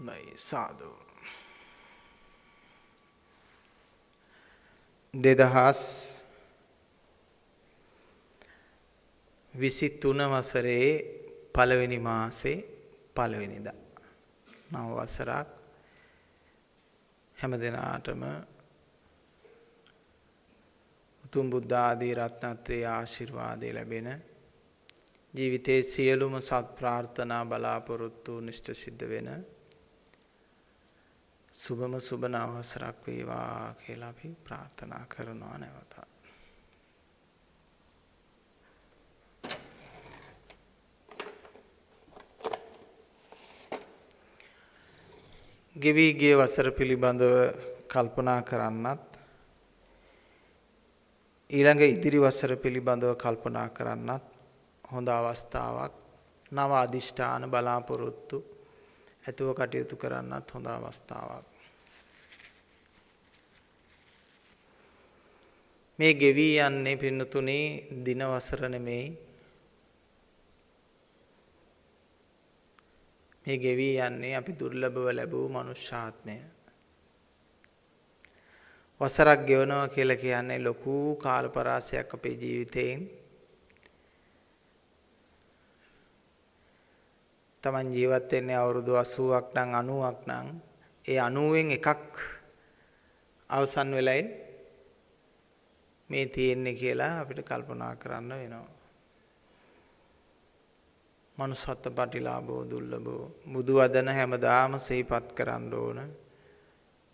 හොඳයි සාදු. දෙදහස් විසි තුන වසරේ පළවෙනි මාසේ පළවෙනිද. නව වසරක් හැම දෙනාටම උතුම් බුද්ධාදී රත්නත්‍රයේ ආශිර්වාදය ලැබෙන ජීවිතයේ සියලුම සත් ප්‍රාර්ථනා බලාපොරොත්තු නිෂ්ට සිද්ධ වෙන සුබම සුබ නවසරක් වේවා කියලා අපි ප්‍රාර්ථනා කරනවා නැවතත්. ගෙවී ගිය වසර පිළිබඳව කල්පනා කරන්නත් ඊළඟ ඉදිරි වසර පිළිබඳව කල්පනා කරන්නත් හොඳ අවස්ථාවක් නව අධිෂ්ඨාන බලාපොරොත්තු ඇතුව කටයුතු කරන්නත් හොඳ අවස්ථාවක්. මේ ගෙවී යන්නේ පින්නතුනේ දිනවසර නෙමෙයි. මේ ගෙවී යන්නේ අපි දුර්ලභව ලැබූ මනුෂ්‍යාත්මය. වසරක් ගෙවනවා කියලා කියන්නේ ලොකු කාල පරාසයක් අපේ ජීවිතයෙන්. තමන් ජීවත් වෙන්නේ අවුරුදු 80ක් නම් 90ක් නම් ඒ 90න් එකක් අවසන් වෙලයි. මේ තියෙන්නේ කියලා අපිට කල්පනා කරන්න වෙනවා. මනුසත්ත පටිලාභෝ දුර්ලභෝ බුදු වදන හැමදාම සිහිපත් කරන්න ඕන.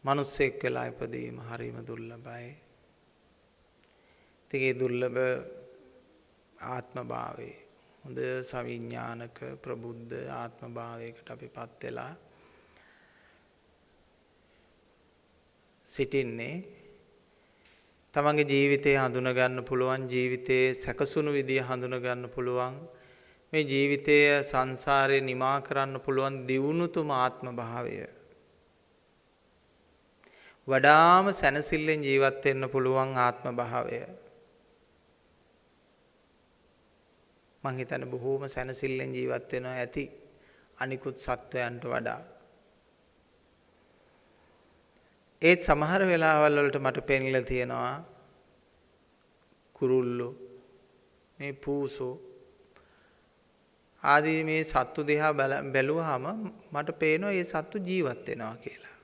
මනුස්සෙක් වෙලා ඉපදීම හරිම දුර්ලභයි. ඉතින් ඒ දුර්ලභ ආත්ම භාවයේ හොඳ සවිඥානික ප්‍රබුද්ධ ආත්ම භාවයකට අපිපත් වෙලා සිටින්නේ තමන්ගේ ජීවිතය හඳුන ගන්න පුළුවන් ජීවිතයේ සැකසුණු විදිය හඳුන ගන්න පුළුවන්. මේ ජීවිතය සංසාරේ නිමා කරන්න පුළුවන් දියුණුතුම ආත්ම භාවය. වඩාම සැනසෙල්ලෙන් ජීවත් වෙන්න පුළුවන් ආත්ම භාවය. මං හිතන්නේ බොහෝම සැනසෙල්ලෙන් ජීවත් වෙනවා ඇති අනිකුත් සත්වයන්ට වඩා. ඒත් සමහර වෙලාවල් වලට මට පෙන්ලා තියෙනවා කුරුල්ලෝ මේ පූසෝ ආදී මේ සත්තු දිහා බැලුවාම මට පේනවා මේ සත්තු ජීවත් වෙනවා කියලා.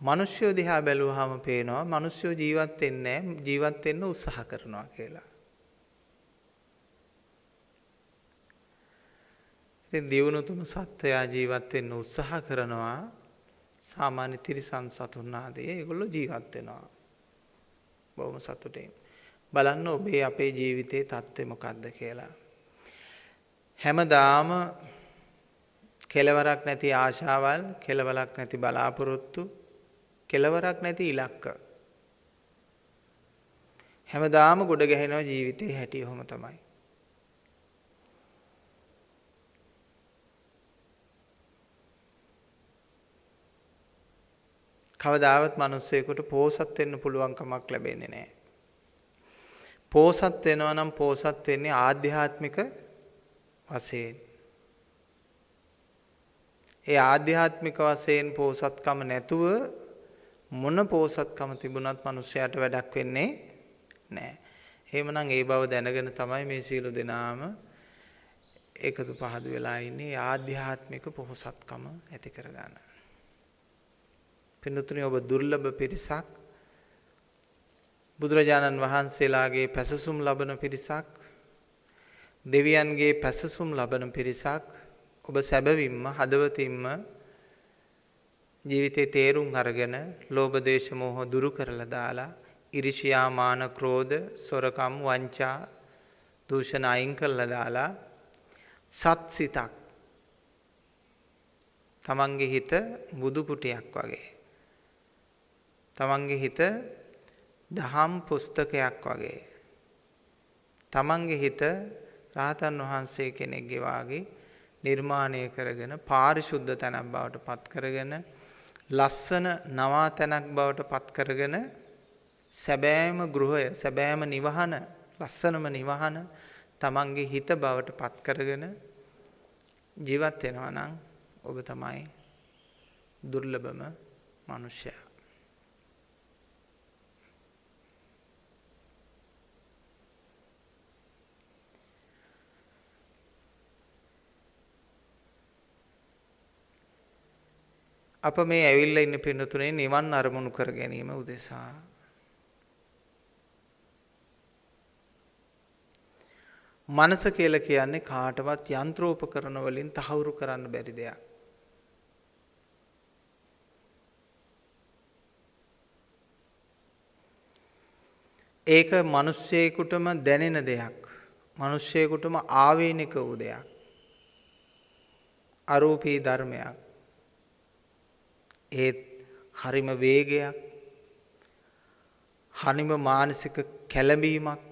මිනිස්සු දිහා බැලුවාම පේනවා මිනිස්සු ජීවත් වෙන්නේ ජීවත් වෙන්න උත්සාහ කරනවා කියලා. ඉතින් දියුණු තුන සත්වයා ජීවත් වෙන්න උත්සාහ කරනවා සාමාන්‍ය තිරිසන් සතුන් ආදී ඒගොල්ලෝ ජීවත් වෙනවා. බොහොම සතුටින්. බලන්න ඔබේ අපේ ජීවිතයේ தත්ත්වය මොකක්ද කියලා. හැමදාම කෙලවරක් නැති ආශාවල්, කෙලවරක් නැති බලාපොරොත්තු, කෙලවරක් නැති ඉලක්ක. හැමදාම ගොඩ ගැහෙනවා ජීවිතේ හැටි ඔහොම තමයි. කවදාවත් මිනිස්සෙකුට පෝසත් වෙන්න පුළුවන් කමක් ලැබෙන්නේ නැහැ. පෝසත් වෙනවා නම් පෝසත් වෙන්නේ ආධ්‍යාත්මික වශයෙන්. ඒ ආධ්‍යාත්මික වශයෙන් පෝසත්කම නැතුව මොන පෝසත්කම තිබුණත් මිනිස්සයාට වැඩක් වෙන්නේ නැහැ. එහෙමනම් ඒ බව දැනගෙන තමයි මේ සීල දෙනාම එකතු පහදු වෙලා ඉන්නේ ආධ්‍යාත්මික පොහොසත්කම ඇති කරගන්න. පින්නතුනි ඔබ දුර්ලභ පිරිසක් බුදුරජාණන් වහන්සේලාගේ පැසසුම් ලබන පිරිසක් දෙවියන්ගේ පැසසුම් ලබන පිරිසක් ඔබ සැබවින්ම හදවතින්ම ජීවිතේ තේරුම් අරගෙන ලෝභ දේශ මොහ දුරු කරලා දාලා ඉරිෂියා මාන ක්‍රෝධ සොරකම් වංචා දූෂණ අයින් කරලා දාලා සත් සිතක් තමන්ගේ හිත බුදු කුටියක් වගේ තමන්ගේ හිත දහම් පුස්තකයක් වගේ. තමන්ගේ හිත රාතන් වහන්සේ කෙනෙක්ගේ වාගේ නිර්මාණය කරගෙන පාරිශුද්ධ තැනක් බවට පත් කරගෙන ලස්සන නවා තැනක් බවට පත් කරගෙන සැබෑම ගෘහය සැබෑම නිවහන ලස්සනම නිවහන තමන්ගේ හිත බවට පත් කරගෙන ජීවත් වෙනවා නම් ඔබ තමයි දුර්ලභම මිනිසයා. අප මේ ඇවිල්ලා ඉන්න පින්නතුනේ නිවන් අරමුණු කර ගැනීම උදෙසා මනස කියලා කියන්නේ කාටවත් යන්ත්‍රෝපකරණ වලින් තහවුරු කරන්න බැරි දෙයක්. ඒක මිනිස්සෙකුටම දැනෙන දෙයක්. මිනිස්සෙකුටම ආවේනික වූ දෙයක්. අරූපී ධර්මයක්. ඒත් හරිම වේගයක් හනිම මානසික කැළඹීමක්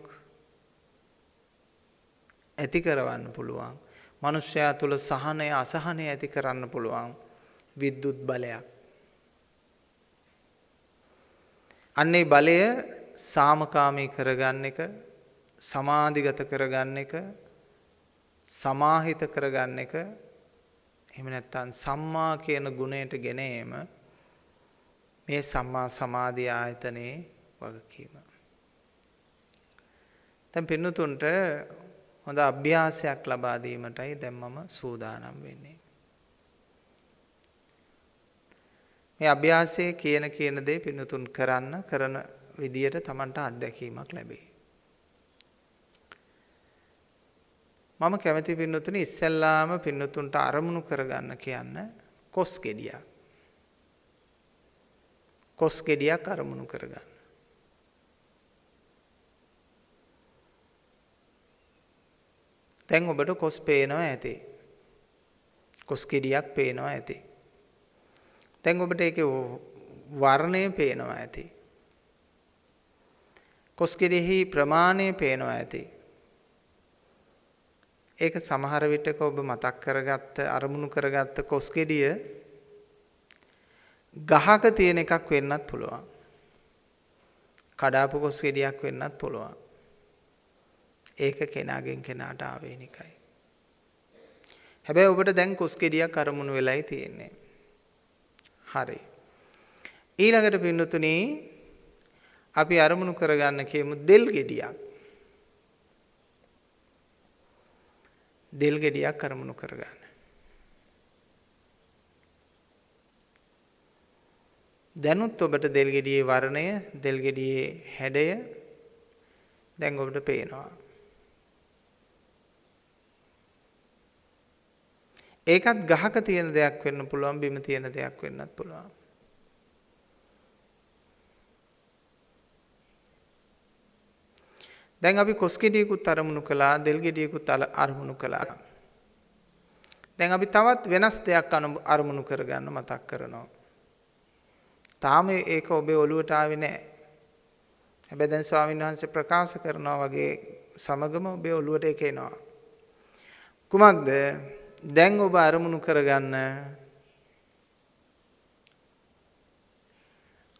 ඇති කරවන්න පුළුවන්. මනුෂ්‍යයා තුළ සහනය අසහනය ඇති කරන්න පුළුවන් විද්‍යුත් බලයක්. අන්නේ බලය සාමකාමී කරගන්න එක සමාධිගත කරගන්න එක සමාහිත කරගන්න එක එහෙම නැත්නම් සම්මා කියන ගුණයට ගෙන ඒම මේ සම්මා සමාධි ආයතනයේ වගකීම. දැන් පින්නතුන්ට හොඳ අභ්‍යාසයක් ලබා දීමටයි දැන් මම සූදානම් වෙන්නේ. මේ අභ්‍යාසයේ කියන කියන දේ පින්නතුන් කරන්න කරන විදියට Tamanට අත්දැකීමක් ලැබේ. මම කැමති පින්නතුනි ඉස්සෙල්ලාම පින්නතුන්ට අරමුණු කරගන්න කියන්න කොස් ගෙඩියක්. කොස් ගෙඩියක් අරමුණු කරගන්න. දැන් ඔබට කොස් පේනවා ඇති. කොස් ගෙඩියක් පේනවා ඇති. දැන් ඔබට ඒකේ වර්ණය පේනවා ඇති. කොස් ගෙඩියෙහි ප්‍රමාණය පේනවා ඇති. ඒක සමහර විටක ඔබ මතක් කරගත්ත අරමුණු කරගත්ත කොස් ගෙඩිය ගහක තියෙන එකක් වෙන්නත් පුළුවන්. කඩාපු කොස් ගෙඩියක් වෙන්නත් පුළුවන්. ඒක කෙනාගෙන් කෙනාට ආවේනිකයි. හැබැයි ඔබට දැන් කොස් ගෙඩියක් අරමුණු වෙලයි තියෙන්නේ. හරි. ඊළඟට පින්නතුනි අපි අරමුණු කරගන්න කියමු දෙල් ගෙඩියක්. දෙල් ගෙඩියක් අරමුණු කරගන්න. දැනුත් ඔබට දෙල් ගෙඩියේ වර්ණය, දෙල් ගෙඩියේ හැඩය දැන් ඔබට පේනවා. ඒකත් ගහක තියෙන දෙයක් වෙන්න පුළුවන්, බිම තියෙන දෙයක් වෙන්නත් පුළුවන්. දැන් අපි කොස් ගෙඩියකුත් අරමුණු කළා දෙල් ගෙඩියකුත් අරමුණු කළා. දැන් අපි තවත් වෙනස් දෙයක් අරමුණු කරගන්න මතක් කරනවා. තාම ඒක ඔබේ ඔළුවට ආවේ නැහැ. හැබැයි දැන් ස්වාමීන් වහන්සේ ප්‍රකාශ කරනවා වගේ සමගම ඔබේ ඔළුවට ඒක එනවා. කුමක්ද? දැන් ඔබ අරමුණු කරගන්න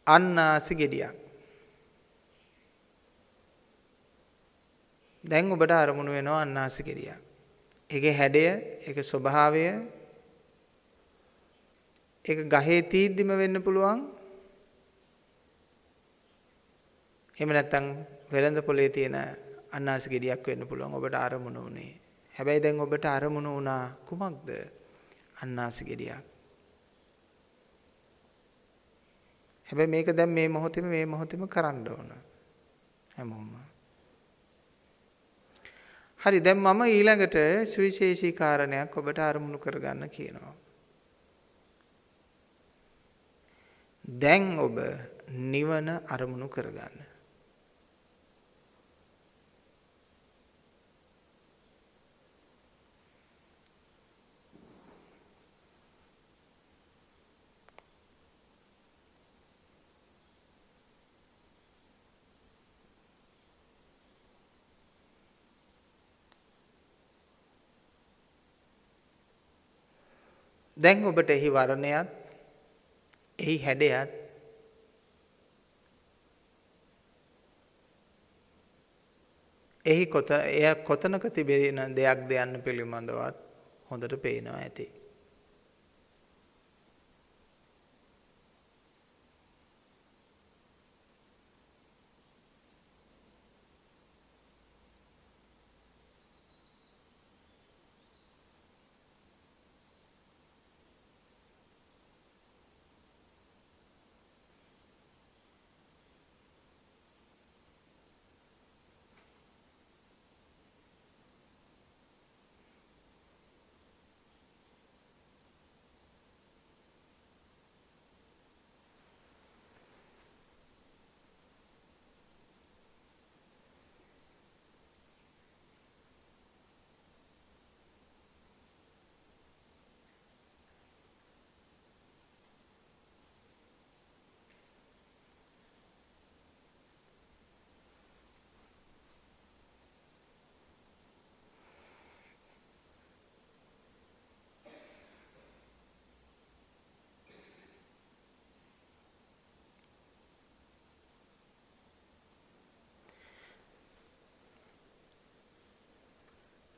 අන්නාසි ගෙඩියක්. දැන් ඔබට අරමුණු වෙනවා අන්නාසි කිරියක්. ඒකේ හැඩය, ඒකේ ස්වභාවය ඒක ගහේ තීද්දිම වෙන්න පුළුවන්. එහෙම නැත්නම් වෙළඳ පොලේ තියෙන අන්නාසි ගෙඩියක් වෙන්න පුළුවන් ඔබට අරමුණු උනේ. හැබැයි දැන් ඔබට අරමුණු වුණා කුමක්ද? අන්නාසි ගෙඩියක්. හැබැයි මේක දැන් මේ මොහොතේම මේ මොහොතේම කරන්න ඕන. හැමෝම. හරි දැන් මම ඊළඟට සුවිශේෂී කාරණයක් ඔබට අරමුණු කරගන්න කියනවා. දැන් ඔබ නිවන අරමුණු කරගන්න. දැන් ඔබට එහි වර්ණයත් එහි හැඩයත් එහි කොත එය කොතනක තිබෙන දෙයක්ද යන්න පිළිබඳවත් හොඳට පේනවා ඇති.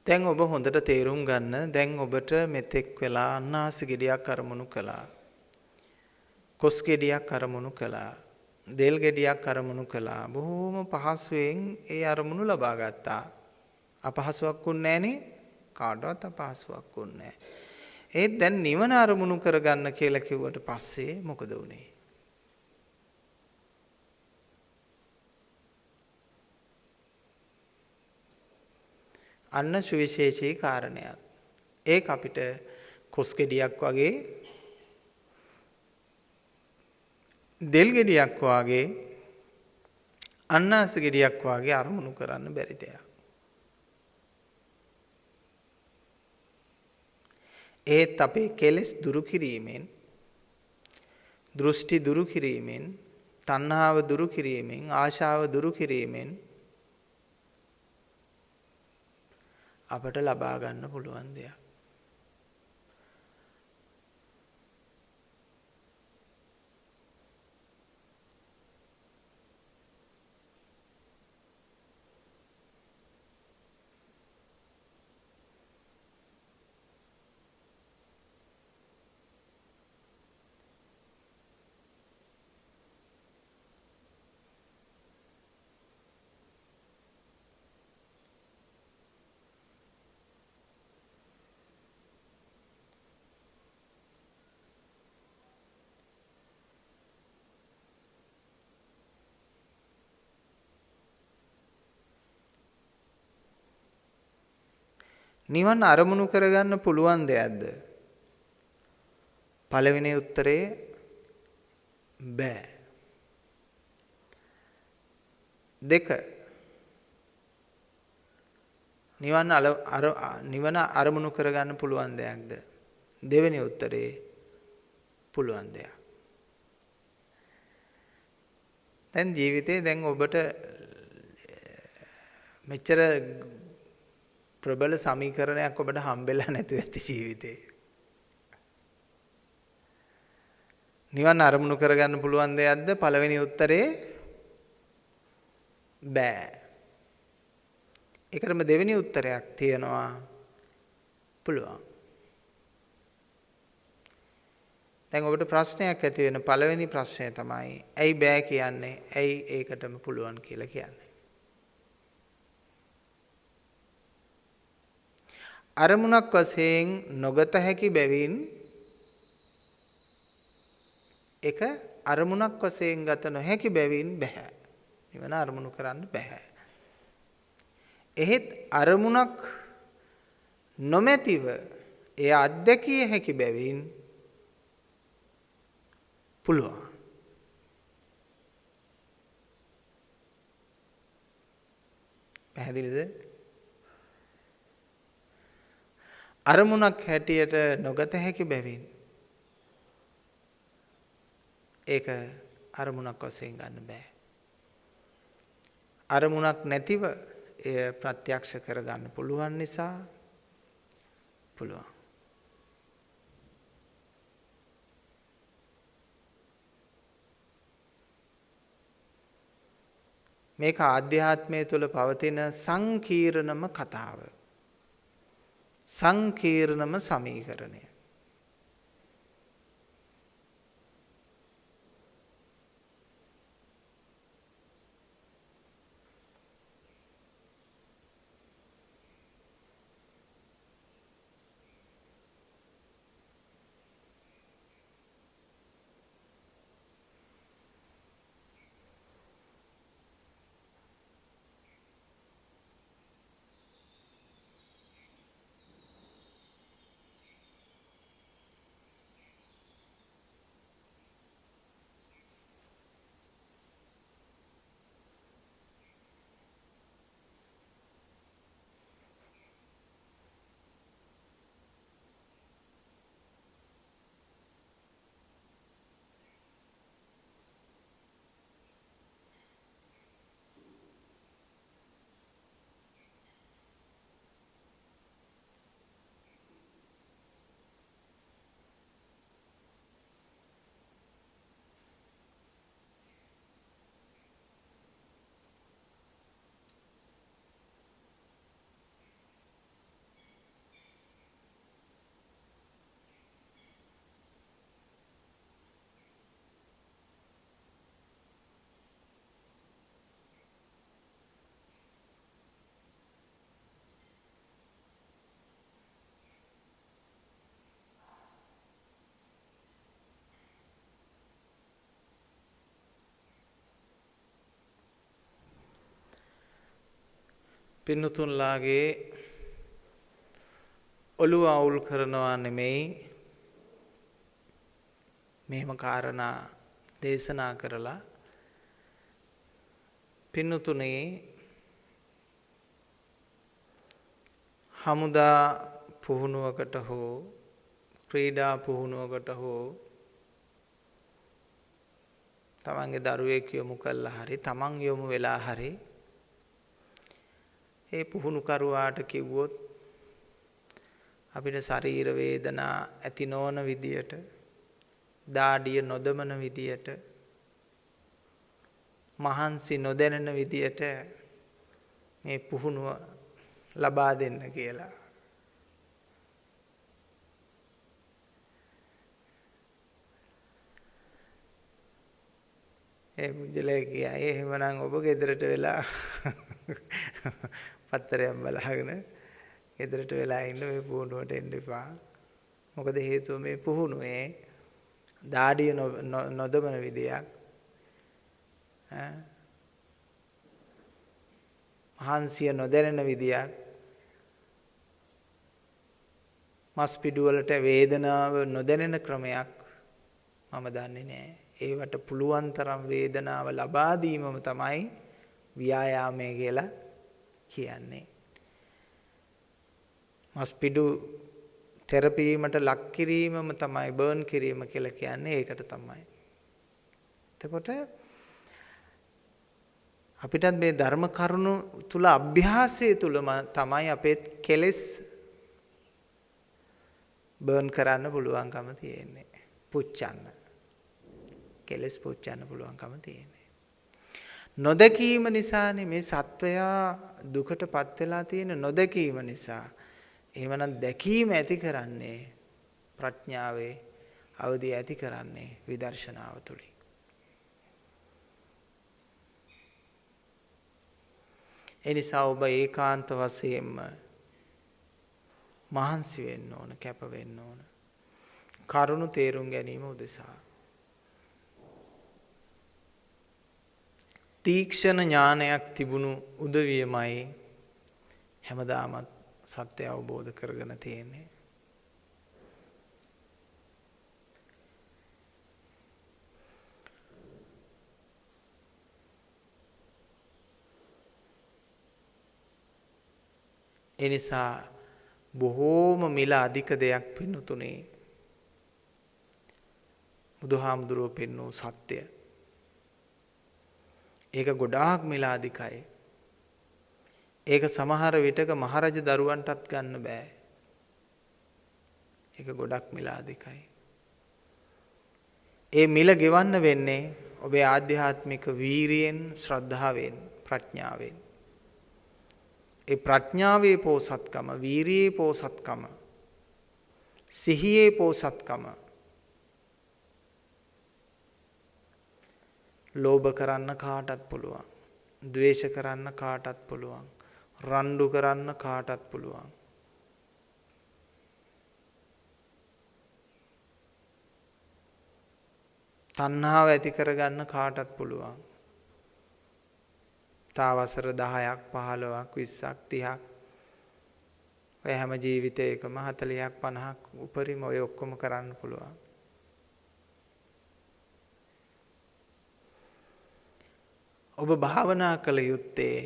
දැන් ඔබ හොඳට තේරුම් ගන්න දැන් ඔබට මෙතෙක් වෙලා අන්නාසි ගෙඩියක් අරමුණු කළා. කොස් ගෙඩියක් අරමුණු කළා. දෙල් ගෙඩියක් අරමුණු කළා. බොහොම පහසුවෙන් ඒ අරමුණු ලබා ගත්තා. අපහසුයක් වුන්නේ නැහනේ. කාටවත් අපහසුවක් වුන්නේ නැහැ. ඒත් දැන් නිවන අරමුණු කරගන්න කියලා කිව්වට පස්සේ මොකද වුනේ? අන්න සුවිශේෂී කාරණයක්. ඒක අපිට කොස් ගෙඩියක් වගේ දෙල් ගෙඩියක් වගේ අන්නාස ගෙඩියක් වගේ අරමුණු කරන්න බැරි දෙයක්. ඒත් අපේ කෙලෙස් දුරු කිරීමෙන් දෘෂ්ටි දුරු කිරීමෙන් තණ්හාව දුරු කිරීමෙන් ආශාව දුරු කිරීමෙන් අපට ලබා ගන්න පුළුවන් දෙයක්. නිවන් අරමුණු කරගන්න පුළුවන් දෙයක්ද? පළවෙනි උත්තරේ බෑ. දෙක නිවන් අර නිවන අරමුණු කරගන්න පුළුවන් දෙයක්ද? දෙවෙනි උත්තරේ පුළුවන් දෙයක්. දැන් ජීවිතේ දැන් ඔබට මෙච්චර ප්‍රබල සමීකරණයක් ඔබට හම්බෙලා නැතුව ඇති ජීවිතේ. නිවන් අරමුණු කරගන්න පුළුවන් දෙයක්ද පළවෙනි උත්තරේ බෑ. ඒකටම දෙවෙනි උත්තරයක් තියෙනවා පුළුවන්. දැන් ඔබට ප්‍රශ්නයක් ඇති වෙන පළවෙනි ප්‍රශ්නය තමයි ඇයි බෑ කියන්නේ? ඇයි ඒකටම පුළුවන් කියලා කියන්නේ? අරමුණක් වශයෙන් නොගත හැකි බැවින් එක අරමුණක් වශයෙන් ගත නොහැකි බැවින් බෑ. නිවන අරමුණු කරන්න බෑ. එහෙත් අරමුණක් නොමැතිව එය අත්දැකිය හැකි බැවින් පුළුවන්. පැහැදිලිද? අරමුණක් හැටියට නොගත හැකි බැවින් ඒක අරමුණක් වශයෙන් ගන්න බෑ. අරමුණක් නැතිව එය ප්‍රත්‍යක්ෂ කරගන්න පුළුවන් නිසා පුළුවන්. මේක ආධ්‍යාත්මය තුළ පවතින සංකීර්ණම කතාව. සංකීර්ණම සමීකරණය. පින්නතුන්ලාගේ ඔළුව අවුල් කරනවා නෙමෙයි මෙහෙම කාරණා දේශනා කරලා පින්නතුනේ හමුදා පුහුණුවකට හෝ ක්‍රීඩා පුහුණුවකට හෝ තමන්ගේ දරුවෙක් යොමු කළා හරි තමන් යොමු වෙලා හරි ඒ පුහුණුකරුවාට කිව්වොත් අපිට ශරීර වේදනා ඇති නොවන විදියට දාඩිය නොදමන විදියට මහන්සි නොදැනෙන විදියට මේ පුහුණුව ලබා දෙන්න කියලා. ඒ පුජ්‍යලේ කියයි එහෙමනම් ඔබ ගෙදරට වෙලා පත්තරයක් බලාගෙන ගෙදරට වෙලා ඉන්න මේ පුහුණුවට එන්න එපා. මොකද හේතුව මේ පුහුණුවේ දාඩිය නොදමන විදියක් මහන්සිය නොදැනෙන විදියක් මස් පිඩුවලට වේදනාව නොදැනෙන ක්‍රමයක් මම දන්නේ නෑ. ඒවට පුළුවන් තරම් වේදනාව ලබා දීමම තමයි ව්‍යායාමය කියලා කියන්නේ. මස්පිඩු තෙරපීමට ලක් කිරීමම තමයි බර්න් කිරීම කියලා කියන්නේ ඒකට තමයි. එතකොට අපිටත් මේ ධර්ම කරුණු තුල අභ්‍යාසය තුලම තමයි අපේ කෙලෙස් බර්න් කරන්න පුළුවන්කම තියෙන්නේ. පුච්චන්න. කෙලෙස් පුච්චන්න පුළුවන්කම තියෙන්නේ. නොදැකීම නිසානේ මේ සත්වයා දුකට පත් වෙලා තියෙන නොදැකීම නිසා. එහෙමනම් දැකීම ඇති කරන්නේ ප්‍රඥාවේ අවදි ඇති කරන්නේ විදර්ශනාව තුළින්. එනිසා ඔබ ඒකාන්ත වශයෙන්ම මහන්සි වෙන්න ඕන කැප වෙන්න ඕන. කරුණු තේරුම් ගැනීම උදෙසා. තීක්ෂණ ඥානයක් තිබුණු උදවියමයි හැමදාමත් සත්‍ය අවබෝධ කරගෙන තියෙන්නේ. එනිසා බොහෝම මිල අධික දෙයක් පින්නතුනේ බුදුහාමුදුරුව පෙන්වූ සත්‍යය ඒක ගොඩාක් මිලාදිකයි. ඒක සමහර විටක මහරජ දරුවන්ටත් ගන්න බෑ. ඒක ගොඩක් මිලාදිකයි. ඒ මිල ගෙවන්න වෙන්නේ ඔබේ ආධ්‍යාත්මික වීරියෙන් ශ්‍රද්ධාවෙන් ප්‍රඥාවෙන්. ඒ ප්‍රඥාවේ පෝසත්කම, වීරියේ පෝසත්කම, සිහියේ පෝසත්කම ලෝභ කරන්න කාටත් පුළුවන්. ද්වේෂ කරන්න කාටත් පුළුවන්. රණ්ඩු කරන්න කාටත් පුළුවන්. තණ්හාව ඇති කරගන්න කාටත් පුළුවන්. තා වසර 10ක් 15ක් 20ක් 30ක් ඔය හැම ජීවිතයකම 40ක් 50ක් උපරිම ඔය ඔක්කොම කරන්න පුළුවන්. ඔබ භාවනා කළ යුත්තේ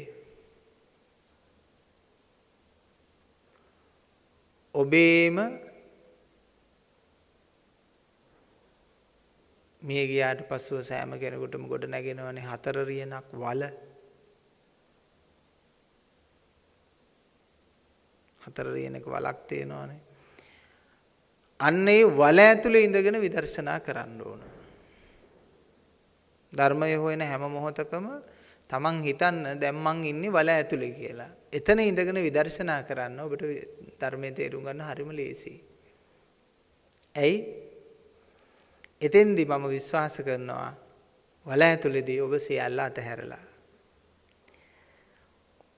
ඔබේම මිය ගියාට පස්සුව සෑම කෙනෙකුටම ගොඩ නැගෙනවනේ හතර රියනක් වල. හතර රියනක වලක් තියෙනවනේ. අන්න ඒ වල ඇතුලේ ඉඳගෙන විදර්ශනා කරන්න ඕන. ධර්මය හොයන හැම මොහොතකම තමන් හිතන්න දැන් මං ඉන්නේ වල ඇතුලේ කියලා. එතන ඉඳගෙන විදර්ශනා කරන්න ඔබට ධර්මයේ තේරුම් ගන්න හරිම ලේසියි. ඇයි? එතෙන්දී මම විශ්වාස කරනවා වල ඇතුලේදී ඔබ සියල්ල අතහැරලා.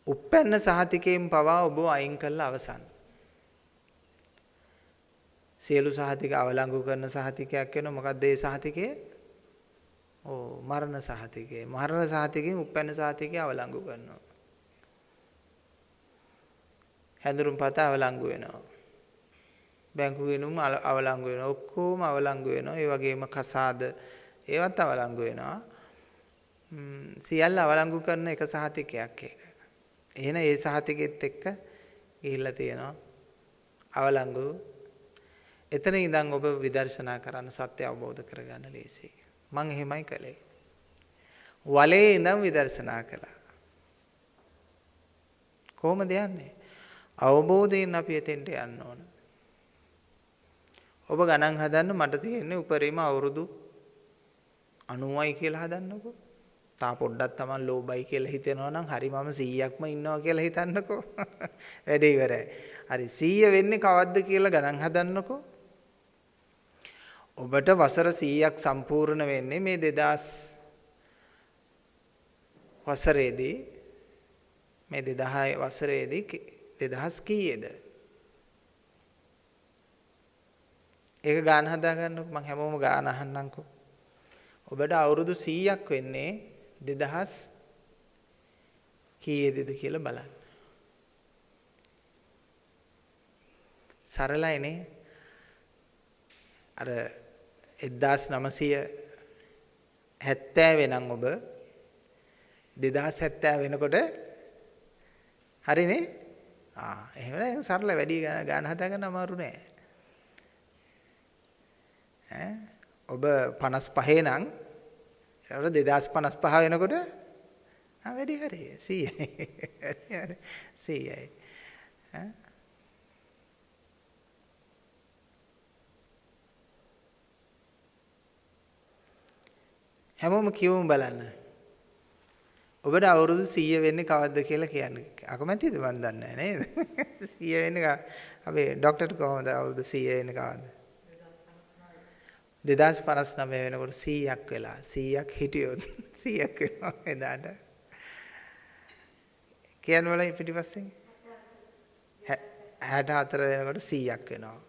උප්පැන්න සහතිකයෙන් පවා ඔබ අයින් කළා අවසන්. සියලු සහතික අවලංගු කරන සහතිකයක් වෙනවා මොකක්ද ඒ සහතිකය? ඕ මරණ සහතිකය. මරණ සහතිකයෙන් උපැන්න සහතිකය අවලංගු කරනවා. හැඳුරුම් පත අවලංගු වෙනවා. බැංකු ගිණුම් අවලංගු වෙනවා. ඔක්කොම අවලංගු වෙනවා. ඒ වගේම කසාද ඒවත් අවලංගු වෙනවා. සියල්ල අවලංගු කරන එක සහතිකයක් ඒක. එහෙනම් ඒ සහතිකෙත් එක්ක ගිහිල්ලා තියෙනවා. අවලංගු එතන ඉඳන් ඔබ විදර්ශනා කරන්න සත්‍ය අවබෝධ කරගන්න ලේසියි. මං එහෙමයි කළේ. වලේ ඉඳන් විදර්ශනා කළා. කොහොමද යන්නේ? අවබෝධයෙන් අපි එතෙන්ට යන්න ඕන. ඔබ ගණන් හදන්න මට තියෙන්නේ උපරිම අවුරුදු 90යි කියලා හදන්නකෝ. තා පොඩ්ඩක් Taman ලෝබයි කියලා හිතෙනවා නම් හරි මම 100ක්ම ඉන්නවා කියලා හිතන්නකෝ. වැඩේ ඉවරයි. හරි 100 වෙන්නේ කවද්ද කියලා ගණන් හදන්නකෝ. ඔබට වසර 100ක් සම්පූර්ණ වෙන්නේ මේ 2000 වසරේදී මේ 2000 වසරේදී 2000 කීයේද? ඒක ගාන හදා ගන්නකො මම හැමෝම ගාන අහන්නම්කෝ. ඔබට අවුරුදු 100ක් වෙන්නේ 2000 කීයේද කියලා බලන්න. සරලයිනේ. අර 1970 වෙනම් ඔබ 2070 වෙනකොට හරිනේ? ආ එහෙම සරල වැඩි ගාන හදාගන්න අමාරු නෑ. ඈ ඔබ 55 නම් ඒකට 2055 වෙනකොට ආ වැඩි හරි 100යි 100යි හැමෝම කියවමු බලන්න. ඔබට අවුරුදු 100 වෙන්නේ කවද්ද කියලා කියන්න. අකමැතිද මන් දන්නේ නේද? 100 වෙන්නේ අපේ ડોක්ටර්ට කොහොමද අවුරුදු 100 වෙන්නේ කවද්ද? 2059 වෙනකොට 100ක් වෙලා 100ක් හිටියොත් 100ක් වෙනවා එදාට. කියන්න වල පිටිපස්සෙන් 64 වෙනකොට 100ක් වෙනවා.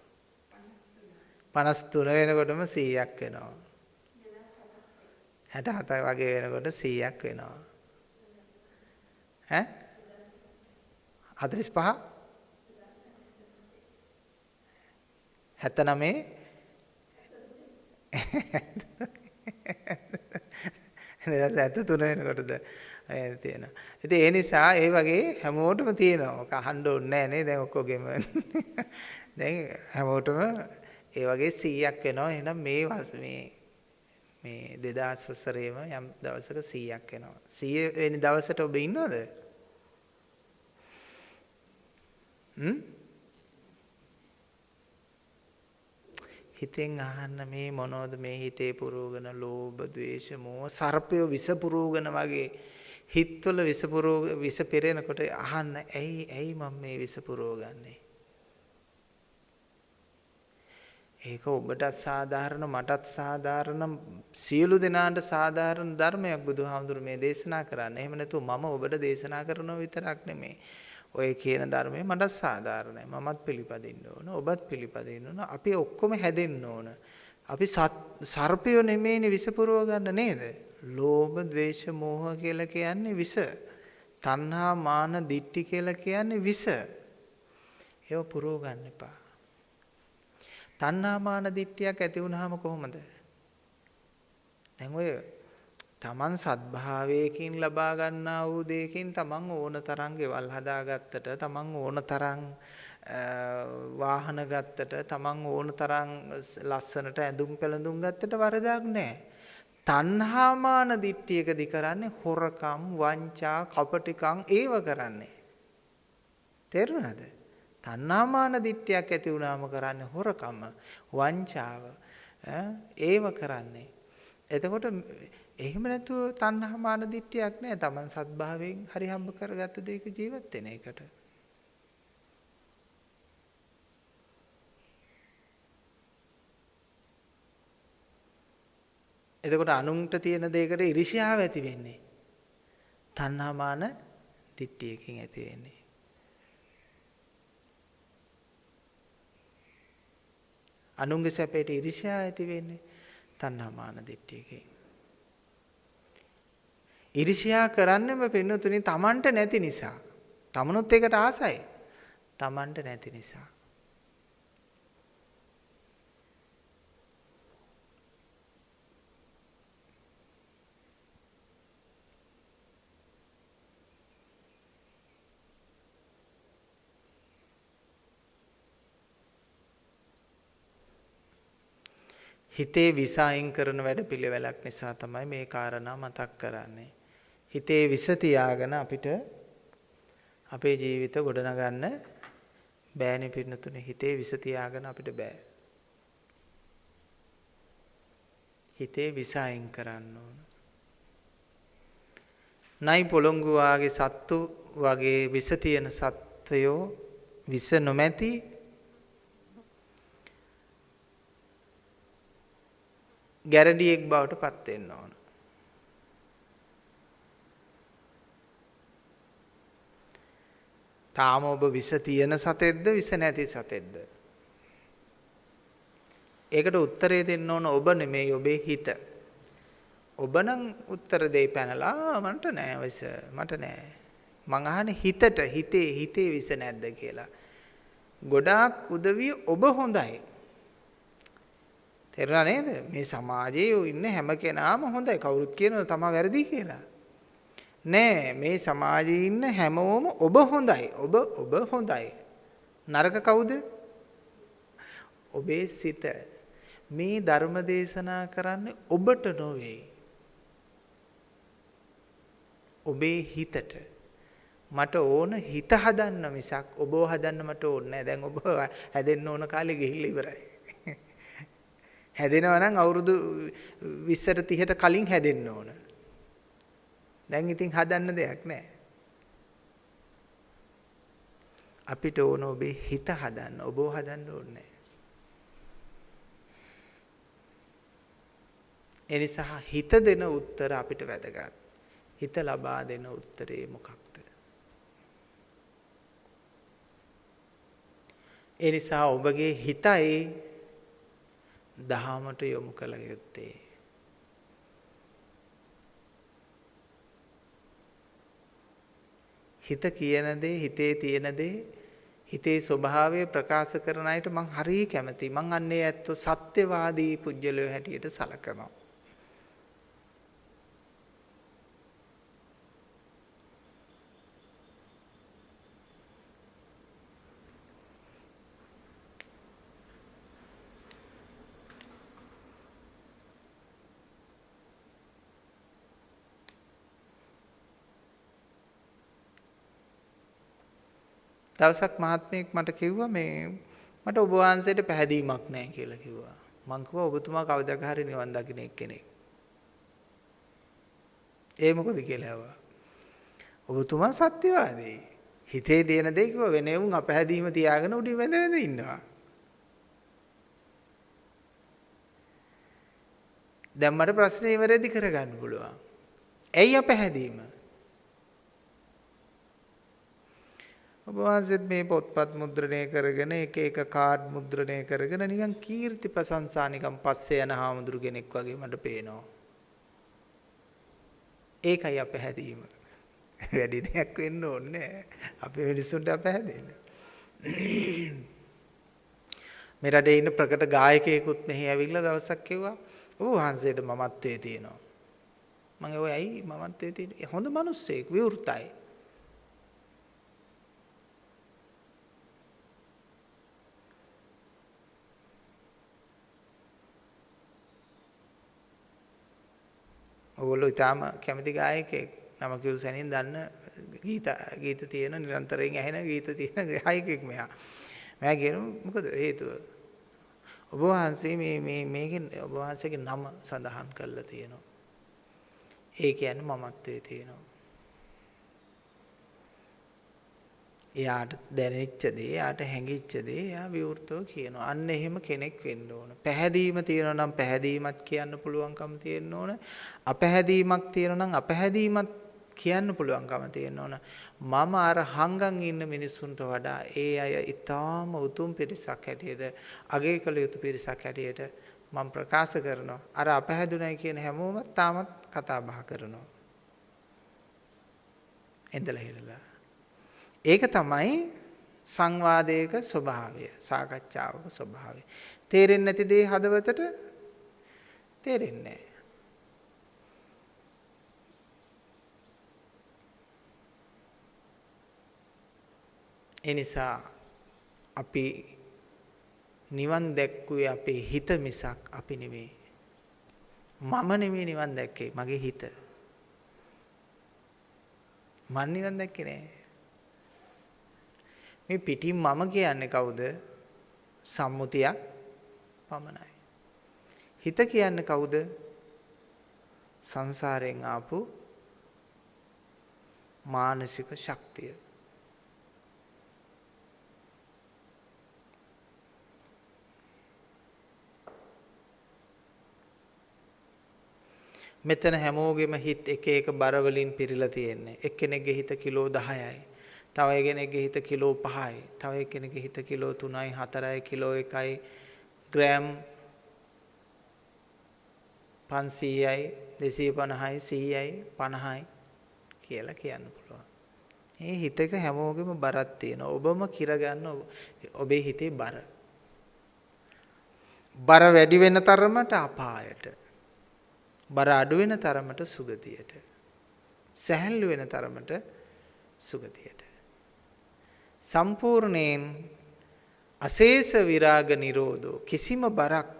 53 වෙනකොටම 100ක් වෙනවා. 67 වගේ වෙනකොට 100ක් වෙනවා. ඈ 45 79 ඇත්ත තුන වෙනකොටද තියෙනවා. ඉතින් ඒ නිසා ඒ වගේ හැමෝටම තියෙනවා. ඔක අහන්න ඕනේ නැහැ නේ දැන් ඔක්කොගෙම. දැන් හැමෝටම ඒ වගේ 100ක් වෙනවා. එහෙනම් මේ මේ මේ 2000 වසරේම යම් දවසක 100ක් එනවා. 100 වෙනි දවසට ඔබ ඉන්නවද? හ්ම්? හිතෙන් අහන්න මේ මොනවද මේ හිතේ පුරෝගන ලෝභ, ද්වේෂ, මෝහ සර්පය විස පුරෝගන වගේ හිතවල විස පුරව විස පෙරෙනකොට අහන්න ඇයි ඇයි මම මේ විස පුරව ගන්නේ? ඒක ඔබටත් සාධාරණ මටත් සාධාරණ සියලු දෙනාට සාධාරණ ධර්මයක් බුදුහාමුදුරු මේ දේශනා කරන්නේ. එහෙම නැතුව මම ඔබට දේශනා කරනව විතරක් නෙමෙයි. ඔය කියන ධර්මය මටත් සාධාරණයි. මමත් පිළිපදින්න ඕන. ඔබත් පිළිපදින්න ඕන. අපි ඔක්කොම හැදෙන්න ඕන. අපි සර්පයෝ නෙමෙයිනේ විස පුරව ගන්න නේද? ලෝභ, ද්වේෂ, මෝහ කියලා කියන්නේ විස. තණ්හා, මාන, දිට්ඨි කියලා කියන්නේ විස. ඒව පුරව ගන්න එපා. තණ්හාමාන දිට්ඨියක් ඇති වුනහම කොහොමද? දැන් ඔය තමන් සත්භාවයකින් ලබා ගන්නා වූ දෙයකින් තමන් ඕන තරම් ගෙවල් හදාගත්තට තමන් ඕන තරම් වාහන ගත්තට තමන් ඕන තරම් ලස්සනට ඇඳුම් පැළඳුම් ගත්තට වරදක් නැහැ. තණ්හාමාන දිට්ඨියකදී කරන්නේ හොරකම්, වංචා, කපටිකම් ඒව කරන්නේ. තේරුණාද? තණ්හාමාන දිට්ඨියක් ඇති වුණාම කරන්නේ හොරකම, වංචාව. ඒව කරන්නේ. එතකොට එහෙම නැතුව තණ්හාමාන දිට්ඨියක් නෑ. Taman සත්භාවයෙන් හරි හම්බ කරගත්ත දෙයක ජීවත් වෙන එකට. එතකොට අනුන්ට තියෙන දෙයකට ඉරිෂ්‍යාව ඇති වෙන්නේ. තණ්හාමාන දිට්ඨියකින් ඇති වෙන්නේ. අනුන්ගේ සැපයට ඉරිෂ්‍යා ඇති වෙන්නේ තණ්හාමාන දිට්ඨියකින්. ඉරිෂ්‍යා කරන්නෙම පින්නතුනි තමන්ට නැති නිසා. තමනුත් ඒකට ආසයි. තමන්ට නැති නිසා. හිතේ විස අයින් කරන වැඩපිළිවෙලක් නිසා තමයි මේ කාරණා මතක් කරන්නේ. හිතේ විස තියාගෙන අපිට අපේ ජීවිත ගොඩනගන්න බෑනේ පින්නතුනේ. හිතේ විස තියාගෙන අපිට බෑ. හිතේ විස අයින් කරන්න ඕන. නයි පොළොංගු වාගේ සත්තු වගේ විස තියෙන සත්වයෝ විස නොමැති ගැරඩියෙක් බවට පත් වෙන්න ඕන. තාම ඔබ විස තියෙන සතෙක්ද විස නැති සතෙක්ද? ඒකට උත්තරේ දෙන්න ඕන ඔබ නෙමෙයි ඔබේ හිත. ඔබ නම් උත්තර දෙයි පැනලා මන්ට නෑ විස මට නෑ. මං අහන්නේ හිතට හිතේ හිතේ විස නැද්ද කියලා. ගොඩාක් උදවිය ඔබ හොඳයි. තේරුණා නේද? මේ සමාජයේ ඉන්න හැම කෙනාම හොඳයි. කවුරුත් කියනවා තමා වැරදි කියලා. නෑ මේ සමාජයේ ඉන්න හැමෝම ඔබ හොඳයි. ඔබ ඔබ හොඳයි. නරක කවුද? ඔබේ සිත. මේ ධර්ම දේශනා කරන්නේ ඔබට නොවේ. ඔබේ හිතට. මට ඕන හිත හදන්න මිසක් ඔබව හදන්න මට ඕනේ නෑ. දැන් ඔබ හැදෙන්න ඕන කාලේ ගිහිල්ලා ඉවරයි. හැදෙනවා නම් අවුරුදු 20ට 30ට කලින් හැදෙන්න ඕන. දැන් ඉතින් හදන්න දෙයක් නැහැ. අපිට ඕන ඔබේ හිත හදන්න. ඔබව හදන්න ඕනේ ඒ නිසා හිත දෙන උත්තර අපිට වැදගත්. හිත ලබා දෙන උත්තරේ මොකක්ද? ඒ නිසා ඔබගේ හිතයි දහමට යොමු කළ යුත්තේ. හිත කියන දේ හිතේ තියෙන දේ හිතේ ස්වභාවය ප්‍රකාශ කරන අයට මං හරිය කැමතියි. මං අන්නේ ඇත්තෝ සත්‍යවාදී පුජ්‍යලෝ හැටියට සලකනවා. දවසක් මහත්මයෙක් මට කිව්වා මේ මට ඔබ වහන්සේට පැහැදීමක් නැහැ කියලා කිව්වා. මං කිව්වා ඔබතුමා කවදාක හරි නිවන් දකින්න එක්කෙනෙක්. ඒ මොකද කියලා ඇහුවා. ඔබතුමා සත්‍යවාදී. හිතේ තියෙන දේ කිව්ව වෙන උන් අපහැදීම තියාගෙන උඩින් වැඳ වැඳ ඉන්නවා. දැන් මට ප්‍රශ්නේ ඉවරෙදි කරගන්න පුළුවන්. ඇයි අපහැදීම? ඔබ වහන්සේත් මේ පොත්පත් මුද්‍රණය කරගෙන එක එක කාඩ් මුද්‍රණය කරගෙන නිකන් කීර්ති ප්‍රශංසා නිකන් පස්සේ යන හාමුදුරු කෙනෙක් වගේ මට පේනවා. ඒකයි අපහැදීම. වැඩි දෙයක් වෙන්න ඕනේ අපේ මිනිස්සුන්ට අපහැදෙන්න. මේ රටේ ඉන්න ප්‍රකට ගායකයෙකුත් මෙහි ඇවිල්ලා දවසක් කිව්වා ඔබ වහන්සේට මමත්වයේ තියෙනවා. මම ඔය ඇයි මමත්වයේ තියෙන්නේ? හොඳ මිනිස්සෙක් විවෘතයි. ඔගොල්ලෝ ඊටාම කැමති ගායකයෙක්. නම කිව් සැනින් දන්න ගීත ගීත තියෙන නිරන්තරයෙන් ඇහෙන ගීත තියෙන ගායකයෙක් මෙයා. මෙයා කියන මොකද හේතුව? ඔබ වහන්සේ මේ මේ මේකෙන් ඔබ වහන්සේගේ නම සඳහන් කරලා තියෙනවා. ඒ කියන්නේ මමත්වයේ තියෙනවා. එයාට දැනෙච්ච දේ, එයාට හැඟිච්ච දේ එයා විවෘතව කියනවා. අන්න එහෙම කෙනෙක් වෙන්න ඕන. පැහැදීම තියෙනවා නම් පැහැදීමත් කියන්න පුළුවන්කම තියෙන්න ඕන. අපැහැදීමක් තියෙනවා නම් අපැහැදීමත් කියන්න පුළුවන්කම තියෙන්න ඕන. මම අර හංගන් ඉන්න මිනිස්සුන්ට වඩා ඒ අය ඊටාම උතුම් පිරිසක් හැටියට අගය කළ යුතු පිරිසක් හැටියට මම ප්‍රකාශ කරනවා. අර අපහැදුණයි කියන හැමෝම තාමත් කතා බහ කරනවා. එඳලා හිරලා ඒක තමයි සංවාදයක ස්වභාවය සාකච්ඡාවක ස්වභාවය. තේරෙන්නේ නැති දේ හදවතට තේරෙන්නේ නැහැ. ඒ නිසා අපි නිවන් දැක්කුවේ අපේ හිත මිසක් අපි නෙවෙයි. මම නෙවෙයි නිවන් දැක්කේ මගේ හිත. මන් නිවන් දැක්කේ නෑ. මේ පිටින් මම කියන්නේ කවුද? සම්මුතියක් පමණයි. හිත කියන්නේ කවුද? සංසාරයෙන් ආපු මානසික ශක්තිය. මෙතන හැමෝගෙම හිත එක එක බර වලින් පිරීලා තියෙන්නේ. එක්කෙනෙක්ගේ හිත කිලෝ 10යි. තව කෙනෙක්ගේ හිත කිලෝ 5යි. තව කෙනෙක්ගේ හිත කිලෝ 3යි, 4යි, කිලෝ 1යි, ග්‍රෑම් 500යි, 250යි, 100යි, 50යි කියලා කියන්න පුළුවන්. මේ හිතක හැමෝගෙම බරක් තියෙනවා. ඔබම කිර ගන්න ඔබේ හිතේ බර. බර වැඩි වෙන තරමට අපායට. බර අඩු වෙන තරමට සුගතියට. සැහැල්ලු වෙන තරමට සුගතියට. සම්පූර්ණයෙන් අශේෂ විරාග නිරෝධෝ කිසිම බරක්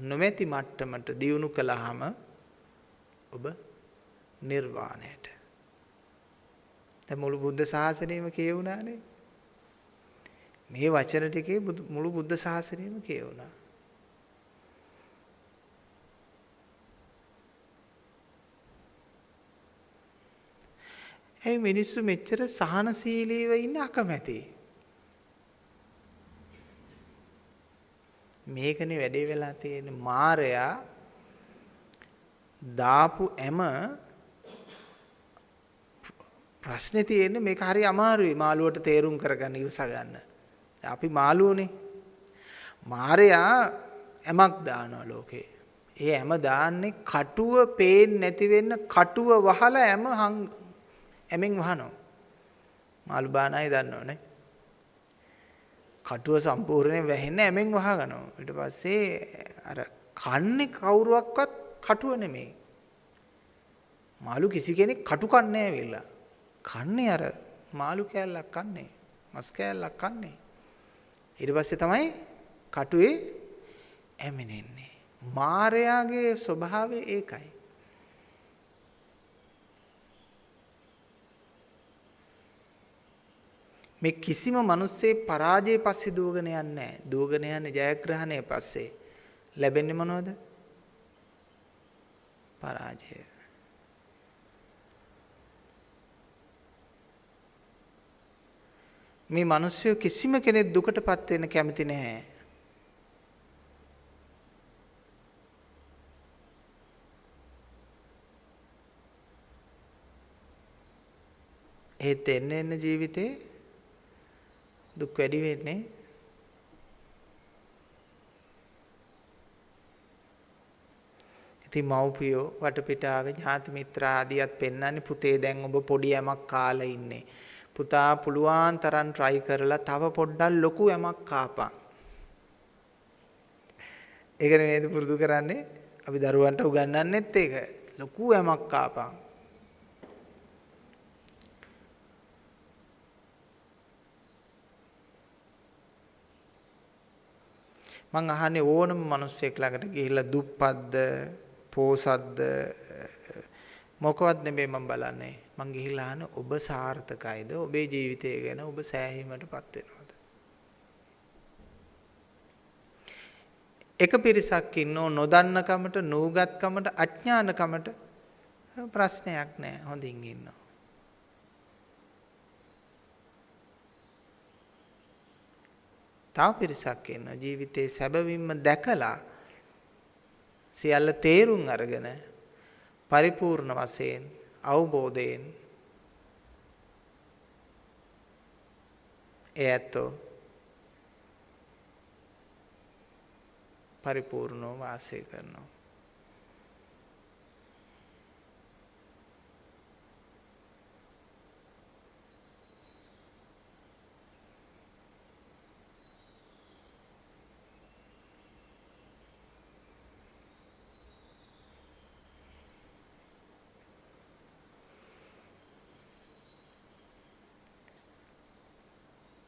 නොමැති මට්ටමට දියුණු කළාම ඔබ නිර්වාණයට. දැන් මුළු බුද්ධ ශාසනයම කියවුණානේ. මේ වචන ටිකේ මුළු බුද්ධ ශාසනයම කියවුණා. ඇයි මිනිස්සු මෙච්චර සහනශීලීව ඉන්න අකමැති? මේකනේ වැඩේ වෙලා තියෙන්නේ මාරයා දාපු ඇම ප්‍රශ්නේ තියෙන්නේ මේක හරි අමාරුයි මාළුවට තේරුම් කරගන්න ඉවස ගන්න. අපි මාළුවනේ. මාරයා ඇමක් දානවා ලෝකේ. ඒ ඇම දාන්නේ කටුව පේන්නේ නැති වෙන්න කටුව වහලා ඇම ඇමෙන් වහනවා. මාළු බාන අය දන්නවනේ. කටුව සම්පූර්ණයෙන් වැහෙන්නේ ඇමෙන් වහගනවා. ඊට පස්සේ අර කන්නේ කවුරුවක්වත් කටුව නෙමෙයි. මාළු කිසි කෙනෙක් කටු කන්නේ ඇවිල්ලා. කන්නේ අර මාළු කෑල්ලක් කන්නේ. මස් කෑල්ලක් කන්නේ. ඊට පස්සේ තමයි කටුවේ ඇමිනෙන්නේ. මාරයාගේ ස්වභාවය ඒකයි. මේ කිසිම මිනිස්සේ පරාජය පස්සේ දුවගෙන යන්නේ නැහැ. දුවගෙන යන්නේ ජයග්‍රහණය පස්සේ. ලැබෙන්නේ මොනවද? පරාජය. මේ මිනිස්සු කිසිම කෙනෙක් දුකටපත් වෙන්න කැමති නැහැ. ඒත් එන්න එන්න ජීවිතේ දුක් වැඩි වෙන්නේ ඉතින් මව්පියෝ වටපිටාවේ ඥාති මිත්‍රා ආදියත් පෙන්වන්නේ පුතේ දැන් ඔබ පොඩි යමක් කාලා ඉන්නේ. පුතා පුළුවන් තරම් try කරලා තව පොඩ්ඩක් ලොකු යමක් කාපන්. ඒක නෙමෙයිද පුරුදු කරන්නේ? අපි දරුවන්ට උගන්වන්නෙත් ඒක. ලොකු යමක් කාපන්. මං අහන්නේ ඕනම මිනිස්සෙක් ළඟට ගිහිල්ලා දුප්පත්ද පෝසත්ද මොකවත් නෙමෙයි මම බලන්නේ. මං ගිහිල්ලා අහන ඔබ සාර්ථකයිද? ඔබේ ජීවිතය ගැන ඔබ සෑහීමටපත් වෙනවද? එක පිරිසක් ඉන්නෝ නොදන්නකමට, නූගත්කමට, අඥානකමට ප්‍රශ්නයක් නැහැ. හොඳින් ඉන්නවා. තව පිරිසක් ඉන්නවා. ජීවිතේ සැබවින්ම දැකලා සියල්ල තේරුම් අරගෙන පරිපූර්ණ වශයෙන් අවබෝධයෙන් ඒ ඇත්තෝ පරිපූර්ණව වාසය කරනවා.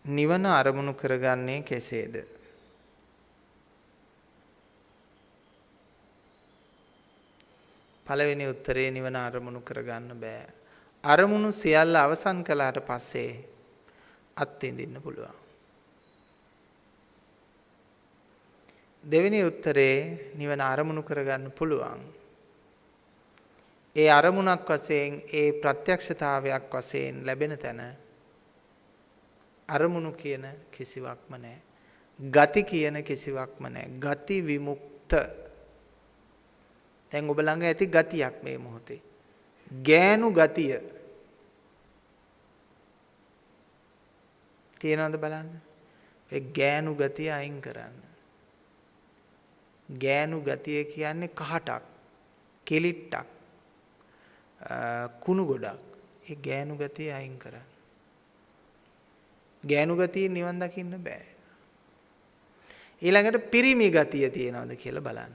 නිවන අරමුණු කරගන්නේ කෙසේද? පළවෙනි උත්තරේ නිවන අරමුණු කරගන්න බෑ. අරමුණු සියල්ල අවසන් කළාට පස්සේ අත්විඳින්න පුළුවන්. දෙවෙනි උත්තරේ නිවන අරමුණු කරගන්න පුළුවන්. ඒ අරමුණක් වශයෙන් ඒ ප්‍රත්‍යක්ෂතාවයක් වශයෙන් ලැබෙන තැන අරමුණු කියන කිසිවක්ම නැහැ. ගති කියන කිසිවක්ම නැහැ. ගති විමුක්ත. දැන් ඔබ ළඟ ඇති ගතියක් මේ මොහොතේ. ගෑනු ගතිය. තියෙනවද බලන්න? ඒ ගෑනු ගතිය අයින් කරන්න. ගෑනු ගතිය කියන්නේ කහටක්, කෙලිට්ටක්, කුණු ගොඩක්. ඒ ගෑනු ගතිය අයින් කරන්න. ගෑනු ගතියෙන් නිවන් දකින්න බෑ. ඊළඟට පිරිමි ගතිය තියෙනවද කියලා බලන්න.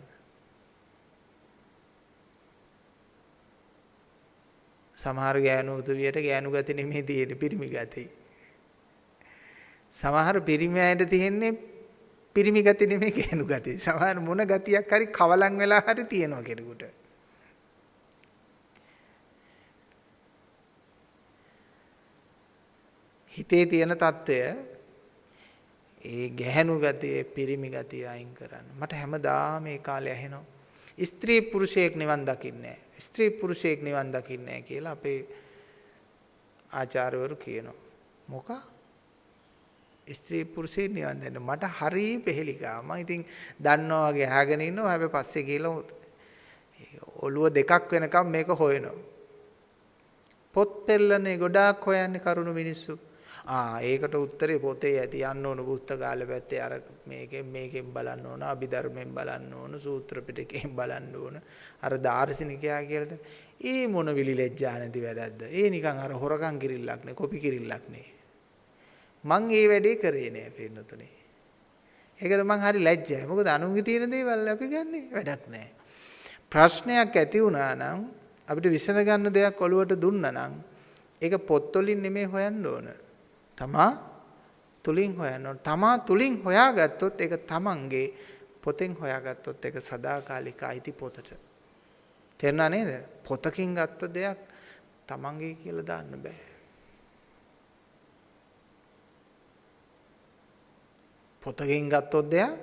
සමහර ගෑනු උදවියට ගෑනු ගති නෙමෙයි තියෙන්නේ පිරිමි ගති. සමහර පිරිමි අයට තියෙන්නේ පිරිමි ගති නෙමෙයි ගෑනු ගති. සමහර මොන ගතියක් හරි කවලම් වෙලා හරි තියෙනවා කෙනෙකුට. හිතේ තියෙන తত্ত্বය ඒ ගැහැණු ගතිය, පිරිමි ගතිය අයින් කරන්න. මට හැමදාම මේ කාලේ ඇහෙනවා. ස්ත්‍රී පුරුෂයෙක් නිවන් දකින්නේ ස්ත්‍රී පුරුෂයෙක් නිවන් දකින්නේ කියලා අපේ ආචාර්යවරු කියනවා. මොකක්? ස්ත්‍රී පුරුෂයෙක් නිවන් දන්න මට හරි පෙහෙලිකා. මම ඉතින් දන්නවා වගේ අහගෙන ඉන්නවා. හැබැයි පස්සේ කියලා ඔළුව දෙකක් වෙනකම් මේක හොයනවා. පොත් පෙරලනේ ගොඩාක් හොයන්නේ කරුණු මිනිස්සු. ආ ඒකට උත්තරේ පොතේ ඇති යන්න ඕන පුස්තකාලේ පැත්තේ අර මේකෙන් මේකෙන් බලන්න ඕන අභිධර්මයෙන් බලන්න ඕන සූත්‍ර පිටකයෙන් බලන්න ඕන. අර දාර්ශනිකයා කියලාද ඒ මොන විලි ලැජ්ජා නැති වැඩක්ද? ඒ නිකන් අර හොරකම් කිරිල්ලක් නේ කොපි කිරිල්ලක් නේ. මං ඒ වැඩේ කරේ නෑ පින්නතුනේ. ඒකට මං හරි ලැජ්ජයි. මොකද අනුන්ගේ තියෙන දේවල් අපි ගන්නෙ වැඩක් නෑ. ප්‍රශ්නයක් ඇති වුණා නම් අපිට විසඳ ගන්න දෙයක් ඔළුවට දුන්නා නම් ඒක පොත්වලින් නෙමෙයි හොයන්න ඕන. තමා තුලින් හොයන්න තමා තුලින් හොයාගත්තොත් ඒක තමන්ගේ පොතෙන් හොයාගත්තොත් ඒක සදාකාලික අයිති පොතට. තේරුණා නේද? පොතකින් ගත්ත දෙයක් තමන්ගේ කියලා දාන්න බෑ. පොතකින් ගත්තොත් දෙයක්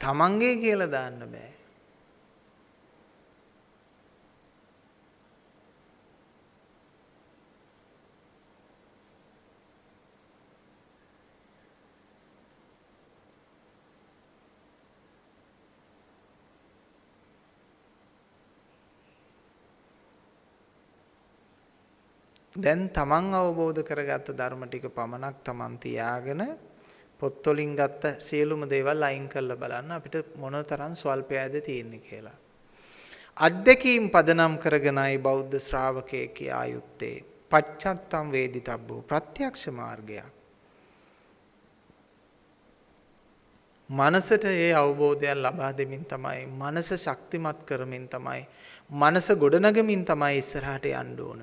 තමන්ගේ කියලා දාන්න බෑ. දැන් තමන් අවබෝධ කරගත්ත ධර්ම ටික පමණක් තමන් තියාගෙන පොත් වලින් ගත්ත සියලුම දේවල් අයින් කරලා බලන්න අපිට මොනතරම් ස්වල්පයද තියෙන්නේ කියලා. අද්දකීම් පදනම් කරගෙනයි බෞද්ධ ශ්‍රාවකයෙක් කියා යුත්තේ. පච්චත්තම් වේදිතබ්බෝ ප්‍රත්‍යක්ෂ මාර්ගයක්. මනසට ඒ අවබෝධයක් ලබා දෙමින් තමයි මනස ශක්තිමත් කරමින් තමයි මනස ගොඩනගමින් තමයි ඉස්සරහට යන්න ඕන.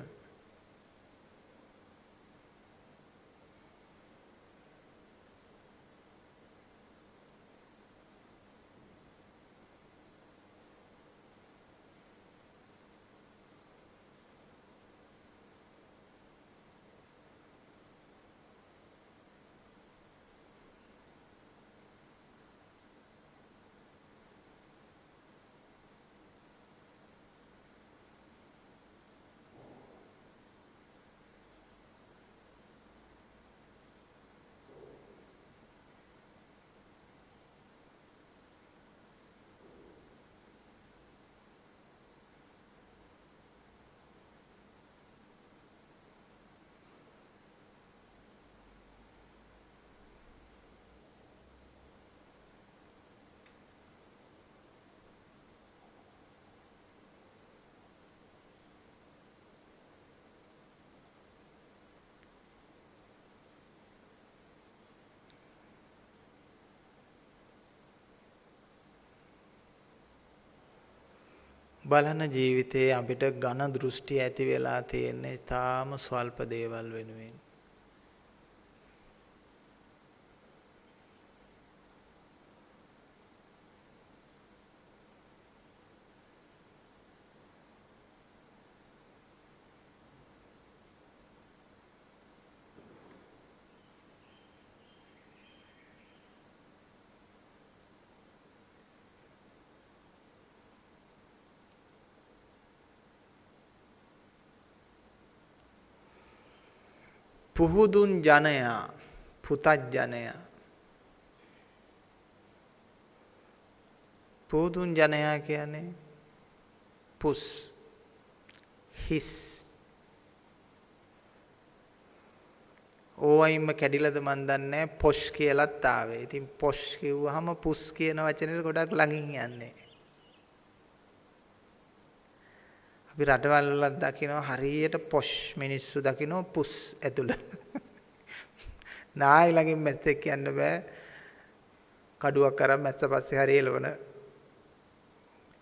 බලන ජීවිතයේ අපිට ඝන දෘෂ්ටි ඇති වෙලා තියෙන්නේ තාම ස්වල්ප දේවල් වෙනුවෙන්. පුහුදුන් ජනයා පුතජ්ජනයා පුහුදුන් ජනයා කියන්නේ පුස් හිස් ඕයින්ම කැඩිලද මන් දන්නේ පොෂ් කියලත් ආවේ. ඉතින් පොෂ් කිව්වහම පුස් කියන වචනේ ගොඩක් ළඟින් යන්නේ. අපි රටවල් වල දකිනවා හරියට පොෂ් මිනිස්සු දකිනවා පුස් ඇතුළ. නායි ළඟින් මැස්සෙක් කියන්න බෑ. කඩුවක් අරන් මැස්ස පස්සේ හරි එලවන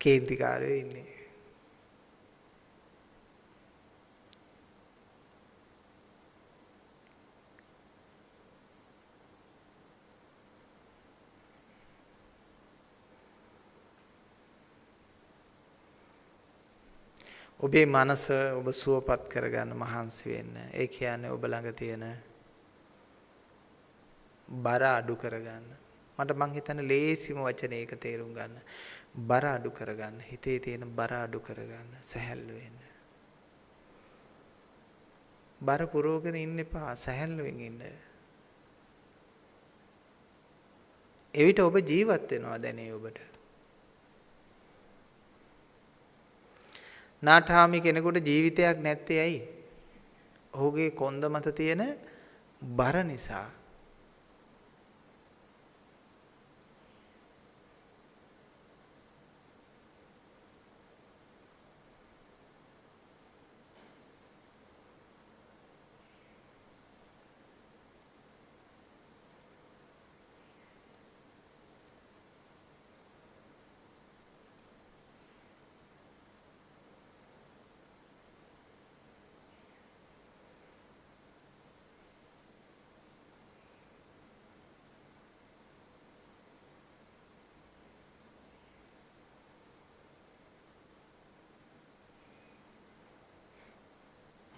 කේන්තිකාරයෝ ඉන්නේ. ඔබේ මනස ඔබ සුවපත් කරගන්න මහන්සි වෙන්න. ඒ කියන්නේ ඔබ ළඟ තියෙන බර අඩු කරගන්න. මට මං හිතන්නේ ලේසිම වචනේ ඒක තේරුම් ගන්න. බර අඩු කරගන්න. හිතේ තියෙන බර අඩු කරගන්න. සැහැල්ලු වෙන්න. බර පුරවගෙන ඉන්න එපා. සැහැල්ලුවෙන් ඉන්න. එවිට ඔබ ජීවත් වෙනවා දැනේ ඔබට. නාටාමි කෙනෙකුට ජීවිතයක් නැත්තේ ඇයි? ඔහුගේ කොන්ද මත තියෙන බර නිසා.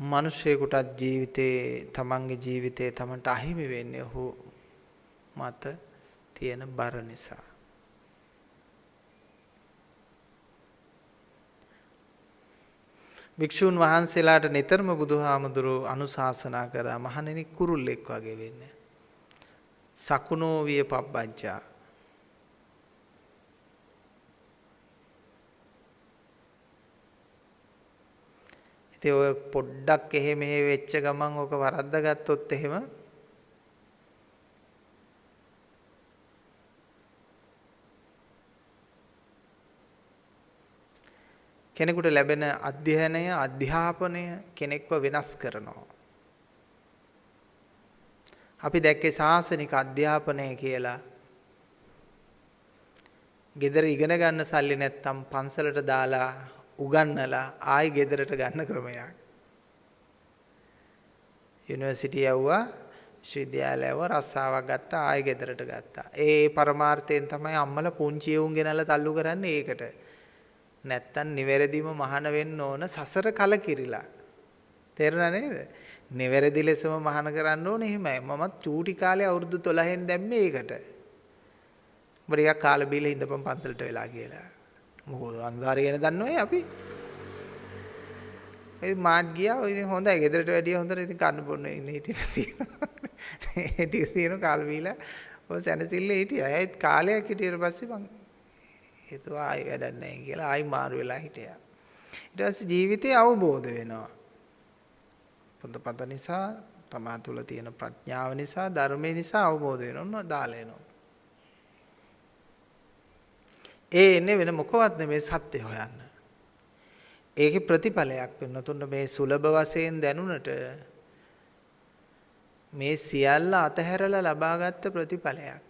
මිනිසෙකුටත් ජීවිතේ තමන්ගේ ජීවිතේ තමන්ට අහිමි වෙන්නේ ඔහු මත තියෙන බර නිසා. භික්ෂූන් වහන්සේලාට නිතරම බුදුහාමුදුරුව අනුශාසනා කරා මහණෙනි කුරුල්ලෙක් වගේ වෙන්න. සකුණෝ විය පබ්බජ්ජා ඉතින් ඔය පොඩ්ඩක් එහෙ මෙහෙ වෙච්ච ගමන් ඕක වරද්ද ගත්තොත් එහෙම කෙනෙකුට ලැබෙන අධ්‍යයනය අධ්‍යාපනය කෙනෙක්ව වෙනස් කරනවා. අපි දැක්කේ ශාසනික අධ්‍යාපනය කියලා. ගෙදර ඉගෙන ගන්න සල්ලි නැත්තම් පන්සලට දාලා උගන්නලා ආයි ගෙදරට ගන්න ක්‍රමයක්. යුනිවර්සිටි යවුවා විශ්වවිද්‍යාලය යවුවා රස්සාවක් ගත්තා ආයි ගෙදරට ගත්තා. ඒ පරමාර්ථයෙන් තමයි අම්මලා පුංචි උන් ගෙනල්ලා තල්ලු කරන්නේ ඒකට. නැත්තම් නිවැරදිම මහාන වෙන්න ඕන සසර කලකිරිලා. තේරුණා නේද? නිවැරදි ලෙසම මහාන කරන්න ඕනේ එහෙමයි. මමත් චූටි කාලේ අවුරුදු 12න් දැම්මේ ඒකට. බරියක් කාලා බීලා ඉඳපන් පන්සලට වෙලා කියලා. මොකද අන්දාරය ගැන දන්නවයි අපි. ඒ මාත් ගියා ඔය ඉතින් හොඳයි ගෙදරට වැඩිය හොඳට ඉතින් කන්න බොන්න ඉන්න හිටියලා තියෙනවා. ඒ ටික තියෙන කාල බීලා ඔය සැනසille හිටියා. ඒත් කාලයක් හිටියට පස්සේ මං හිතුවා ආයි වැඩක් නැහැ කියලා ආයි මාරු වෙලා හිටියා. ඊට පස්සේ ජීවිතේ අවබෝධ වෙනවා. පොතපත නිසා තමා තුළ තියෙන ප්‍රඥාව නිසා ධර්මය නිසා අවබෝධ වෙනවා දාලා එනවා. ඒ එන්නේ වෙන මොකවත් නෙමෙයි සත්‍ය හොයන්න. ඒකේ ප්‍රතිඵලයක් වෙනතුන්න මේ සුලභ වශයෙන් දැනුණට මේ සියල්ල අතහැරලා ලබාගත් ප්‍රතිඵලයක්.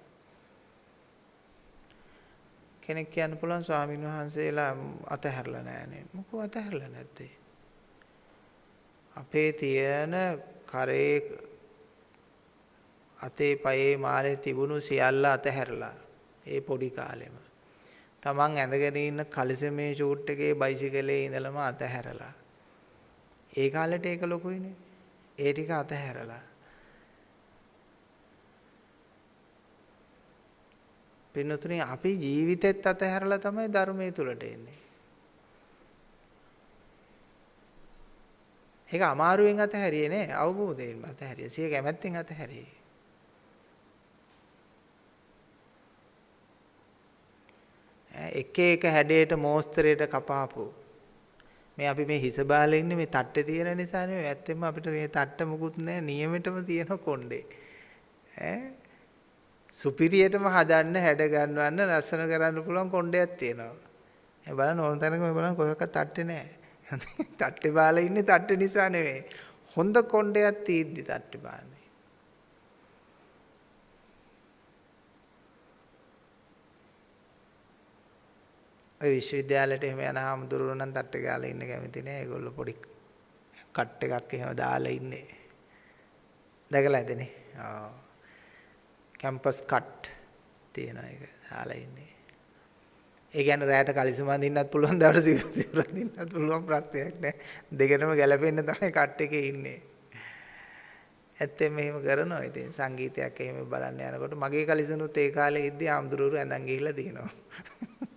කෙනෙක් කියන්න පුළුවන් ස්වාමීන් වහන්සේලා අතහැරලා නැහනේ. මොකෝ අතහැරලා නැත්තේ? අපේ තියෙන කරේ අතේ පයේ මාලේ තිබුණු සියල්ල අතහැරලා ඒ පොඩි කාලෙම තමන් ඇඳගෙන ඉන්න කලිසමේ ෂූට් එකේ බයිසිකලේ ඉඳලම අතහැරලා ඒ කාලෙට ඒක ලොකුයිනේ ඒ ටික අතහැරලා පින්නතුනේ අපි ජීවිතෙත් අතහැරලා තමයි ධර්මයේ තුලට එන්නේ. ඒක අමාරුවෙන් අතහැරියේ නෑ අවබෝධයෙන් අතහැරියේ. සිය කැමැත්තෙන් අතහැරියේ. එක එක හැඩයට මෝස්තරයට කපාපු මේ අපි මේ හිස බාලේ ඉන්නේ මේ තට්ටේ තියෙන නිසා නෙවෙයි ඇත්තෙන්ම අපිට මේ තට්ට මුකුත් නැහැ නියමෙටම තියෙන කොණ්ඩේ ඈ සුපිරියටම හදන්න හැඩ ගන්නවන්න ලස්සන කරන්න පුළුවන් කොණ්ඩයක් තියෙනවා. ඒ බලන්න ඕන තැනක මේ බලන්න කොහෙවත් තට්ටේ නැහැ. තට්ටේ බාලා ඉන්නේ තට්ටේ නිසා නෙවෙයි. හොඳ කොණ්ඩයක් තියෙද්දි තට්ටේ බාන්නේ. ඔය විශ්වවිද්‍යාලයට එහෙම යන හාමුදුරුවෝ නම් තට්ටේ ගාලා ඉන්න කැමති නෑ. ඒගොල්ලෝ පොඩි කට් එකක් එහෙම දාලා ඉන්නේ. දැකලා ඇදනේ. ආ කැම්පස් කට් තියෙන එක දාලා ඉන්නේ. ඒ කියන්නේ රැයට කලිසම අඳින්නත් පුළුවන් දවල්ට සිවුර අඳින්නත් පුළුවන් ප්‍රශ්නයක් නෑ. දෙකටම ගැලපෙන්න තමයි කට් එකේ ඉන්නේ. ඇත්තෙන් මෙහෙම කරනවා. ඉතින් සංගීතයක් එහෙම බලන්න යනකොට මගේ කලිසනුත් ඒ කාලේ ඉද්දි ආම්දුරුරු ඇඳන් ගිහිල්ලා තියෙනවා.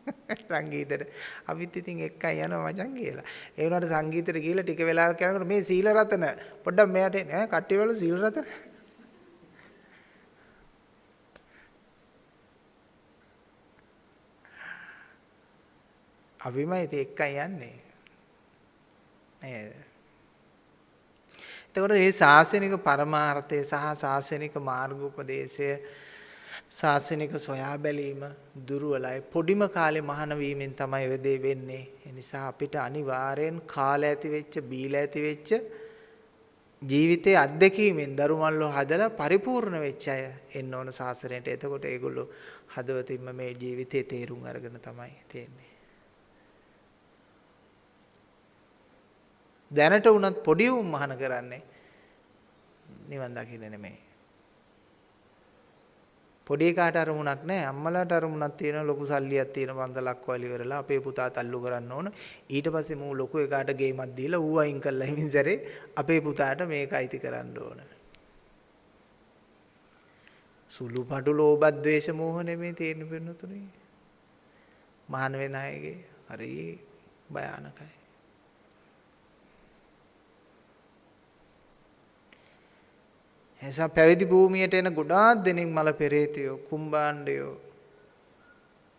සංගීතෙට අපිත් ඉතින් එක්කයි යනවා මචං කියලා. ඒ වුණාට සංගීතෙට ගිහිල්ලා ටික වෙලාවක් යනකොට මේ සීල රතන පොඩ්ඩක් මෙයාට ඈ කට්ටිය වල සීල රතන අපිම ඉතින් එක්කයි යන්නේ. නේද? එතකොට මේ ශාසනික පරමාර්ථය සහ ශාසනික මාර්ගෝපදේශය ශාසනික සොයා බැලීම දුර්වලයි. පොඩිම කාලේ මහාන වීමෙන් තමයි ඔය දේ වෙන්නේ. ඒ නිසා අපිට අනිවාර්යෙන් කාලය ඇති වෙච්ච, බීලා ඇති වෙච්ච ජීවිතයේ අත්දැකීමෙන් දරුමල්ලෝ හදලා පරිපූර්ණ වෙච්ච අය එන්න ඕන ශාසනයට. එතකොට ඒගොල්ලෝ හදවතින්ම මේ ජීවිතේ තේරුම් අරගෙන තමයි තියෙන්නේ. දැනට වුණත් පොඩි උන් මහාන කරන්නේ නිවන් දකින්න නෙමෙයි. පොඩි කාට අරමුණක් නැහැ අම්මලාට අරමුණක් තියෙන ලොකු සල්ලියක් තියෙන පන්සලක් වල ඉවරලා අපේ පුතා තල්ලු කරන්න ඕන. ඊට පස්සේ මූ ලොකු එකාට ගේමක් දීලා ඌ අයින් කළා හිමින් සැරේ අපේ පුතාට මේක අයිති කරන්න ඕන. සුළු පටු ලෝභ ද්වේෂ මෝහ නෙමෙයි තියෙන වෙනතුනේ මහාන වෙන අයගේ හරි භයානකයි. නිසා පැවිදි භූමියට එන ගොඩාක් දෙනෙක් මල පෙරේතයෝ, කුම්බාණ්ඩයෝ,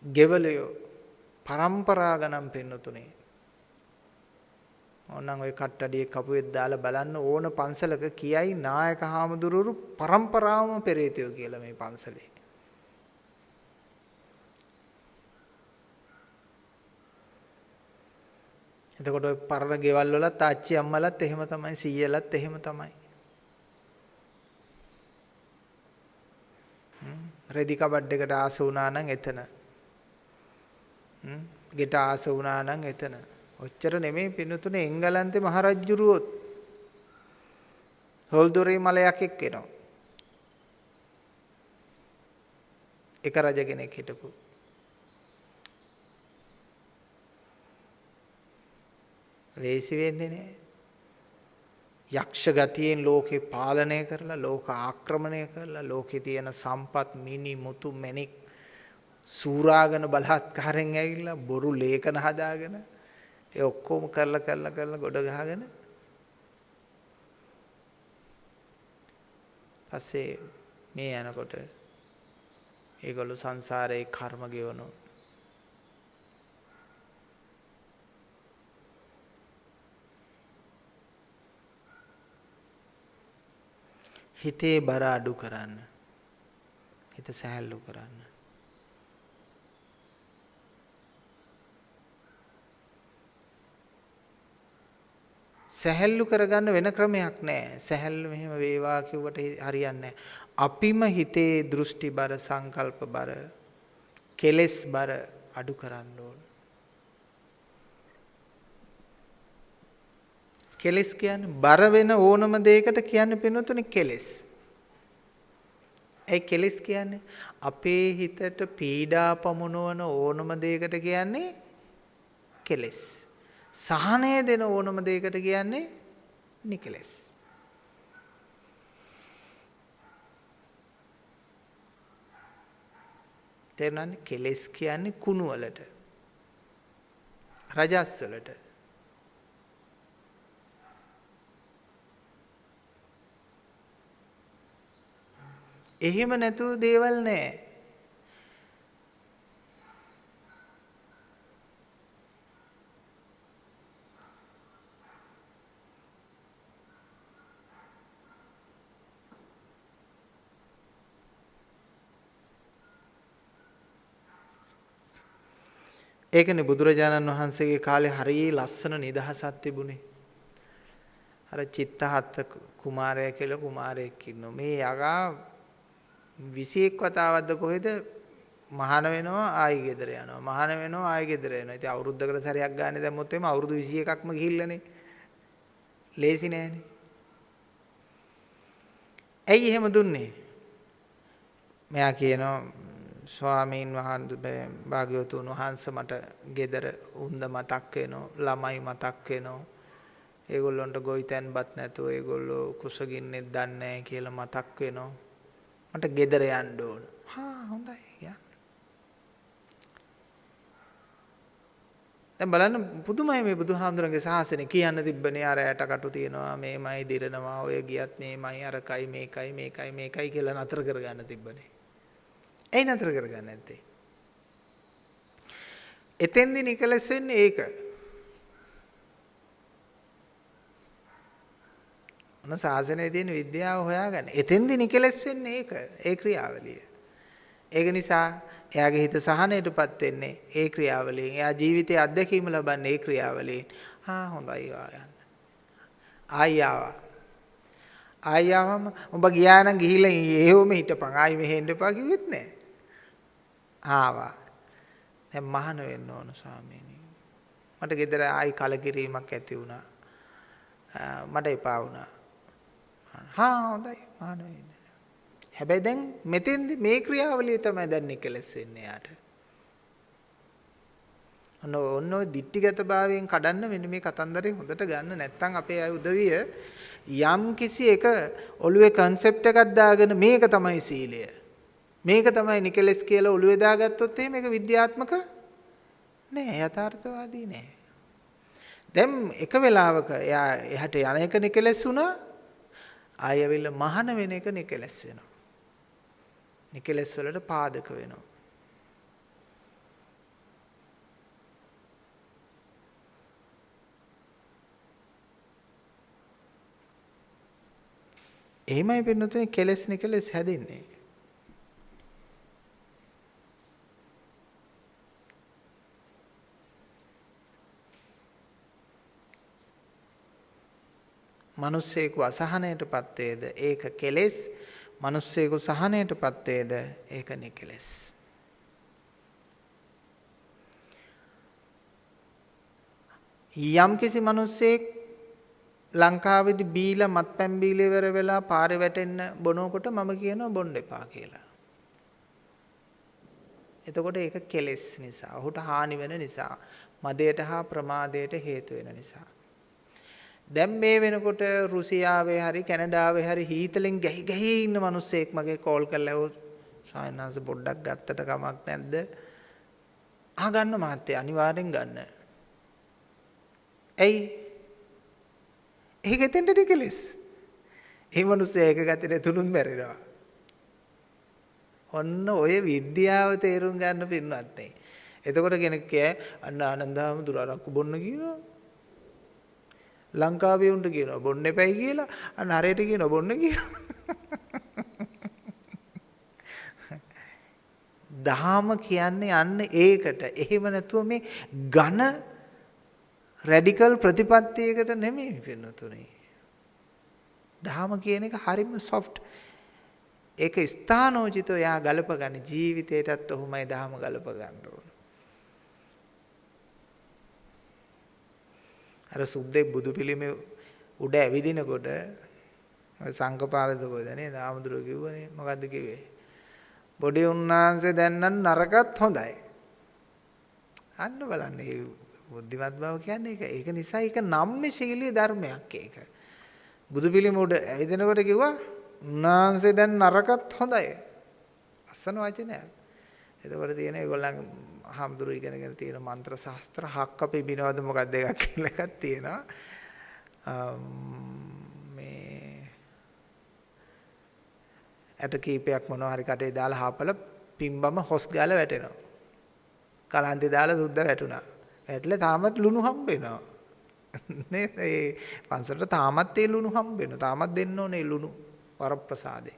ගෙවලයෝ පරම්පරා ගණන් පෙන්වතුනේ. ඕනනම් ওই කට්ටඩියේ කපුවෙත් දාලා බලන්න ඕන පන්සලක කියයි නායක හාමුදුරුවරු පරම්පරාවම පෙරේතයෝ කියලා මේ පන්සලේ. එතකොට ওই පරණ ගෙවල් වලත් ආච්චි අම්මලත් එහෙම තමයි සීයලත් එහෙම තමයි. රෙදි කබඩ් එකට ආස වුණා නම් එතන. ගෙට ආස වුණා නම් එතන. ඔච්චර නෙමෙයි පිනුතුනේ එංගලන්තේ මහරජුරුවොත් හොල්දොරේ මලයක් එක්කෙනවා. එක රජ කෙනෙක් හිටපු. ලේසි වෙන්නේ නැහැ. යක්ෂ ගතියෙන් ලෝකේ පාලනය කරලා ලෝක ආක්‍රමණය කරලා ලෝකේ තියෙන සම්පත් මිනි මුතු මැණික් සූරාගෙන බලහත්කාරයෙන් ඇවිල්ලා බොරු ලේඛන හදාගෙන ඒ ඔක්කොම කරලා කරලා කරලා ගොඩ ගහගෙන පස්සේ මේ යනකොට ඒගොල්ලෝ සංසාරේ කර්ම ගෙවනවා. හිතේ බර අඩු කරන්න. හිත සැහැල්ලු කරන්න. සැහැල්ලු කරගන්න වෙන ක්‍රමයක් නැහැ. සැහැල්ලු මෙහෙම වේවා කිව්වට හරියන්නේ අපිම හිතේ දෘෂ්ටි බර සංකල්ප බර කෙලෙස් බර අඩු කරන්න ඕන. කෙලෙස් කියන්නේ බර වෙන ඕනම දෙයකට කියන්නේ පිනතුනේ කෙලෙස්. ඒ කෙලෙස් කියන්නේ අපේ හිතට පීඩා පමුණවන ඕනම දෙයකට කියන්නේ කෙලෙස්. සහනය දෙන ඕනම දෙයකට කියන්නේ නිකලෙස්. තේරුණානේ කෙලෙස් කියන්නේ කුණු වලට රජස් වලට එහෙම නැතුව දේවල් නැහැ. ඒකනේ බුදුරජාණන් වහන්සේගේ කාලේ හරිය ලස්සන නිදහසක් තිබුණේ. අර චිත්තහත් කුමාරයා කියලා කුමාරයෙක් ඉන්නවා. මේ යගා 21 වතාවක්ද කොහෙද මහාන වෙනවා ආයි ගෙදර යනවා. මහාන වෙනවා ආයි ගෙදර එනවා. ඉතින් අවුරුද්දකට සැරයක් ගන්න දැම්මොත් එimhe අවුරුදු 21ක්ම ගිහිල්ලානේ. ලේසි නෑනේ. ඇයි එහෙම දුන්නේ? මෙයා කියනවා ස්වාමීන් වහන්සේ භාග්‍යවතුන් වහන්සේ මට ගෙදර උන්ද මතක් වෙනවා ළමයි මතක් වෙනවා ඒගොල්ලොන්ට ගොවිතැන්පත් නැතුව ඒගොල්ලෝ කුසගින්නෙත් දන්නේ නැහැ කියලා මතක් වෙනවා මට ගෙදර යන්න ඕන. හා හොඳයි යන්න. දැන් බලන්න පුදුමයි මේ බුදුහාමුදුරන්ගේ ශාසනය කියන්න තිබ්බනේ අර ඇට කටු තියනවා මේමයි දිරනවා ඔය ගියත් මේමයි අරකයි මේකයි මේකයි මේකයි කියලා නතර කරගන්න තිබ්බනේ. ඇයි නතර කරගන්නේ නැත්තේ? එතෙන්දි නිකලස් වෙන්නේ ඒක. මොන සාසනයේ තියෙන විද්‍යාව හොයාගන්න. එතෙන්දි නිකලස් වෙන්නේ ඒක. ඒ ක්‍රියාවලිය. ඒක නිසා එයාගේ හිත සහනයටපත් වෙන්නේ ඒ ක්‍රියාවලියෙන්. එයා ජීවිතයේ අත්දැකීම ලබන්නේ ඒ ක්‍රියාවලියෙන්. ආ හොඳයි යන්න. ආයි ආවා. ආයි ආවම උඹ ගියා නම් ගිහිල්ලා එහෙවම හිටපන්. ආයි මෙහෙන්න එපා කිව්වෙත් නෑ. ආවා. දැන් මහාන වෙන්න ඕන ස්වාමීනි. මට ගෙදර ආයි කලකිරීමක් ඇති වුණා. මට එපා වුණා. හා හොඳයි මහාන වෙන්න. හැබැයි දැන් මෙතෙන්දි මේ ක්‍රියාවලිය තමයි දැන් නිකලස් වෙන්නේ යාට. ඔන්න ඔන්න ඔය දික්ටිගත භාවයෙන් කඩන්න මෙන්න මේ කතන්දරේ හොඳට ගන්න නැත්නම් අපේ අය උදවිය යම් කිසි එක ඔළුවේ concept එකක් දාගෙන මේක තමයි සීලය. මේක තමයි නිකලස් කියලා ඔළුවේ දාගත්තොත් එහෙනම් මේක විද්‍යාත්මක නෑ යථාර්ථවාදී නෑ. දැන් එක වෙලාවක එයා එහට යන එක නිකලස් වුණා ආයෙ ඇවිල්ලා මහන වෙන එක නිකලස් වෙනවා. නිකලස් වලට පාදක වෙනවා. එහෙමයි පින්නතුනේ කෙලස් නිකලස් හැදෙන්නේ. මිනිස්සෙකු අසහනයටපත් වේද ඒක කෙලෙස් මිනිස්සෙකු සහනයටපත් වේද ඒක නිකලෙස් යම් කිසි මිනිස්සෙක් ලංකාවේදී බීලා මත්පැන් බීලා ඉවර වෙලා පාරේ වැටෙන්න බොනකොට මම කියනවා බොන්න එපා කියලා. එතකොට ඒක කෙලෙස් නිසා. ඔහුට හානි වෙන නිසා. මදයට හා ප්‍රමාදයට හේතු වෙන නිසා. දැන් මේ වෙනකොට රුසියාවේ හරි කැනඩාවේ හරි හීතලෙන් ගැහි ගැහි ඉන්න මිනිස්සෙක් මගේ කෝල් කරලා ඇහුවොත් සායනාංශ පොඩ්ඩක් ගත්තට කමක් නැද්ද? ආ ගන්න මහත්තයා අනිවාර්යෙන් ගන්න. ඇයි? ඒක එතෙන්ට ටිකලස්. ඒ මිනිස්සයා ඒක ගත්තේ තුනුන් මැරෙනවා. ඔන්න ඔය විද්‍යාව තේරුම් ගන්න පින්නත් නේ. එතකොට කෙනෙක් කියයි අන්න ආනන්දාම දුර අරක්කු බොන්න කියනවා. ලංකාවේ උන්ට කියනවා බොන්න එපයි කියලා අන්න හරියට කියනවා බොන්න කියලා. දහම කියන්නේ යන්න ඒකට. එහෙම නැතුව මේ ඝන රැඩිකල් ප්‍රතිපත්තියකට නෙමෙයි පින්නතුනේ. දහම කියන එක හරිම සොෆ්ට්. ඒක ස්ථානෝචිතව යා ගලප ගන්න ජීවිතේටත් ඔහොමයි දහම ගලප ගන්න ඕන. අර සුද්දෙක් බුදු පිළිමේ උඩ ඇවිදිනකොට සංකපාලද කොහෙද නේද ආමඳුර කිව්වනේ. මොකද්ද කිව්වේ? බොඩි උන්නාන්සේ දැන් නම් නරකත් හොඳයි. අන්න බලන්න මේ බුද්ධිමත් බව කියන්නේ ඒක. ඒක නිසා ඒක නම්මේ ශීලී ධර්මයක් ඒක. බුදු පිළිම උඩ ඇවිදිනකොට කිව්වා උන්නාන්සේ දැන් නරකත් හොඳයි. අසන වචනයක්. එතකොට තියෙන ඒගොල්ලන් හාමුදුරු ඉගෙනගෙන තියෙන මන්ත්‍ර ශාස්ත්‍ර හක්ක පිබිනවද මොකක්ද එකක් කියලා එකක් තියෙනවා. මේ ඇට කීපයක් මොනවා හරි කටේ දාලා හාපල පිම්බම හොස් ගාලා වැටෙනවා. කලන්තේ දාලා සුද්ද වැටුණා. වැටලා තාමත් ලුණු හම්බ වෙනවා නේද? ඒ පන්සලට තාමත් ඒ ලුණු හම්බ වෙනවා තාමත් දෙන්න ඕනේ ලුණු වරප්‍රසාදේ.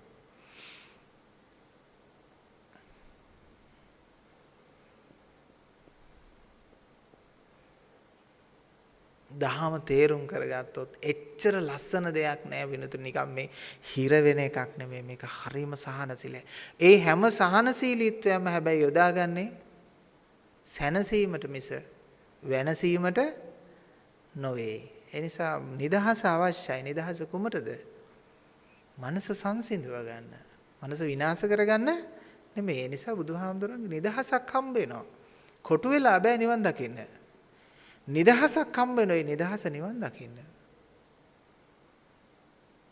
දහම තේරුම් කරගත්තොත් එච්චර ලස්සන දෙයක් නෑ විනතු නිකම් මේ හිර වෙන එකක් නෙමෙයි මේක හරිම සහනශීලයි. ඒ හැම සහනශීලීත්වයක්ම හැබැයි යොදාගන්නේ සැනසීමට මිස වෙනසීමට නොවේ. ඒ නිසා නිදහස අවශ්‍යයි. නිදහස කුමටද? මනස සංසිඳව ගන්න. මනස විනාශ කරගන්න නෙමෙයි. ඒ නිසා බුදුහාමුදුරන්ගේ නිදහසක් හම්බ වෙනවා. කොටු වෙලා බෑ නිවන් දකින්න. නිදහසක් හම්බ වෙන ඒ නිදහස නිවන් දකින්න.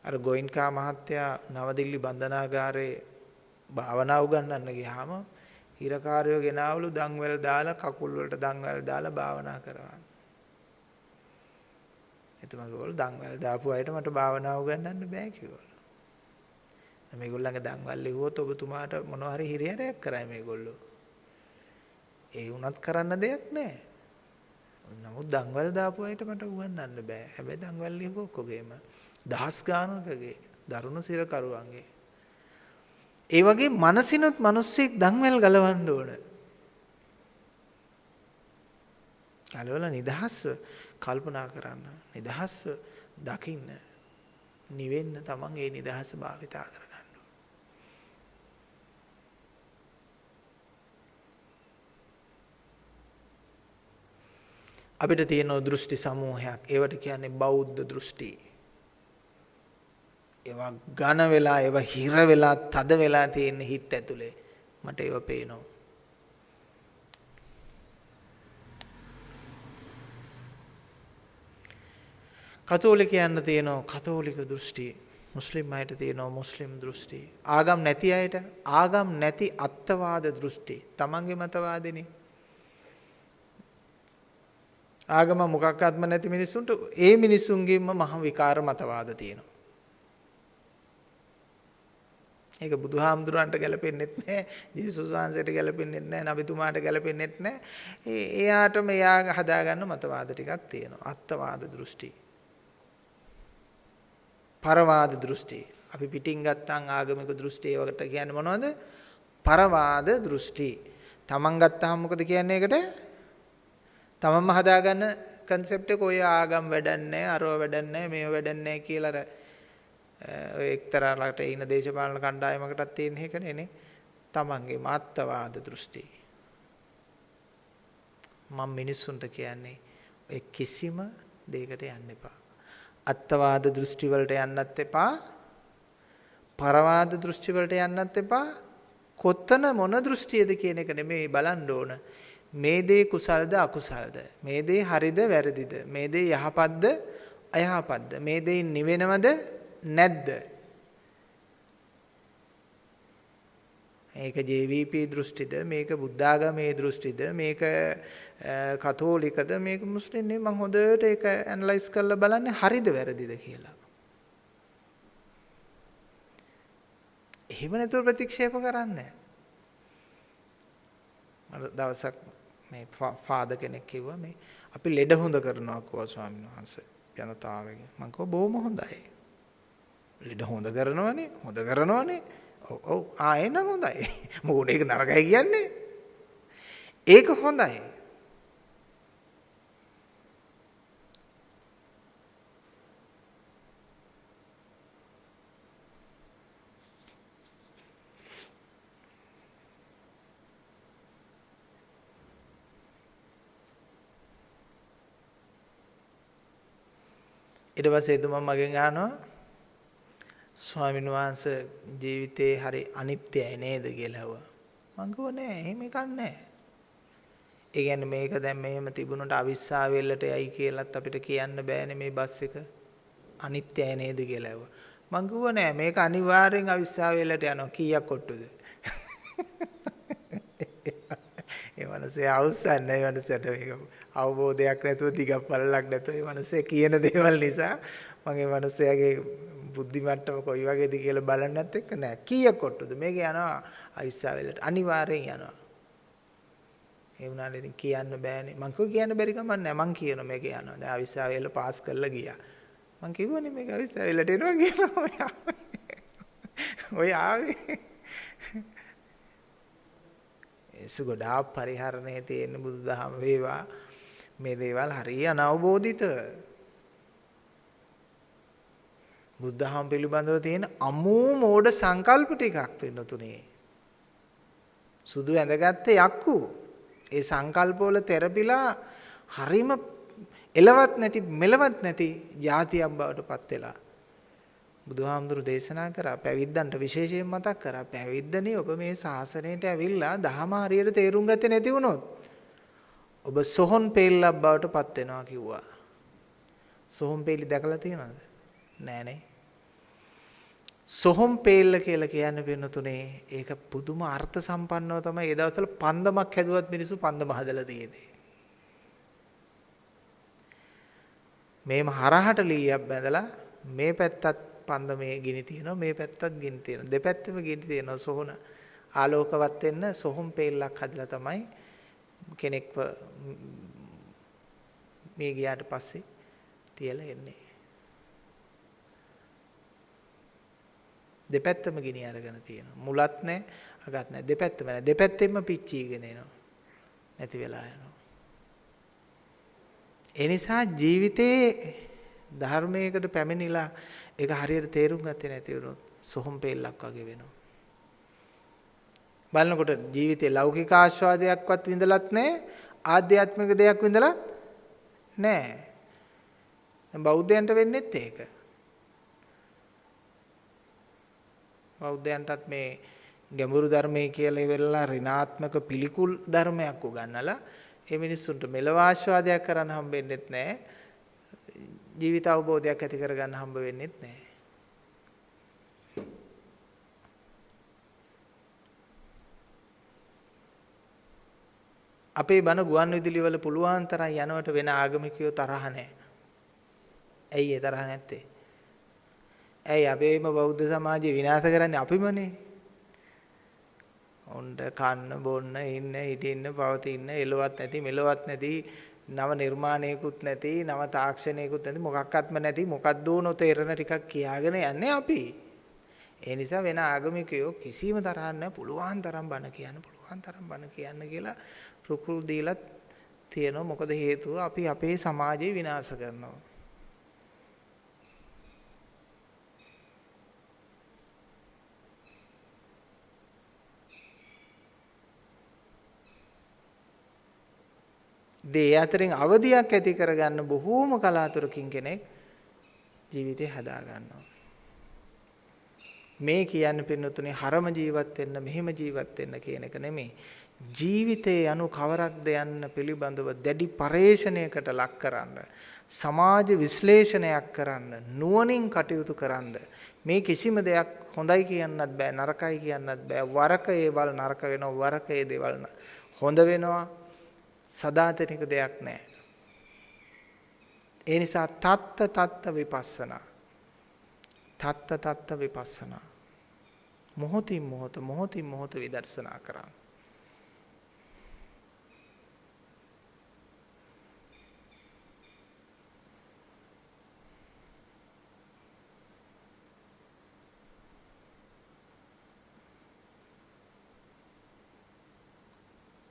අර ගෝයින්කා මහත්තයා නවදිල්ලි බන්ධනාගාරේ භාවනා උගන්වන්න ගියාම හිරකාරයෝ ගෙනාවලු දන්වැල් දාලා කකුල් වලට දන්වැල් දාලා භාවනා කරවන්න. එතුමා කිව්වලු දන්වැල් දාපු අයට මට භාවනා උගන්වන්න බෑ කිව්වලු. මේගොල්ලන්ගේ දන්වැල් ලිව්වොත් ඔබතුමාට මොනවා හරි හිරිහැරයක් කරයි මේගොල්ලෝ. ඒ වුණත් කරන්න දෙයක් නැහැ. නමුත් දන්වැල් දාපු අයට මට උගන්වන්න බෑ. හැබැයි දන්වැල් ලියපු ඔක්කොගේම දහස් ගානකගේ දරුණු සිරකරුවන්ගේ. ඒ වගේ මනසිනුත් මිනිස්සෙක් දන්වැල් ගලවන්න ඕන. ගලවලා නිදහස්ව කල්පනා කරන්න. නිදහස්ව දකින්න. නිවෙන්න තමන් ඒ නිදහස භාවිතා කරගන්න. අපිට තියෙන දෘෂ්ටි සමූහයක්. ඒවට කියන්නේ බෞද්ධ දෘෂ්ටි. ඒවා ඝන වෙලා ඒවා හිර වෙලා තද වෙලා තියෙන හිත ඇතුලේ මට ඒව පේනවා. කතෝලිකයන්ට තියෙනවා කතෝලික දෘෂ්ටි. මුස්ලිම් අයට තියෙනවා මුස්ලිම් දෘෂ්ටි. ආගම් නැති අයට ආගම් නැති අත්වාද දෘෂ්ටි. තමන්ගේ මතවාදෙනේ ආගම මොකක්වත්ම නැති මිනිස්සුන්ට ඒ මිනිස්සුන්ගේම මහ විකාර මතවාද තියෙනවා. ඒක බුදුහාමුදුරන්ට ගැලපෙන්නෙත් නැහැ. ජේසුස් වහන්සේට ගැලපෙන්නෙත් නැහැ. නබිතුමාට ගැලපෙන්නෙත් නැහැ. ඒ එයාටම එයා හදාගන්න මතවාද ටිකක් තියෙනවා. අත්වාද දෘෂ්ටි. පරවාද දෘෂ්ටි. අපි පිටින් ගත්තාන් ආගමික දෘෂ්ටි ඒවට කියන්නේ මොනවද? පරවාද දෘෂ්ටි. තමන් ගත්තාම මොකද කියන්නේ ඒකට? තමන්ම හදාගන්න concept එක ඔය ආගම් වැඩන්නේ අරව වැඩන්නේ මේව වැඩන්නේ කියලා අර ඔය එක්තරා ළඟට ඉන්න දේශපාලන කණ්ඩායමකටත් තියෙන එකනේ නේ. තමන්ගේ මාත්තවාද දෘෂ්ටි. මම මිනිස්සුන්ට කියන්නේ ඔය කිසිම දෙයකට යන්න එපා. අත්වාද දෘෂ්ටි වලට යන්නත් එපා. පරවාද දෘෂ්ටි වලට යන්නත් එපා. කොතන මොන දෘෂ්ටියද කියන එක නෙමෙයි බලන්න ඕන. මේ දේ කුසල්ද අකුසල්ද? මේ දේ හරිද වැරදිද? මේ දේ යහපත්ද අයහපත්ද? මේ දේ නිවෙනවද නැද්ද? මේක JVP දෘෂ්ටිද මේක බුද්ධාගමේ දෘෂ්ටිද මේක කතෝලිකද මේක මුස්ලිම් නේ මම හොඳට ඒක ඇනලයිස් කරලා බලන්නේ හරිද වැරදිද කියලා. එහෙම නැතුව ප්‍රතික්ෂේප කරන්නේ මට දවසක් මේ ෆාදර් කෙනෙක් කිව්වා මේ අපි ලෙඩ හොඳ කරනවා කිව්වා ස්වාමීන් වහන්සේ ජනතාවගෙන් මම කිව්වා බොහොම හොඳයි. ලෙඩ හොඳ කරනවනේ හොඳ කරනවනේ. ඔව් ඔව්. ආ එන හොඳයි. මොකද ඒක නරකයි කියන්නේ. ඒක හොඳයි. ඊට පස්සේ එතුමා මගෙන් අහනවා ස්වාමීන් වහන්සේ ජීවිතේ හරි අනිත්‍යයි නේද කියලා ඇහුවා. මං කිව්වා නෑ එහෙම එකක් නෑ. ඒ කියන්නේ මේක දැන් මෙහෙම තිබුණොට අවිස්සාවෙල්ලට යයි කියලාත් අපිට කියන්න බෑනේ මේ බස් එක අනිත්‍යයි නේද කියලා ඇහුවා. මං කිව්වා නෑ මේක අනිවාර්යෙන් අවිස්සාවෙල්ලට යනවා කීයක් කොට්ටුද? ඒ මනසේ අවසන් ඒ මනසට මේක අවබෝධයක් නැතුව දිගක් පළලක් නැතුව මේ මිනිස්සේ කියන දේවල් නිසා මම මේ මිනිස්සයාගේ බුද්ධි මට්ටම කොයි වගේද කියලා බලන්නත් එක්ක නෑ. කීයක් කොට්ටුද? මේක යනවා අවිස්සාවෙලට. අනිවාර්යෙන් යනවා. ඒ වුණාට ඉතින් කියන්න බෑනේ. මං කිව්ව කියන්න බැරි කමක් නෑ. මං කියනවා මේක යනවා. දැන් අවිස්සාවෙල පාස් කරලා ගියා. මං කිව්වනේ මේක අවිස්සාවෙලට එනවා කියලා. ඔය ආවේ. ඒසු ගොඩාක් පරිහරණයේ තියෙන බුදුදහම වේවා මේ දේවල් හරිය අනවබෝධිත. බුද්ධහම පිළිබඳව තියෙන අමෝ මෝඩ සංකල්ප ටිකක් වෙනතුනේ. සුදු ඇඳගත්ත යක්කු. ඒ සංකල්පවල තෙරපිලා හරිම එලවත් නැති මෙලවත් නැති જાතියක් බවට පත් වෙලා. බුදුහාමුදුරු දේශනා කරා පැවිද්දන්ට විශේෂයෙන් මතක් කරා පැවිද්දනේ ඔබ මේ ශාසනයට ඇවිල්ලා දහම හරියට තේරුම් ගත්තේ නැති වුණොත් ඔබ සොහොන් පෙල්ලක් බවට පත් වෙනවා කිව්වා. සොහොන් පෙල්ලි දැකලා තියෙනවද? නෑනේ. සොහොන් පෙල්ල කියලා කියන්නේ වෙනතුනේ ඒක පුදුම අර්ථ සම්පන්නව තමයි ඒ දවස්වල පන්දමක් හැදුවත් මිනිස්සු පන්දම හදලා තියෙන්නේ. මේම හරහට ලීයක් බැඳලා මේ පැත්තත් පන්දමේ ගිනි තියෙනවා මේ පැත්තත් ගිනි තියෙනවා දෙපැත්තෙම ගිනි තියෙනවා සොහොන ආලෝකවත් වෙන්න සොහොන් පෙල්ලක් හදලා තමයි කෙනෙක්ව මේ ගියාට පස්සේ තියලා එන්නේ. දෙපැත්තම ගිනි අරගෙන තියෙනවා. මුලත් නැහැ, අගත් නැහැ. දෙපැත්තම නැහැ. දෙපැත්තෙම පිච්චීගෙන එනවා. නැති වෙලා යනවා. ඒ නිසා ජීවිතේ ධර්මයකට පැමිණිලා ඒක හරියට තේරුම් ගත්තේ නැති වුණොත් සොහොන් පෙල්ලක් වගේ වෙනවා. බලනකොට ජීවිතේ ලෞකික ආස්වාදයක්වත් විඳලත් නැහැ ආධ්‍යාත්මික දෙයක් විඳලත් නැහැ. බෞද්ධයන්ට වෙන්නේත් ඒක. බෞද්ධයන්ටත් මේ ගැඹුරු ධර්මයේ කියලා ඉවරලා ඍණාත්මක පිළිකුල් ධර්මයක් උගන්වලා ඒ මිනිස්සුන්ට මෙලව ආස්වාදයක් කරන්න හම්බෙන්නෙත් නැහැ. ජීවිත අවබෝධයක් ඇති කරගන්න හම්බ වෙන්නෙත් නැහැ. අපේ බණ ගුවන් විදුලි වල පුළුවන් තරම් යනවට වෙන ආගමිකයෝ තරහ නැහැ. ඇයි ඒ තරහ නැත්තේ? ඇයි අපේම බෞද්ධ සමාජය විනාශ කරන්නේ අපිමනේ? උණ්ඩ කන්න බොන්න ඉන්න හිටින්න පවතින්න එලවත් නැති මෙලවත් නැති නව නිර්මාණයකුත් නැති නව තාක්ෂණයකුත් නැති මොකක්වත්ම නැති මොකද්ද නොතේරෙන ටිකක් කියාගෙන යන්නේ අපි. ඒ නිසා වෙන ආගමිකයෝ කිසිම තරහක් නැහැ පුළුවන් තරම් බණ කියන්න පුළුවන් තරම් බණ කියන්න කියලා රුකුල් දීලා තියෙනවා. මොකද හේතුව අපි අපේ සමාජය විනාශ කරනවා. දේ අතරින් අවදියක් ඇති කරගන්න බොහෝම කලාතුරකින් කෙනෙක් ජීවිතේ හදා ගන්නවා. මේ කියන්නේ පින්නතුනේ හරම ජීවත් වෙන්න මෙහෙම ජීවත් වෙන්න කියන එක නෙමෙයි. ජීවිතයේ යනු කවරක්ද යන්න පිළිබඳව දැඩි පරේෂණයකට ලක් කරන්න සමාජ විශ්ලේෂණයක් කරන්න නුවණින් කටයුතු කරන්න මේ කිසිම දෙයක් හොඳයි කියන්නත් බෑ නරකයි කියන්නත් බෑ වරක ඒවල් නරක වෙනවා වරක ඒ දේවල් හොඳ වෙනවා සදාතනික දෙයක් නැහැ ඒ නිසා තත්ත තත්ත විපස්සනා. තත්ත තත්ත විපස්සනා. මොහොතින් මොහොත මොහොතින් මොහොත විදර්ශනා කරන්න.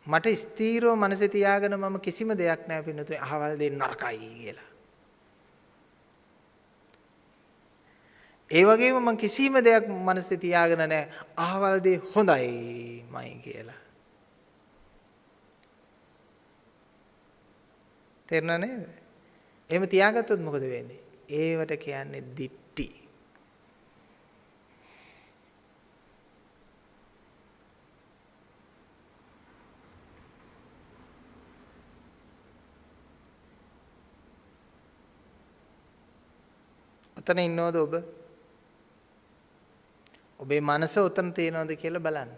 මට ස්ථීරව මනසේ තියාගෙන මම කිසිම දෙයක් නැහැ පින්නතුනේ අහවල් දෙන්න නරකයි කියලා. ඒ වගේම මම කිසිම දෙයක් මනසේ තියාගෙන නැහැ අහවල් දේ හොඳයිමයි කියලා. තේරුණා නේද? එහෙම තියාගත්තොත් මොකද වෙන්නේ? ඒවට කියන්නේ දිට්ටි. ඔතන ඉන්නවද ඔබ? ඔබේ මනස ඔතන තියෙනවද කියලා බලන්න.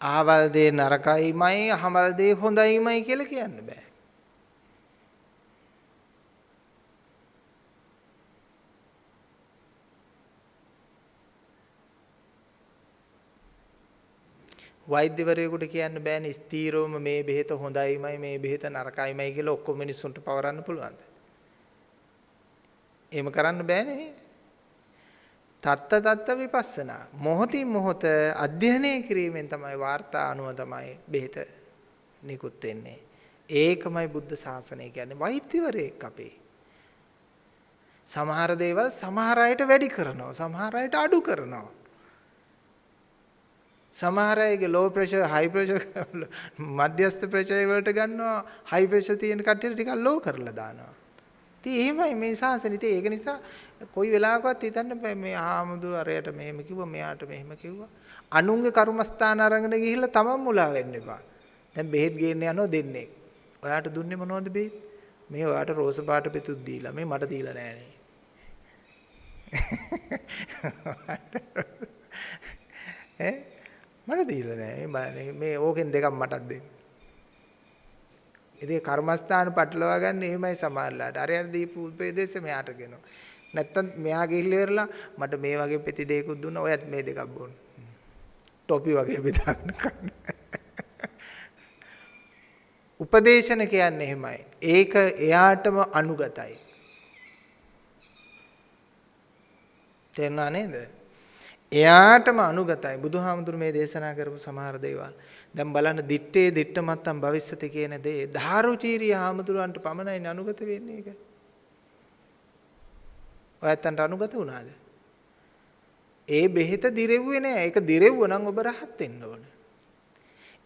ආවල් දේ නරකයිමයි අහවල් දේ හොඳයිමයි කියලා කියන්න බෑ. වෛද්‍යවරයෙකුට කියන්න බෑනේ ස්ථීරවම මේ බෙහෙත හොඳයිමයි මේ බෙහෙත නරකයිමයි කියලා ඔක්කොම මිනිස්සුන්ට පවරන්න පුළුවන්ද? එහෙම කරන්න බෑනේ. තත්ත තත්ත විපස්සනා. මොහොතින් මොහොත අධ්‍යයනය කිරීමෙන් තමයි වාර්තා අනුව තමයි බෙහෙත නිකුත් වෙන්නේ. ඒකමයි බුද්ධ ශාසනය කියන්නේ වෛද්‍යවරයෙක් අපේ. සමහර දේවල් සමහර අයට වැඩි කරනවා සමහර අයට අඩු කරනවා. සමහර අයගේ ලෝ ප්‍රෙෂර් හයි ප්‍රෙෂර් මධ්‍යස්ථ ප්‍රෙෂර් වලට ගන්නවා හයි ප්‍රෙෂර් තියෙන කට්ටියට ටිකක් ලෝ කරලා දානවා. ඉතින් එහෙමයි මේ ශාසනය. ඉතින් ඒක නිසා කොයි වෙලාවකවත් හිතන්න බෑ මේ ආමුදුර අරයට මෙහෙම කිව්වා මෙයාට මෙහෙම කිව්වා. අනුන්ගේ කර්මස්ථාන අරගෙන ගිහිල්ලා තමන් මුලා වෙන්න එපා. දැන් බෙහෙත් ගේන්න යනවා දෙන්නේ. ඔයාට දුන්නේ මොනවද බෙහෙත්? මේ ඔයාට රෝස පාට පෙතුත් දීලා මේ මට දීලා නෑනේ. ඈ මට දීලා නෑ. මේ ඕකෙන් දෙකක් මටත් දෙන්න. ඉතින් කර්මස්ථාන පටලවා ගන්න එහෙමයි සමහරලාට. අර අර දීපු උපදේශය මෙයාට ගෙනවා. නැත්තම් මෙයා ගිහිල්ලා ඉවරලා මට මේ වගේ පෙති දෙකකුත් දුන්නා. ඔයත් මේ දෙකක් බොන්න. ටොපි වගේ බෙදාගෙන කන්න. උපදේශන කියන්නේ එහෙමයි. ඒක එයාටම අනුගතයි. තේරුණා නේද? එයාටම අනුගතයි බුදුහාමුදුරු මේ දේශනා කරපු සමහර දේවල්. දැන් බලන්න දිත්තේ දිට්ට මත්තම් භවිස්සති කියන දේ ධාරුචීරිය හාමුදුරුවන්ට පමණයි අනුගත වෙන්නේ ඒක. ඔයත්තන්ට අනුගත වුණාද? ඒ බෙහෙත දිරෙව්වේ නෑ. ඒක දිරෙව්ව නම් ඔබ රහත් වෙන්න ඕන.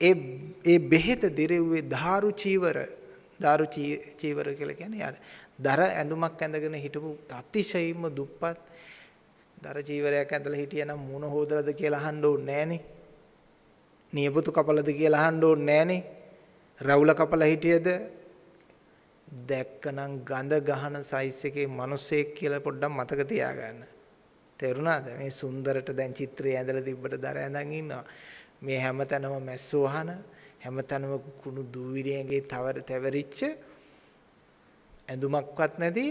ඒ ඒ බෙහෙත දිරෙව්වේ ධාරු චීවර ධාරු චීවර කියලා කියන්නේ යාර. දර ඇඳුමක් ඇඳගෙන හිටපු අතිශයින්ම දුප්පත් දර චීවරයක් ඇඳලා හිටියනම් මුණ හොදලාද කියලා අහන්න ඕනේ නෑනේ. නියපොතු කපලාද කියලා අහන්න ඕනේ නෑනේ. රවුල කපලා හිටියද දැක්කනම් ගඳ ගහන සයිස් එකේ මිනිසෙක් කියලා පොඩ්ඩක් මතක තියාගන්න. තේරුණාද? මේ සුන්දරට දැන් චිත්‍රය ඇඳලා තිබ්බට දර ඇඳන් ඉන්නවා. මේ හැමතැනම මැස්සෝ අහන හැමතැනම කුණු දූවිලියන්ගේ තවර තැවරිච්ච ඇඳුමක්වත් නැති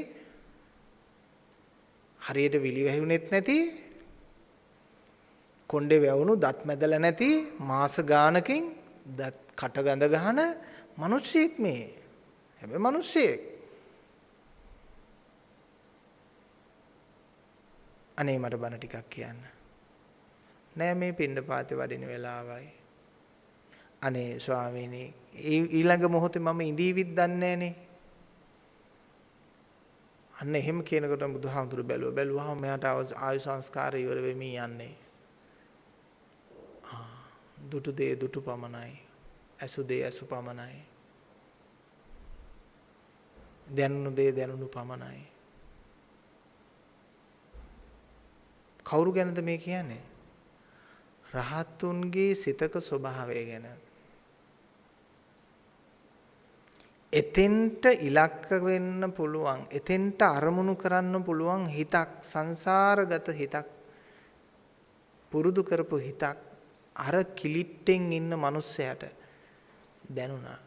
හරියට විලි වැහුනෙත් නැති කොණ්ඩේ වැවුණු දත් මැදලා නැති මාස ගානකින් දත් කට ගඳ ගහන මිනිස්සෙක් මේ. හැබැයි මිනිස්සෙක්. අනේ මට බන ටිකක් කියන්න. නෑ මේ පින්න පාතේ වඩින වෙලාවයි. අනේ ස්වාමීනි ඊළඟ මොහොතේ මම ඉඳීවිත් දන්නේ නෑනේ. අන්න එහෙම කියනකොට බුදුහාමුදුරු බැලුවා. බැලුවාම මෙයාට ආයු සංස්කාර ඉවර වෙමින් යන්නේ. දුටු දේ දුටු පමණයි. ඇසු දේ ඇසු පමණයි. දැනුණු දේ දැනුණු පමණයි. කවුරු ගැනද මේ කියන්නේ? රහත්තුන්ගේ සිතක ස්වභාවය ගැන. එතෙන්ට ඉලක්ක වෙන්න පුළුවන් එතෙන්ට අරමුණු කරන්න පුළුවන් හිතක් සංසාරගත හිතක් පුරුදු කරපු හිතක් අර කිලිට්ටෙන් ඉන්න මිනිස්සයාට දැනුණා.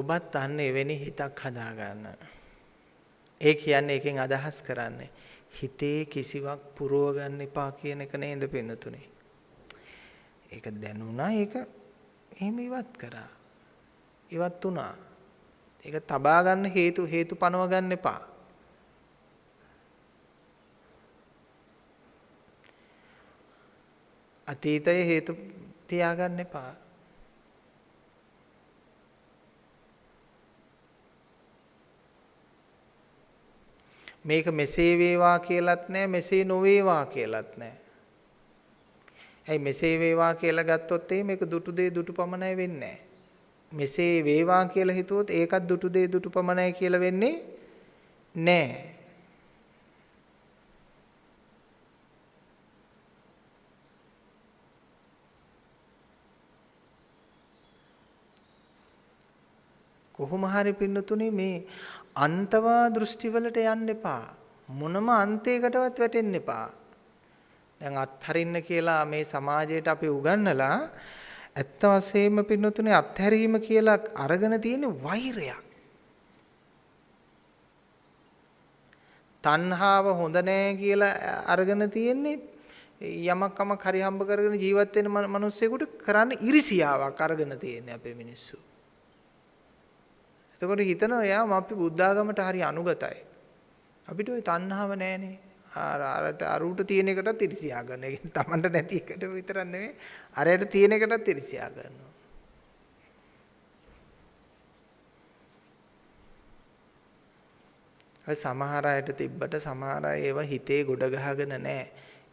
ඔබත් අන්න එවැනි හිතක් හදාගන්න. ඒ කියන්නේ එකෙන් අදහස් කරන්නේ හිතේ කිසිවක් පුරව ගන්න එපා කියන එක නේද පෙන්නතුනේ. ඒක දැනුණා ඒක එහෙම ඉවත් කරා. ඉවත් වුණා. ඒක තබා ගන්න හේතු හේතු පනව ගන්න එපා. අතීතයේ හේතු තියාගන්න එපා. මේක මෙසේ වේවා කියලත් නැහැ මෙසේ නොවේවා කියලත් නැහැ. ඇයි මෙසේ වේවා කියලා ගත්තොත් එහේ මේක දුටු දේ දුටු පමණයි වෙන්නේ මෙසේ වේවා කියලා හිතුවොත් ඒකත් දුටු දේ දුටු පමණයි කියලා වෙන්නේ නැහැ. කොහොම හරි පින්නතුනේ මේ අන්තවා දෘෂ්ටිවලට යන්න එපා. මොනම අන්තයකටවත් වැටෙන්න එපා. දැන් අත්හරින්න කියලා මේ සමාජයට අපි උගන්වලා ඇත්ත වශයෙන්ම පින්නතුනේ අත්හැරීම කියලා අරගෙන තියෙන වෛරයක්. තණ්හාව හොඳ නෑ කියලා අරගෙන තියෙන්නේ යමක් කමක් හරි හම්බ කරගෙන ජීවත් වෙන මිනිස්සුෙකුට කරන්න ඉරිසියාවක් අරගෙන තියෙන්නේ අපේ මිනිස්සු. එතකොට හිතනවා යාම අපි බුද්ධාගමට හරි අනුගතයි. අපිට ওই තණ්හාව නැහනේ. අර අරට අරුට තියෙන එකටත් ඉරිසියා ගන්න. ඒ කියන්නේ Tamanට නැති එකට විතරක් නෙමෙයි අරයට තියෙන එකටත් ඉරිසියා ගන්නවා. අය සමහර අයට තිබ්බට සමහර අය ඒවා හිතේ ගොඩ ගහගෙන නැහැ.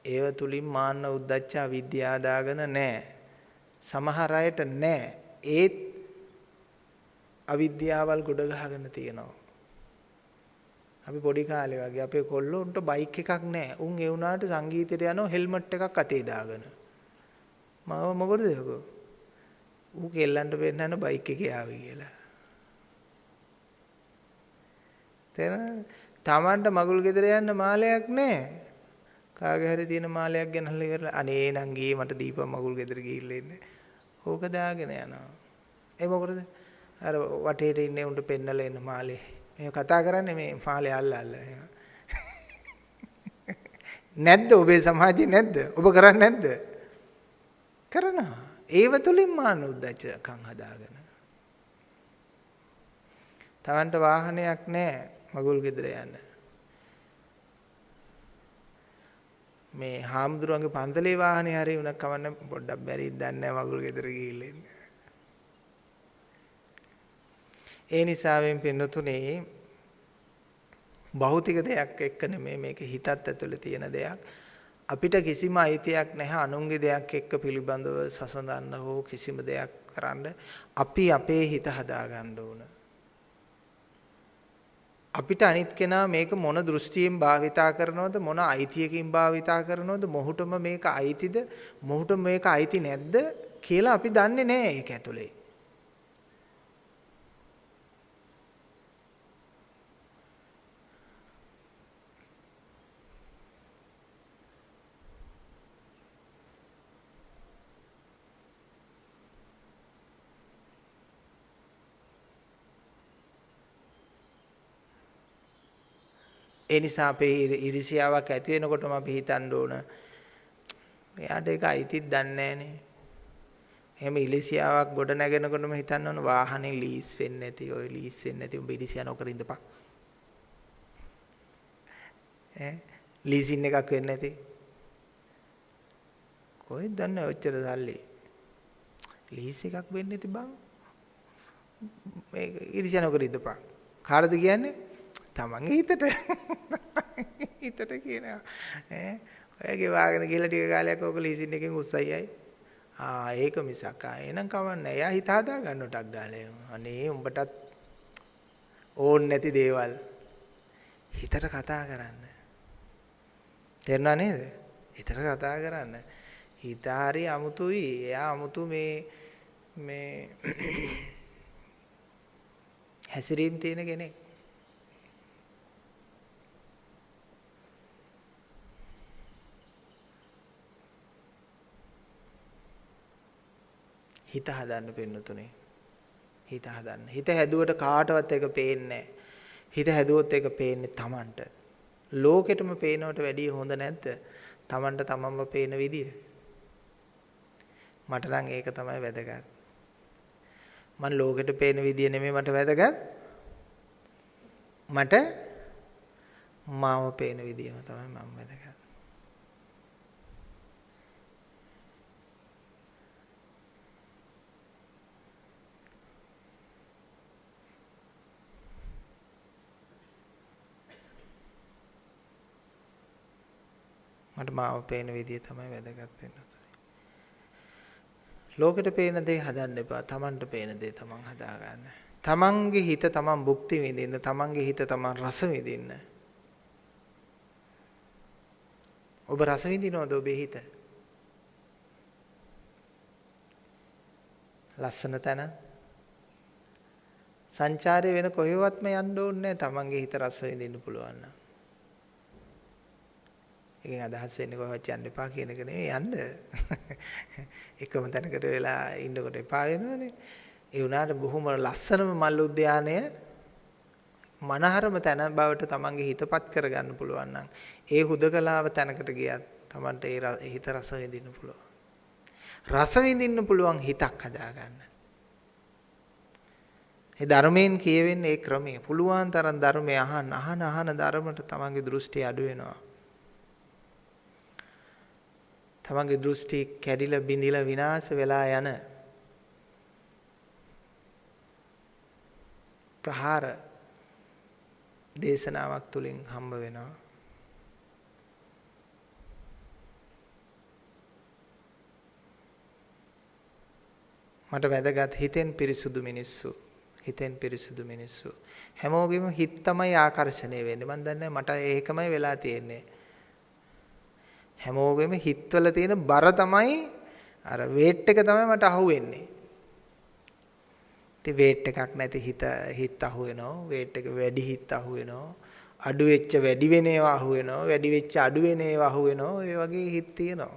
ඒව තුලින් මාන්න උද්දච්ච අවිද්‍යාව දාගෙන නැහැ. සමහර අයට නැහැ. ඒත් අවිද්‍යාවල් ගොඩ ගහගෙන තියෙනවා. අපි පොඩි කාලේ වගේ අපේ කොල්ලොන්ට බයික් එකක් නැහැ. උන් ඒ වුණාට සංගීතයට යනවා හෙල්මට් එකක් අතේ දාගෙන. මම මොකටද යකෝ? ඌ කෙල්ලන්ට පෙන්නන බයික් එකේ ආවේ කියලා. තේරෙනවද? Tamanට මගුල් ගෙදර යන්න මාලයක් නැහැ. කාගේ හරි තියෙන මාලයක් ගෙනල්ලා ඉවරලා අනේ නං ගියේ මට දීපන් මගුල් ගෙදර ගිහිල්ලා ඉන්න. ඕක දාගෙන යනවා. ඒ මොකටද? අර වටේට ඉන්නේ උන්ට පෙන්නලා එන්න මාලේ. මේ කතා කරන්නේ මේ මාලේ අල්ල අල්ල. නැද්ද ඔබේ සමාජේ නැද්ද? ඔබ කරන්නේ නැද්ද? කරනවා. ඒව තුලින් මාන උද්දච්චකම් හදාගෙන. Tamanට වාහනයක් නැහැ මගුල් ගෙදර යන්න. මේ හාමුදුරුවන්ගේ පන්සලේ වාහනේ හරි උනක් කවන්න පොඩ්ඩක් බැරිද දන්නේ නැහැ මගුල් ගෙදර ගිහිල්ලා ඉන්න. ඒ නිසාවෙන් පින්නතුනේ භෞතික දෙයක් එක්ක නෙමෙයි මේක හිතත් ඇතුලේ තියෙන දෙයක්. අපිට කිසිම අයිතියක් නැහැ අනුන්ගේ දෙයක් එක්ක පිළිබඳව සසඳන්න හෝ කිසිම දෙයක් කරන්න. අපි අපේ හිත හදාගන්න ඕන. අපිට අනිත් කෙනා මේක මොන දෘෂ්ටියෙන් භාවිතා කරනවද මොන අයිතියකින් භාවිතා කරනවද මොහුටම මේක අයිතිද මොහුට මේක අයිති නැද්ද කියලා අපි දන්නේ නැහැ ඒක ඇතුලේ. ඒ නිසා අපේ ඉරිසියාවක් ඇති වෙනකොටම අපි හිතන්න ඕන එයාට ඒක අයිතිත් දන්නේ නැහනේ. එහෙම ඉරිසියාවක් ගොඩ නැගෙනකොටම හිතන්න ඕන වාහනේ ලීස් වෙන්නේ නැති ඔය ලීස් වෙන්නේ නැති උඹ ඉරිසියා නොකර ඉඳපන්. ඈ ලීසින් එකක් වෙන්නේ නැති. කොහෙද දන්නේ ඔච්චර සල්ලි? ලීස් එකක් වෙන්නේ නැති බං. මේක ඉරිසියා නොකර ඉඳපන්. කාටද කියන්නේ? තමන්ගේ හිතට. හිතට කියනවා. ඈ? ඔයගේ වාගෙන ගිහලා ටික කාලයක් ඕක ලීසින් එකෙන් උස්සයියි ආ ඒක මිසක්. ආ එහෙනම් කවන්නේ එයා හිත හදා ගන්නටක් ගාලේ අනේ උඹටත් ඕන් නැති දේවල්. හිතට කතා කරන්න. තේරුණා නේද? හිතට කතා කරන්න. හිත හරි අමුතුයි. එයා අමුතු මේ මේ හැසිරීම් තියෙන කෙනෙක්. හිත හදන්න පින්නතුනේ. හිත හදන්න. හිත හැදුවට කාටවත් එක පේන්නේ හිත හැදුවොත් ඒක පේන්නේ Tamanට. ලෝකෙටම පේනවට වැඩිය හොඳ නැද්ද? Tamanට තමන්ම පේන විදිය. මට නම් ඒක තමයි වැදගත්. මම ලෝකෙට පේන විදිය නෙමෙයි මට වැදගත්. මට මාව පේන විදියම තමයි මම වැදගත්. මට මාව පේන විදිය තමයි වැදගත් වෙන්නේ. ලෝකෙට පේන දේ හදන්න එපා. Tamanට පේන දේ Taman හදාගන්න. Tamanගේ හිත Taman භුක්ති විඳින්න, Tamanගේ හිත Taman රස විඳින්න. ඔබ රස විඳිනවද ඔබේ හිත? ලස්සන තැන සංචාරය වෙන කොහෙවත්ම යන්න ඕනේ නැහැ. Tamanගේ හිත රස විඳින්න පුළුවන් නම්. එකෙන් අදහස් වෙන්නේ කොහොමද යන්න එපා කියන එක නෙවෙයි යන්න. එකම තැනකට වෙලා ඉන්නකොට එපා වෙනවනේ. ඒ වුණාට බොහොම ලස්සනම මල් උද්‍යානය මනහරම තැන බවට තමන්ගේ හිතපත් කරගන්න පුළුවන් නම් ඒ හුදකලාව තැනකට ගියත් තමන්ට ඒ හිත රස විඳින්න පුළුවන්. රස විඳින්න පුළුවන් හිතක් හදාගන්න. ඒ ධර්මයෙන් කියවෙන්නේ ඒ ක්‍රමය. පුළුවන් තරම් ධර්මය අහන්න අහන අහන ධර්මයට තමන්ගේ දෘෂ්ටි අඩු වෙනවා. තමන්ගේ දෘෂ්ටි කැඩිලා බිඳිලා විනාශ වෙලා යන ප්‍රහාර දේශනාවක් තුලින් හම්බ වෙනවා. මට වැදගත් හිතෙන් පිරිසුදු මිනිස්සු හිතෙන් පිරිසුදු මිනිස්සු. හැමෝගෙම හිත තමයි ආකර්ෂණය වෙන්නේ. මම දන්නේ මට ඒකමයි වෙලා තියෙන්නේ. හැමෝගෙම හිතවල තියෙන බර තමයි අර වේට් එක තමයි මට අහුවෙන්නේ. ඉතින් වේට් එකක් නැති හිත හිත අහුවෙනවා. වේට් එක වැඩි හිත අහුවෙනවා. අඩු වෙච්ච වැඩි වෙන ඒවා අහුවෙනවා. වැඩි වෙච්ච අඩු වෙන ඒවා අහුවෙනවා. ඒ වගේ හිත තියෙනවා.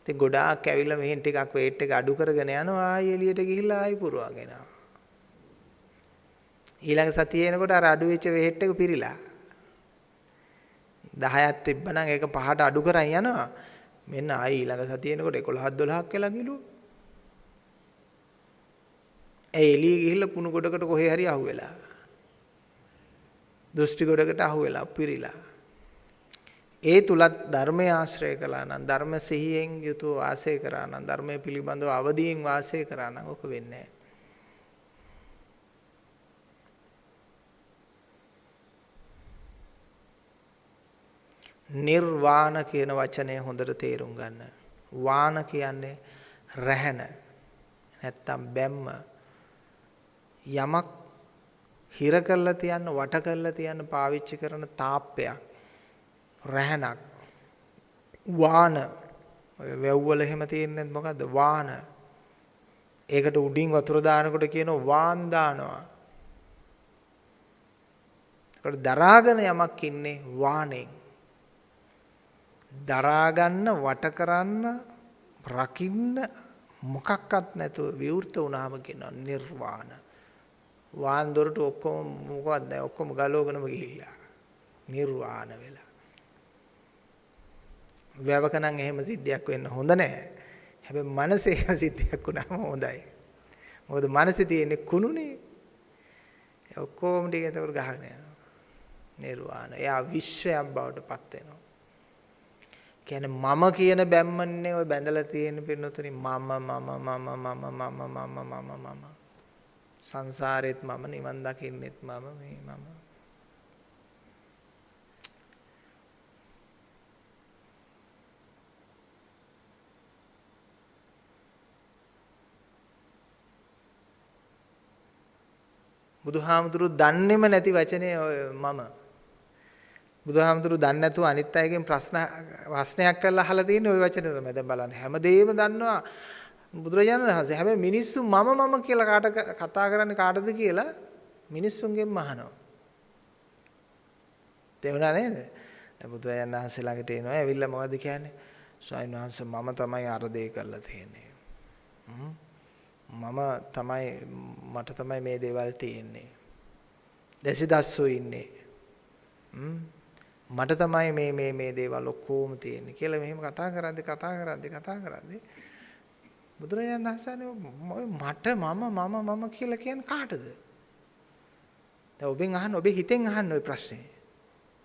ඉතින් ගොඩාක් ඇවිල්ලා මෙහෙන් ටිකක් වේට් එක අඩු කරගෙන යනවා. ආයෙ එළියට ගිහිල්ලා ආයෙ පුරවගෙන යනවා. ඊළඟ සතියේ එනකොට අර අඩු වෙච්ච වේට් එක පිරීලා 10ක් තිබ්බනම් ඒක පහට අඩු කරන් යනවා. මෙන්න ආයි ඊළඟ සතිය එනකොට 11ක් 12ක් වෙලා ගිලු. ඒ එළිය ගිහිල්ලා කුණු ගොඩකට කොහේ හරි අහුවෙලා. දෘෂ්ටි ගොඩකට අහුවෙලා පිරීලා. ඒ තුලත් ධර්මය ආශ්‍රය කළා නම් ධර්ම සිහියෙන් යුතුව වාසය කරා නම් ධර්මයේ පිළිබඳව අවදීන් වාසය කරා නම් ඔක වෙන්නේ නැහැ. නිර්වාණ කියන වචනය හොඳට තේරුම් ගන්න. වාන කියන්නේ රැහැන නැත්තම් බැම්ම යමක් හිර කරලා තියන්න වට කරලා තියන්න පාවිච්චි කරන තාප්පයක් රැහැනක් වාන ඔය වැව්වල එහෙම තියෙන්නේ මොකද්ද වාන ඒකට උඩින් වතුර දානකොට කියනවා වාන් දානවා. ඒකට දරාගෙන යමක් ඉන්නේ වාණෙන්. දරා ගන්න වට කරන්න රකින්න මොකක්වත් නැතුව විවෘත වුණාම කියනවා නිර්වාණ. වාන් දොරට ඔක්කොම මොකවත් නැහැ ඔක්කොම ගලවගෙනම ගිහිල්ලා. නිර්වාණ වෙලා. වැවක නම් එහෙම සිද්ධියක් වෙන්න හොඳ නැහැ. හැබැයි මනසේ සිද්ධියක් වුණාම හොඳයි. මොකද මනසේ තියෙන්නේ කුණුනේ. ඔක්කොම ටික එතකොට ගහගෙන යනවා. නිර්වාණ. එයා විශ්වයක් බවට පත් වෙනවා. කියන්නේ මම කියන බැම්මන්නේ ඔය බැඳලා තියෙන පින්නතුනි මම මම මම මම මම මම මම මම සංසාරෙත් මම නිවන් දකින්නෙත් මම මේ මම බුදුහාමුදුරු දන්නේම නැති වචනේ මම. බුදුහාමුදුරු දන්නේ නැතුව අනිත් අයගෙන් ප්‍රශ්න ප්‍රශ්නයක් කරලා අහලා තියෙන ওই වචනේ තමයි. දැන් බලන්න හැමදේම දන්නවා බුදුරජාණන් වහන්සේ. හැබැයි මිනිස්සු මම මම කියලා කාට කතා කරන්නේ කාටද කියලා මිනිස්සුන්ගෙන් අහනවා. තේරුණා නේද? දැන් බුදුරජාණන් වහන්සේ ළඟට එනවා. ඇවිල්ලා මොකද්ද කියන්නේ? ස්වාමීන් වහන්සේ මම තමයි අර දේ කරලා තියෙන්නේ. හ්ම් මම තමයි මට තමයි මේ දේවල් තියෙන්නේ. දැසිදස්සෝ ඉන්නේ. මට තමයි මේ මේ මේ දේවල් ඔක්කොම තියෙන්නේ කියලා මෙහෙම කතා කරද්දි කතා කරද්දි කතා කරද්දි බුදුරජාණන් වහන්සේ මට මම මම මම කියලා කියන්නේ කාටද? දැන් ඔබෙන් අහන්න ඔබේ හිතෙන් අහන්න ওই ප්‍රශ්නේ.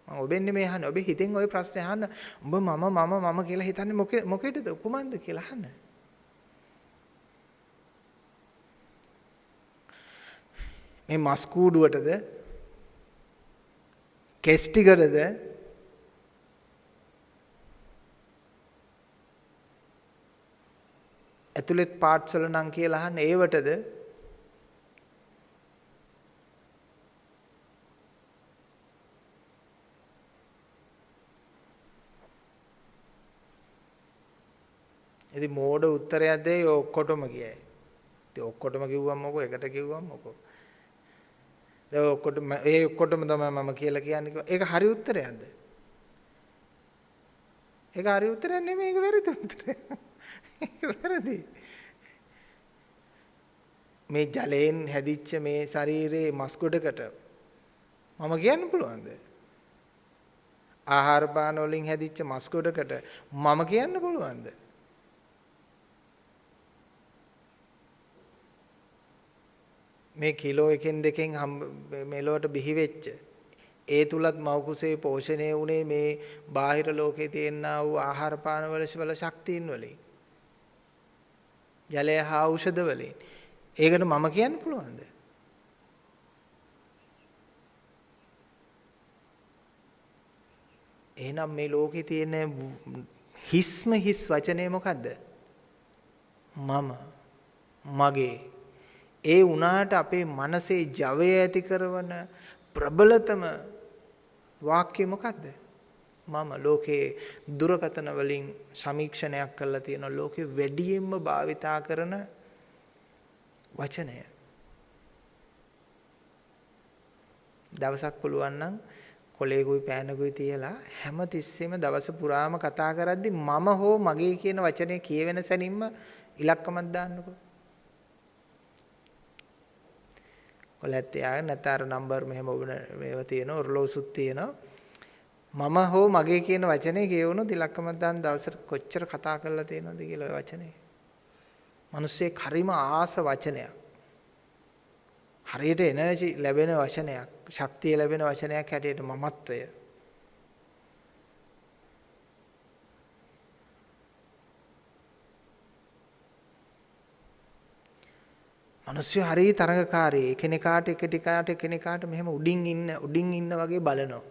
මම ඔබෙන් නෙමෙයි අහන්නේ. ඔබේ හිතෙන් ওই ප්‍රශ්නේ අහන්න. උඹ මම මම මම කියලා හිතන්නේ මොකේද? කුමන්ද කියලා අහන්න. මේ මස් කූඩුවටද කෙස් ටිකටද ඇතුළෙත් පාර්ට්ස් වල නම් කියලා අහන්නේ ඒවටද ඉතින් මෝඩ උත්තරයක් දෙයි ඔක්කොටම කියයි. ඉතින් ඔක්කොටම කිව්වම මොකෝ එකට කිව්වම මොකෝ දැන් ඔක්කොටම ඒ ඔක්කොටම තමයි මම කියලා කියන්නේ. ඒක හරි උත්තරයක්ද? ඒක හරි උත්තරයක් නෙමෙයි ඒක වැරදි උත්තරයක්. ඒක වැරදි. මේ ජලයෙන් හැදිච්ච මේ ශරීරයේ මස් ගොඩකට මම කියන්න පුළුවන්ද? ආහාර පාන වලින් හැදිච්ච මස් ගොඩකට මම කියන්න පුළුවන්ද? මේ කිලෝ එකෙන් දෙකෙන් මෙලොවට බිහි වෙච්ච ඒ තුලත් මව් කුසේ පෝෂණය වුණේ මේ බාහිර ලෝකේ තියෙනා වූ ආහාර පාන වල වල ශක්තියින් වලින් ජලය හා ඖෂධ වලින්. ඒකට මම කියන්න පුළුවන්ද? එහෙනම් මේ ලෝකේ තියෙන හිස්ම හිස් වචනේ මොකද්ද? මම මගේ. ඒ වුණාට අපේ මනසේ ජවය ඇති කරන ප්‍රබලතම වාක්‍ය මොකද්ද? මම ලෝකේ දුරකතන වලින් සමීක්ෂණයක් කරලා තියෙන ලෝකේ වැඩියෙන්ම භාවිතා කරන වචනය. දවසක් පුළුවන් නම් කොලේකුයි පෑනකුයි තියලා හැම තිස්සෙම දවස පුරාම කතා කරද්දි මම හෝ මගේ කියන වචනේ කියවෙන සැනින්ම ඉලක්කමක් දාන්නකෝ. කොලැත් තියාගෙන නැත්නම් අර නම්බර් මෙහෙම මේවා තියෙනවා ඔරලෝසුත් තියෙනවා මම හෝ මගේ කියන වචනේ කියවුණොත් ඉලක්කමක් දාන දවසට කොච්චර කතා කරලා තියෙනවද කියලා ඔය වචනේ. මිනිස්සේ කරිම ආස වචනයක්. හරියට එනර්ජි ලැබෙන වචනයක්, ශක්තිය ලැබෙන වචනයක් හැටියට මමත්වය. මිනිස්සු හරිය තරඟකාරී. එකිනෙකාට එකිනෙකාට එකිනෙකාට මෙහෙම උඩින් ඉන්න උඩින් ඉන්න වගේ බලනවා.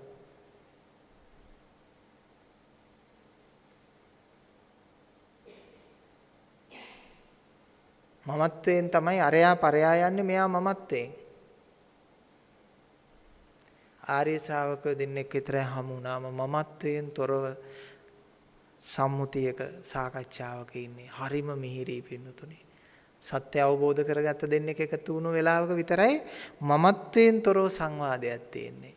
මමත්වයෙන් තමයි අරයා පරයා යන්නේ මෙයා මමත්වයෙන්. ආර්ය ශ්‍රාවක දෙන්නෙක් විතරයි හමු වුණාම මමත්වයෙන් තොරව සම්මුතියක සාකච්ඡාවක ඉන්නේ. හරිම මිහිරි පින්නතුනේ. සත්‍ය අවබෝධ කරගත්ත දෙන්නෙක් එකතු වුණු වෙලාවක විතරයි මමත්වයෙන් තොරව සංවාදයක් තියෙන්නේ.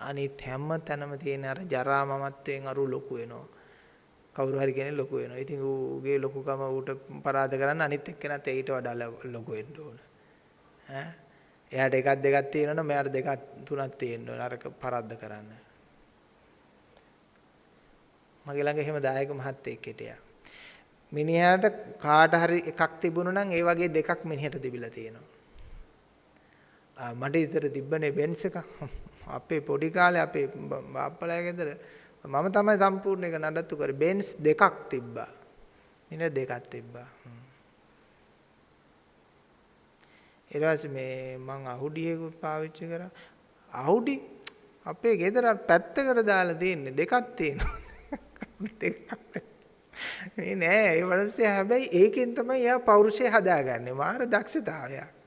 අනිත් හැම තැනම තියෙන අර ජරා මමත්වයෙන් අරු ලොකු වෙනවා. කවුරු හරි කෙනෙක් ලොකු වෙනවා. ඉතින් ඌගේ ලොකුකම ඌට පරාද කරන්න අනිත් එක්කෙනාත් ඊට වඩා ලොකු වෙන්න ඕන. ඈ එයාට එකක් දෙකක් තියෙනවනම් මෙයාට දෙකක් තුනක් තියෙන්න ඕන අරක පරද්ද කරන්න. මගේ ළඟ එහෙම දායක මහත්තයෙක් හිටියා. මිනිහාට කාට හරි එකක් තිබුණා නම් ඒ වගේ දෙකක් මිනිහට තිබිලා තියෙනවා. මට ඉතර තිබ්බනේ බෙන්ස් එක. අපේ පොඩි කාලේ අපේ බාප්පලා ගෙදර මම තමයි සම්පූර්ණ එක නඩත්තු කරේ. බෙන්ස් දෙකක් තිබ්බා. මිනිහ දෙකක් තිබ්බා. ඊට පස්සේ මේ මං අහුඩියකුත් පාවිච්චි කරා. අහුඩි අපේ ගෙදර පැත්තකට දාලා තියෙන්නේ දෙකක් තියෙනවා. දෙකක්. මේ නෑ ඒ මිනිස්සයා හැබැයි ඒකෙන් තමයි එයා පෞරුෂය හදාගන්නේ. මාර දක්ෂතාවයක්.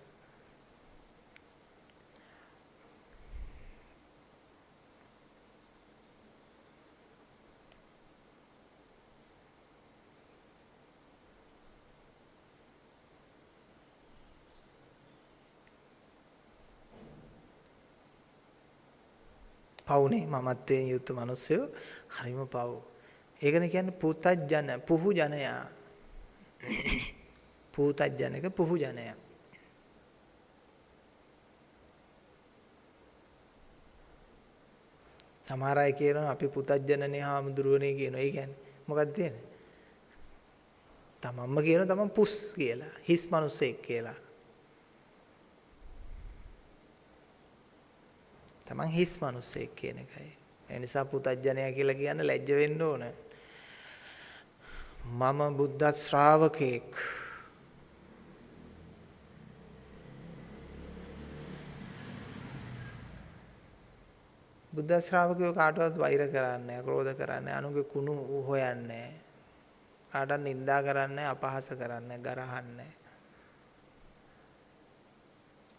පවුනේ මමත්වයෙන් යුත් මිනිස්සු හරිම පව්. ඒකනේ කියන්නේ පුතජන පුහු ජනයා. පුතජනක පුහු ජනයා. සමහර අය කියනවා අපි පුතජනනේ හාමුදුරුවනේ කියනවා. ඒ කියන්නේ මොකක්ද තියෙන්නේ? තමන්ම කියනවා තමන් පුස් කියලා. හිස් මිනිස්සෙක් කියලා. තමන් හිස් මිනිස්සෙක් කියන එකයි. ඒ නිසා පුතඥයා කියලා කියන්න ලැජ්ජ වෙන්න ඕන. මම බුද්ධ ශ්‍රාවකෙක්. බුද්ධ ශ්‍රාවකයෝ කාටවත් වෛර කරන්නේ ක්‍රෝධ කරන්නේ අනුගේ කුණු හොයන්නේ කාටවත් නිඳා කරන්නේ අපහාස කරන්නේ ගරහන්නේ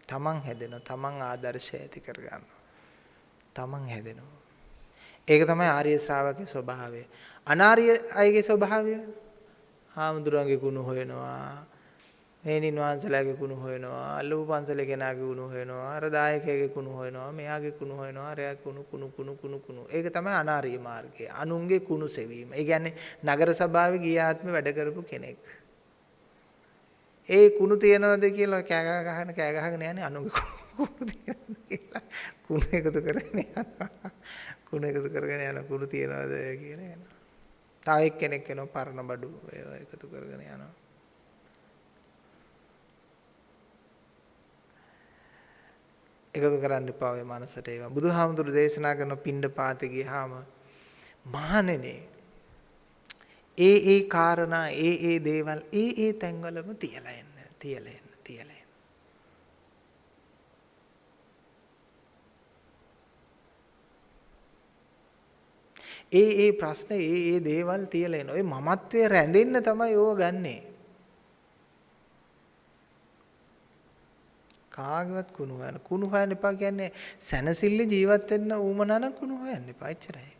තමන් හැදෙනවා තමන් ආදර්ශය ඇති කරගන්නවා තමන් හැදෙනවා. ඒක තමයි ආර්ය ශ්‍රාවකගේ ස්වභාවය. අනාර්ය අයගේ ස්වභාවය හාමුදුරන්ගේ ගුණ හොයනවා. මේනින් වහන්සලාගේ ගුණ හොයනවා. අල්ලපු පන්සලේ කෙනාගේ ගුණ හොයනවා. අර දායකයාගේ ගුණ හොයනවා. මෙයාගේ ගුණ හොයනවා. අරයා කුණු කුණු කුණු කුණු කුණු. ඒක තමයි අනාර්ය මාර්ගය. අනුන්ගේ කුණු සෙවීම. ඒ කියන්නේ නගර සභාවේ ගිය ආත්මේ වැඩ කරපු කෙනෙක්. ඒ කුණු තියනවද කියලා කෑ ගහන කෑ ගහගෙන යන්නේ අනුන්ගේ කුණු තියනවද කියලා කුණු එකතු කරගෙන යනවා. කුණු එකතු කරගෙන යන කුණු තියනවද කියලා යනවා. තව එක්කෙනෙක් එනවා පරණ බඩු ඒවා එකතු කරගෙන යනවා. එකතු කරන්න එපා ඔය මනසට ඒවා. බුදුහාමුදුරු දේශනා කරන පින්ඩ පාතේ ගියාම මහණෙනේ ඒ ඒ කාරණා ඒ ඒ දේවල් ඒ ඒ තැන්වලම තියලා එන්න තියලා එන්න තියලා ඒ ඒ ප්‍රශ්න ඒ ඒ දේවල් තියලා එන. ඔය මමත්වයේ රැඳෙන්න තමයි ඕව ගන්නෙ. කාගවත් කුණු හොයන. කුණු හොයන්න එපා කියන්නේ සැනසille ජීවත් වෙන්න ඌමනා නම් කුණු හොයන්න එපා. එච්චරයි.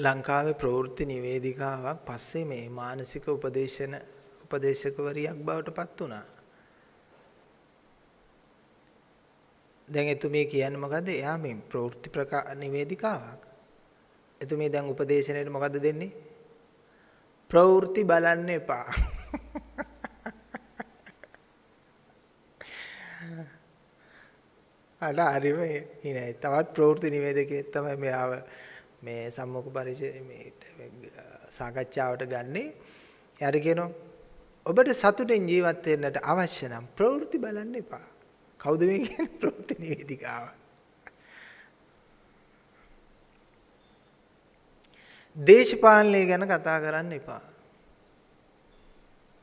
ලංකාවේ ප්‍රවෘත්ති නිවේදිකාවක් පස්සේ මේ මානසික උපදේශන උපදේශකවරියක් බවට පත් වුණා. දැන් එතුමිය කියන්නේ මොකද්ද? එයා මේ ප්‍රවෘත්ති ප්‍රකා නිවේදිකාවක්. එතුමිය දැන් උපදේශනයේ මොකද්ද දෙන්නේ? ප්‍රවෘත්ති බලන්න එපා. අර හරිම ඉනේ තවත් ප්‍රවෘත්ති නිවේදකයෙක් තමයි මෙයාව මේ සම්මුඛ පරිචය මේ සාකච්ඡාවට ගන්නේ. එයාට කියනවා ඔබට සතුටෙන් ජීවත් වෙන්නට අවශ්‍ය නම් ප්‍රවෘත්ති බලන්න එපා. කවුද මේ කියන්නේ ප්‍රවෘත්ති නිවේදිකාව? දේශපාලනය ගැන කතා කරන්න එපා.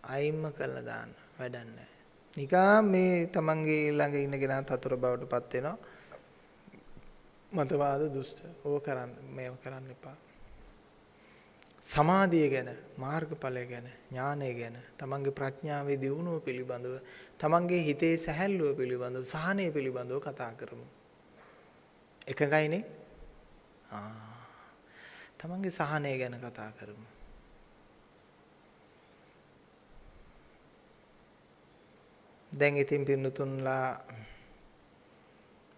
අයින්ම කළා දාන්න වැඩක් නැහැ. නිකා මේ තමන්ගේ ළඟ ඉන්න කෙනා තතුර බවට පත් වෙනවා. මතවාද දුෂ්ට. ඕක කරන්න මේව කරන්න එපා. සමාධිය ගැන, මාර්ගඵලය ගැන, ඥානය ගැන, තමන්ගේ ප්‍රඥාවේ දියුණුව පිළිබඳව, තමන්ගේ හිතේ සැහැල්ලුව පිළිබඳව, සහනය පිළිබඳව කතා කරමු. එකගයිනේ? ආ. තමන්ගේ සහනය ගැන කතා කරමු. දැන් ඉතින් පින්නතුන්ලා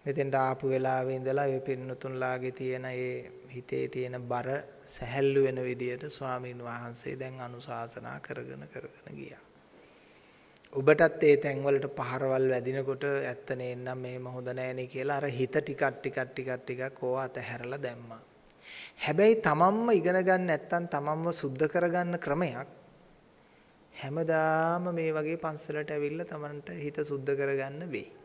මෙතෙන්ට ආපු වෙලාවේ ඉඳලා ඒ පින්නතුන්ලාගේ තියෙන ඒ හිතේ තියෙන බර සැහැල්ලු වෙන විදියට ස්වාමින් වහන්සේ දැන් අනුශාසනා කරගෙන කරගෙන ගියා. ඔබටත් ඒ තැන්වලට පහරවල් වැදිනකොට ඇත්ත නේනම් මේම හොඳ නෑනේ කියලා අර හිත ටිකක් ටිකක් ටිකක් ටිකක් ඕව අතහැරලා දැම්මා. හැබැයි තමන්ම ඉගෙන ගන්න නැත්නම් තමන්ව සුද්ධ කරගන්න ක්‍රමයක් හැමදාම මේ වගේ පන්සලට ඇවිල්ලා තමන්ට හිත සුද්ධ කරගන්න වෙයි.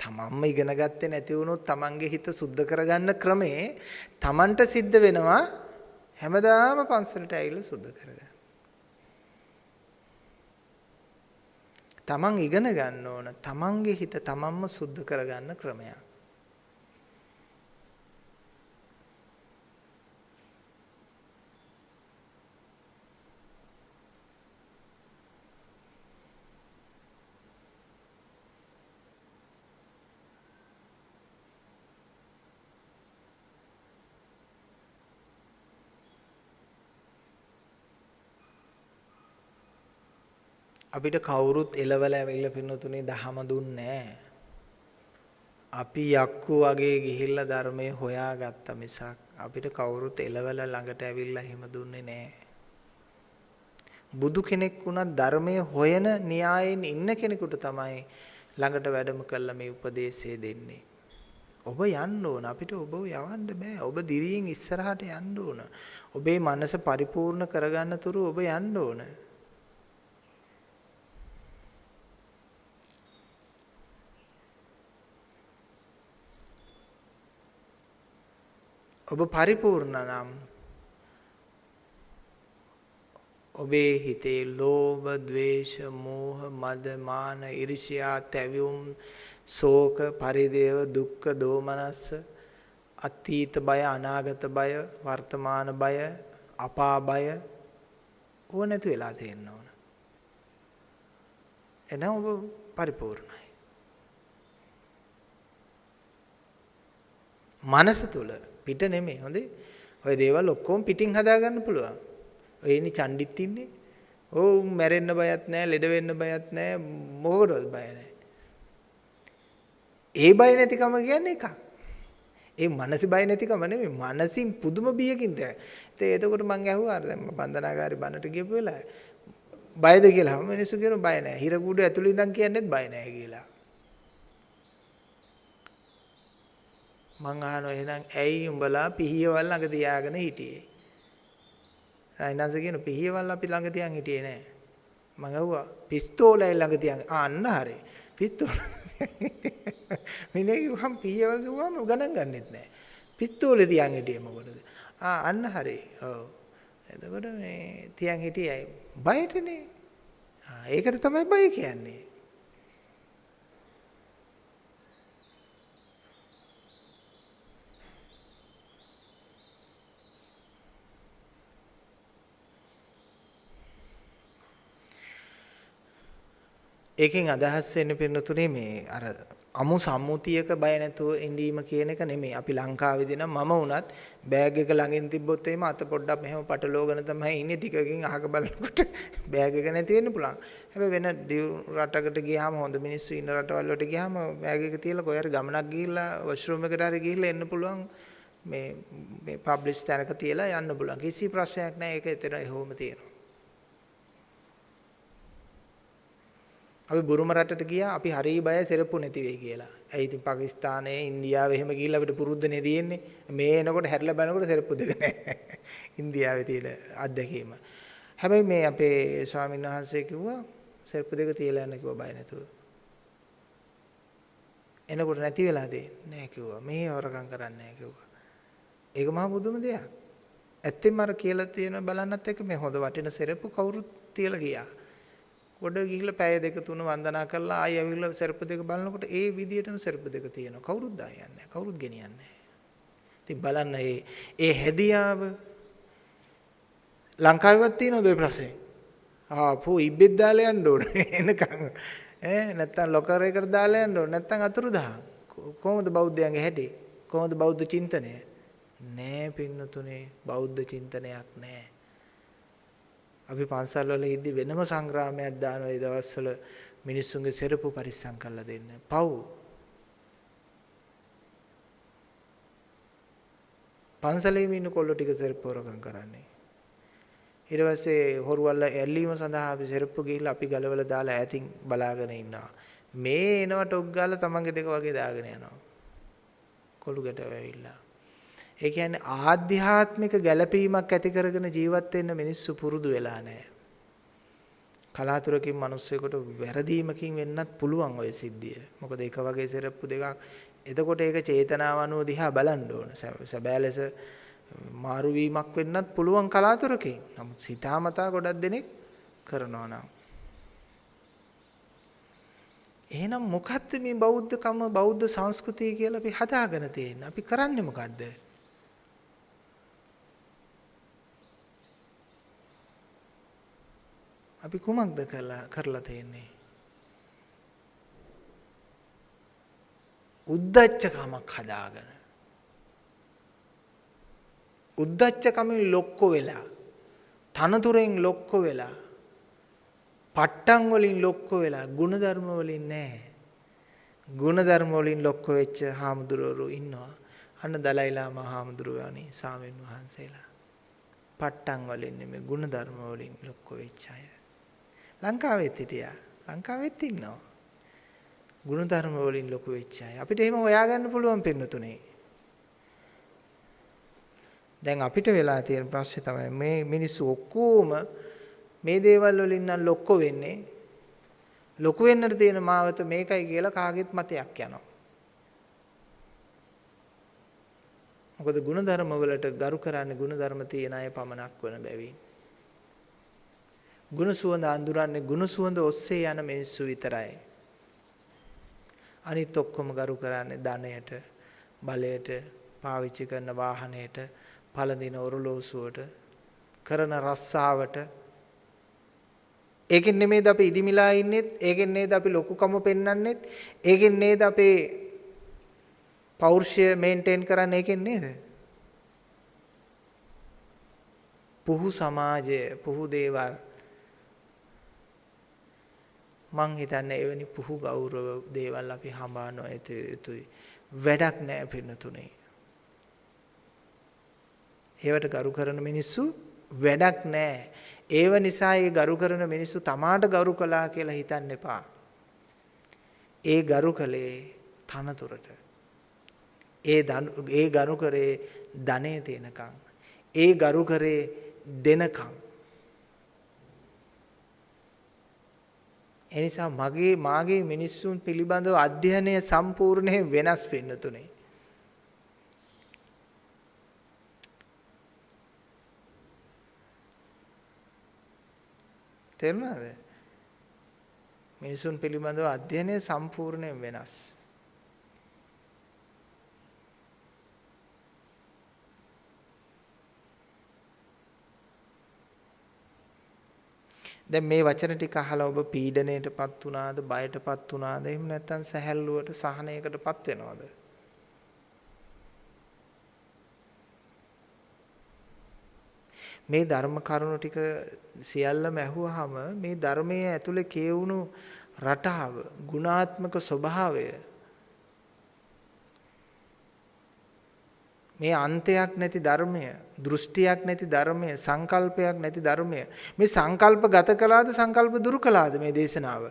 තමන්ම ඉගෙන ගත්තේ නැති වුණොත් තමන්ගේ හිත සුද්ධ කරගන්න ක්‍රමේ තමන්ට සිද්ධ වෙනවා හැමදාම පන්සලට ඇවිල්ලා සුද්ධ කරගන්න. තමන් ඉගෙන ගන්න ඕන තමන්ගේ හිත තමන්ම සුද්ධ කරගන්න ක්‍රමයක්. අපිට කවුරුත් එලවල ඇවිල්ලා පින්නතුනේ දහම දුන්නේ අපි යක්කු වගේ ගිහිල්ලා ධර්මයේ හොයාගත්ත මිසක් අපිට කවුරුත් එලවල ළඟට ඇවිල්ලා එහෙම දුන්නේ නැහැ. බුදු කෙනෙක් වුණත් ධර්මයේ හොයන න්‍යායෙන් ඉන්න කෙනෙකුට තමයි ළඟට වැඩම කළා මේ උපදේශය දෙන්නේ. ඔබ යන්න ඕන අපිට ඔබ යවන්න බෑ. ඔබ දිරියෙන් ඉස්සරහට යන්න ඕන. ඔබේ මනස පරිපූර්ණ කරගන්න තුරු ඔබ යන්න ඕන. ඔබ පරිපූර්ණ නම් ඔබේ හිතේ ලෝභ, ద్వේෂ, මෝහ, මද, මාන, iriසියා, තැවියුම්, ශෝක, පරිදේව, දුක්ඛ, දෝමනස්ස, අතීත බය, අනාගත බය, වර්තමාන බය, අපා බය ඕව නැති වෙලා තියෙන්න ඕන. එනම් ඔබ පරිපූර්ණයි. මනස තුල පිට නෙමෙයි හොඳේ. ඔය දේවල් ඔක්කොම පිටින් හදාගන්න පුළුවන්. ඔය ඉන්නේ චණ්ඩිත් ඉන්නේ. ඕ මැරෙන්න බයත් නැහැ, ලෙඩ වෙන්න බයත් නැහැ, මොකටවත් බය නැහැ. ඒ බය නැතිකම කියන්නේ එකක්. ඒ මනස බය නැතිකම නෙමෙයි මනසින් පුදුම බියකින් තේ. ඉතින් එතකොට මං ඇහුවා අර දැන් බන්ධනාගාරي බන්නට ගියපු වෙලාවේ බයද කියලා. මිනිස්සු කියන බය නැහැ. හිර කුඩු ඇතුළේ ඉඳන් කියන්නේත් බය නැහැ කියලා. මං අහනවා එහෙනම් ඇයි උඹලා පිහියවල් ළඟ තියාගෙන හිටියේ? අයිනන්ස කියන පිහියවල් අපි ළඟ තියන් හිටියේ නෑ. මං අහුවා පිස්තෝලය ළඟ තියන් අන්න හරි. පිස්තෝල මිනේ කිව්වම් පිහියවල් කිව්වම ගණන් ගන්නෙත් නෑ. පිස්තෝලේ තියන් හිටියේ මොකටද? ආ අන්න හරි. ඔව්. එතකොට මේ තියන් හිටියයි බයටනේ. ආ ඒකට තමයි බය කියන්නේ. ඒකෙන් අදහස් වෙන්නේ පින්නතුනේ මේ අර අමු සම්මුතියක බය නැතුව ඉඳීම කියන එක නෙමෙයි. අපි ලංකාවේදී නම් මම වුණත් බෑග් එක ළඟින් තිබ්බොත් එහෙම අත පොඩ්ඩක් මෙහෙම පටලෝගෙන තමයි ඉන්නේ. ටිකකින් අහක බලනකොට බෑග් එක නැති වෙන්න පුළුවන්. හැබැයි වෙන රටකට ගියාම හොඳ මිනිස්සු ඉන්න රටවල් වලට ගියාම බෑග් එක තියලා කොහේ හරි ගමනක් ගිහිල්ලා වොෂ්රූම් එකට හරි ගිහිල්ලා එන්න පුළුවන්. මේ මේ පබ්ලිෂ් තැනක තියලා යන්න පුළුවන්. කිසි ප්‍රශ්නයක් නැහැ. ඒක එතන එහෙම තියෙනවා. අපි බුරුම රටට ගියා අපි හරි බයයි සෙරප්පු නැති වෙයි කියලා. ඇයි ඉතින් පාකිස්තානයේ ඉන්දියාවේ එහෙම ගිහිල්ලා අපිට පුරුද්දනේ තියෙන්නේ. මේ එනකොට හැරිලා බලනකොට සෙරප්පු දෙක නැහැ. ඉන්දියාවේ තියෙන අත්දැකීම. හැබැයි මේ අපේ ස්වාමීන් වහන්සේ කිව්වා සෙරප්පු දෙක තියලා යන්න කිව්වා බය නැතුව. එනකොට නැති වෙලා දෙන්නේ නැහැ කිව්වා. මේ වරකම් කරන්නේ නැහැ කිව්වා. ඒක මහා බුදුම දෙයක්. ඇත්තෙන්ම අර කියලා තියෙන බලන්නත් එක්ක මේ හොඳ වටින සෙරප්පු කවුරුත් තියලා ගියා. ගොඩ ගිහිල්ලා පැය දෙක තුන වන්දනා කරලා ආයෙ ඇවිල්ලා සර්ප දෙක බලනකොට ඒ විදියටම සර්ප දෙක තියෙනවා. කවුරුත් දායන්නේ නැහැ. කවුරුත් ගෙනියන්නේ නැහැ. ඉතින් බලන්න ඒ ඒ හැදියාව ලංකාවේවත් තියෙනවද ඔය ප්‍රශ්නේ? ආපෝ ඉබ්බෙත් දාලා යන්න ඕන එනකන් ඈ නැත්තම් ලොකර් එකට දාලා යන්න ඕන නැත්තම් අතුරුදහන් කොහොමද බෞද්ධයන්ගේ හැටි කොහොමද බෞද්ධ චින්තනය නෑ පින්නතුනේ බෞද්ධ චින්තනයක් නෑ අපි පන්සල් වල ඉද්දි වෙනම සංග්‍රාමයක් දානවා ඒ දවස්වල මිනිස්සුන්ගේ සෙරපු පරිස්සම් කරලා දෙන්න පව් පන්සලේම ඉන්න කොල්ලෝ ටික සෙරප්පු හොරකම් කරන්නේ ඊට පස්සේ හොරුවල්ල ඇල්ලීම සඳහා අපි සෙරප්පු ගිහිල්ලා අපි ගලවලා දාලා ඈතින් බලාගෙන ඉන්නවා. මේ එනවා ටොක් ගාලා තමන්ගේ දෙක වගේ දාගෙන යනවා. කොළු ගැට වැවිලා. ඒ කියන්නේ ආධ්‍යාත්මික ගැළපීමක් ඇති කරගෙන ජීවත් වෙන්න මිනිස්සු පුරුදු වෙලා නැහැ. කලාතුරකින් මිනිස්සෙකුට වැරදීමකින් වෙන්නත් පුළුවන් ওই සිද්ධිය. මොකද එක වගේ සෙරප්පු දෙකක් එතකොට ඒක චේතනාව අනුව දිහා බලන්න ඕන. සැබෑ ලෙස මාරු වීමක් වෙන්නත් පුළුවන් කලාතුරකින්. නමුත් හිතාමතා ගොඩක් දෙනෙක් කරනවා නම්. එහෙනම් මොකද්ද මේ බෞද්ධකම බෞද්ධ සංස්කෘතිය කියලා අපි හදාගෙන තියෙන්නේ? අපි කරන්නේ මොකද්ද? අපි කුමක්ද කළා කරලා තියෙන්නේ? උද්දච්චකමක් හදාගෙන. උද්දච්චකමින් ලොක්ක වෙලා තනතුරෙන් ලොක්ක වෙලා පට්ටම් වලින් ලොක්ක වෙලා ಗುಣධර්ම වලින් නෑ. ಗುಣධර්ම වලින් ලොක්ක වෙච්ච හාමුදුරුවෝ ඉන්නවා. අන්න දලයිලා මහාමුදුරුවනි සාමීන් වහන්සේලා. පට්ටම් වලින් නෙමෙයි ಗುಣධර්ම වලින් ලොක්ක වෙච්ච අය. ලංකාවෙත් හිටියා. ලංකාවෙත් ඉන්නවා. ගුණධර්ම වලින් ලොකු වෙච්ච අය. අපිට එහෙම හොයාගන්න පුළුවන් පින්නතුනේ. දැන් අපිට වෙලා තියෙන ප්‍රශ්නේ තමයි මේ මිනිස්සු ඔක්කොම මේ දේවල් වලින් නම් ලොක්කො වෙන්නේ. ලොකු වෙන්නට තියෙන මාවත මේකයි කියලා කාගෙත් මතයක් යනවා. මොකද ಗುಣධර්ම වලට ගරු කරන්නේ ಗುಣධර්ම තියෙන අය පමණක් වන බැවින්. ගුණ සුවඳ අඳුරන්නේ ගුණ සුවඳ ඔස්සේ යන මිනිස්සු විතරයි. අනිත් ඔක්කොම ගරු කරන්නේ ධනයට, බලයට, පාවිච්චි කරන වාහනයට, පළඳින ඔරලෝසුවට කරන රස්සාවට. ඒකෙන් නෙමෙයිද අපි ඉදිමිලා ඉන්නෙත් ඒකෙන් නේද අපි ලොකුකම පෙන්වන්නෙත් ඒකෙන් නේද අපේ පෞරුෂය මේන්ටේන් කරන්නේ ඒකෙන් නේද? පුහු සමාජය පුහු දේවල්. මං හිතන්නේ එවැනි පුහු ගෞරව දේවල් අපි හඹා නොයතු යුතුයි වැඩක් නැහැ පින්නතුනේ ඒවට ගරු කරන මිනිස්සු වැඩක් නැහැ. ඒව නිසා ඒ ගරු කරන මිනිස්සු තමාට ගරු කළා කියලා හිතන්න එපා. ඒ ගරු කළේ තනතුරට. ඒ ඒ ගරු කරේ ධනෙ තියෙනකම්. ඒ ගරු කරේ දෙනකම්. එනිසා මගේ මාගේ මිනිස්සුන් පිළිබඳව අධ්‍යයනය සම්පූර්ණයෙන් වෙනස් වෙන්න තුනේ. තේරුණාද? මිනිසුන් පිළිබඳව අධ්‍යයනය සම්පූර්ණයෙන් වෙනස්. දැන් මේ වචන ටික අහලා ඔබ පීඩණයටපත් වුණාද බයටපත් වුණාද එහෙම නැත්නම් සැහැල්ලුවට සහනයකටපත් වෙනවද? මේ ධර්ම කරුණු ටික සියල්ලම ඇහුවාම මේ ධර්මයේ ඇතුලේ කියවුණු රටාව, ගුණාත්මක ස්වභාවය මේ අන්තයක් නැති ධර්මය, දෘෂ්ටියක් නැති ධර්මය, සංකල්පයක් නැති ධර්මය. මේ සංකල්ප ගත කළාද සංකල්ප දුරු කළාද මේ දේශනාව?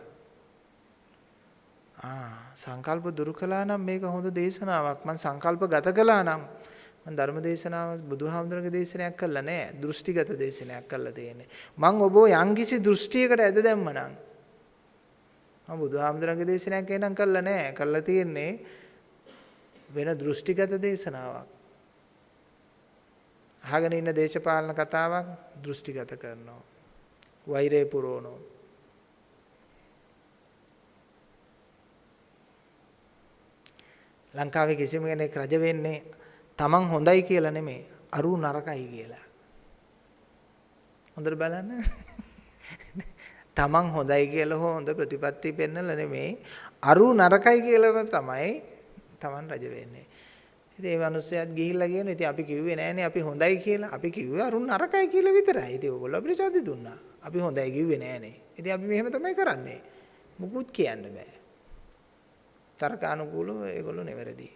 ආ සංකල්ප දුරු කළා නම් මේක හොඳ දේශනාවක්. මම සංකල්ප ගත කළා නම් මම ධර්ම දේශනාව බුදුහාමුදුරගේ දේශනයක් කළා නෑ දෘෂ්ටිගත දේශනයක් කළා තියෙන්නේ මම ඔබ යම්කිසි දෘෂ්ටියකට ඇද දැම්මනම් මම බුදුහාමුදුරගේ දේශනයක් එනම් කළා නෑ කළා තියෙන්නේ වෙන දෘෂ්ටිගත දේශනාවක් අහගෙන ඉන්න දේශපාලන කතාවක් දෘෂ්ටිගත කරනවා. වෛරය පුරවනවා. ලංකාවේ කිසිම කෙනෙක් රජ වෙන්නේ තමන් හොඳයි කියලා නෙමෙයි අරු නරකයි කියලා. හොඳට බලන්න. තමන් හොඳයි කියලා හෝ හොඳ ප්‍රතිපත්ති පෙන්නලා නෙමෙයි අරු නරකයි කියලාම තමයි තමන් රජ වෙන්නේ. ඉතින් ඒ මිනිස්සයාත් ගිහිල්ලා කියන ඉතින් අපි කිව්වේ නෑනේ අපි හොඳයි කියලා. අපි කිව්වේ අරුන් නරකයි කියලා විතරයි. ඉතින් ඕගොල්ලෝ අපිට චන්දි දුන්නා. අපි හොඳයි කිව්වේ නෑනේ. ඉතින් අපි මෙහෙම තමයි කරන්නේ. මුකුත් කියන්න බෑ. තර්කානුකූලව ඒගොල්ලෝ නෙවැරදි.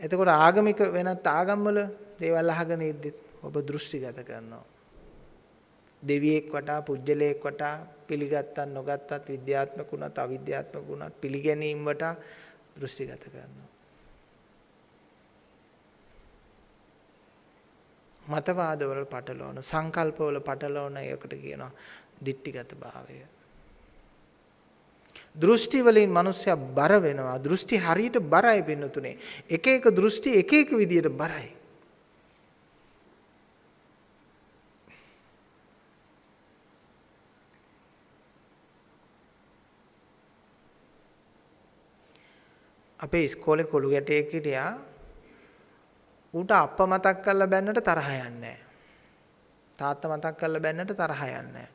එතකොට ආගමික වෙනත් ආගම්වල දේවල් අහගෙන ඉද්දි ඔබ දෘෂ්ටිගත කරනවා. දෙවියෙක් වටා පුජ්‍යලයක් වටා පිළිගත්තත් නොගත්තත් විද්‍යාත්මක වුණත් අවිද්‍යාත්මක වුණත් පිළිගැනීම් වටා දෘෂ්ටිගත කරනවා. මතවාදවල පටලවන සංකල්පවල පටලවන එකට කියනවා දිට්ටිගත භාවය. දෘෂ්ටි වලින් මිනිස්සයා බර වෙනවා. දෘෂ්ටි හරියට බරයි පින්නතුනේ. එක එක දෘෂ්ටි එක එක විදියට බරයි. අපේ ඉස්කෝලේ කොළු ගැටයෙක් හිටියා. ඌට අප්ප මතක් කරලා බැන්නට තරහ යන්නේ තාත්තා මතක් කරලා බැන්නට තරහ යන්නේ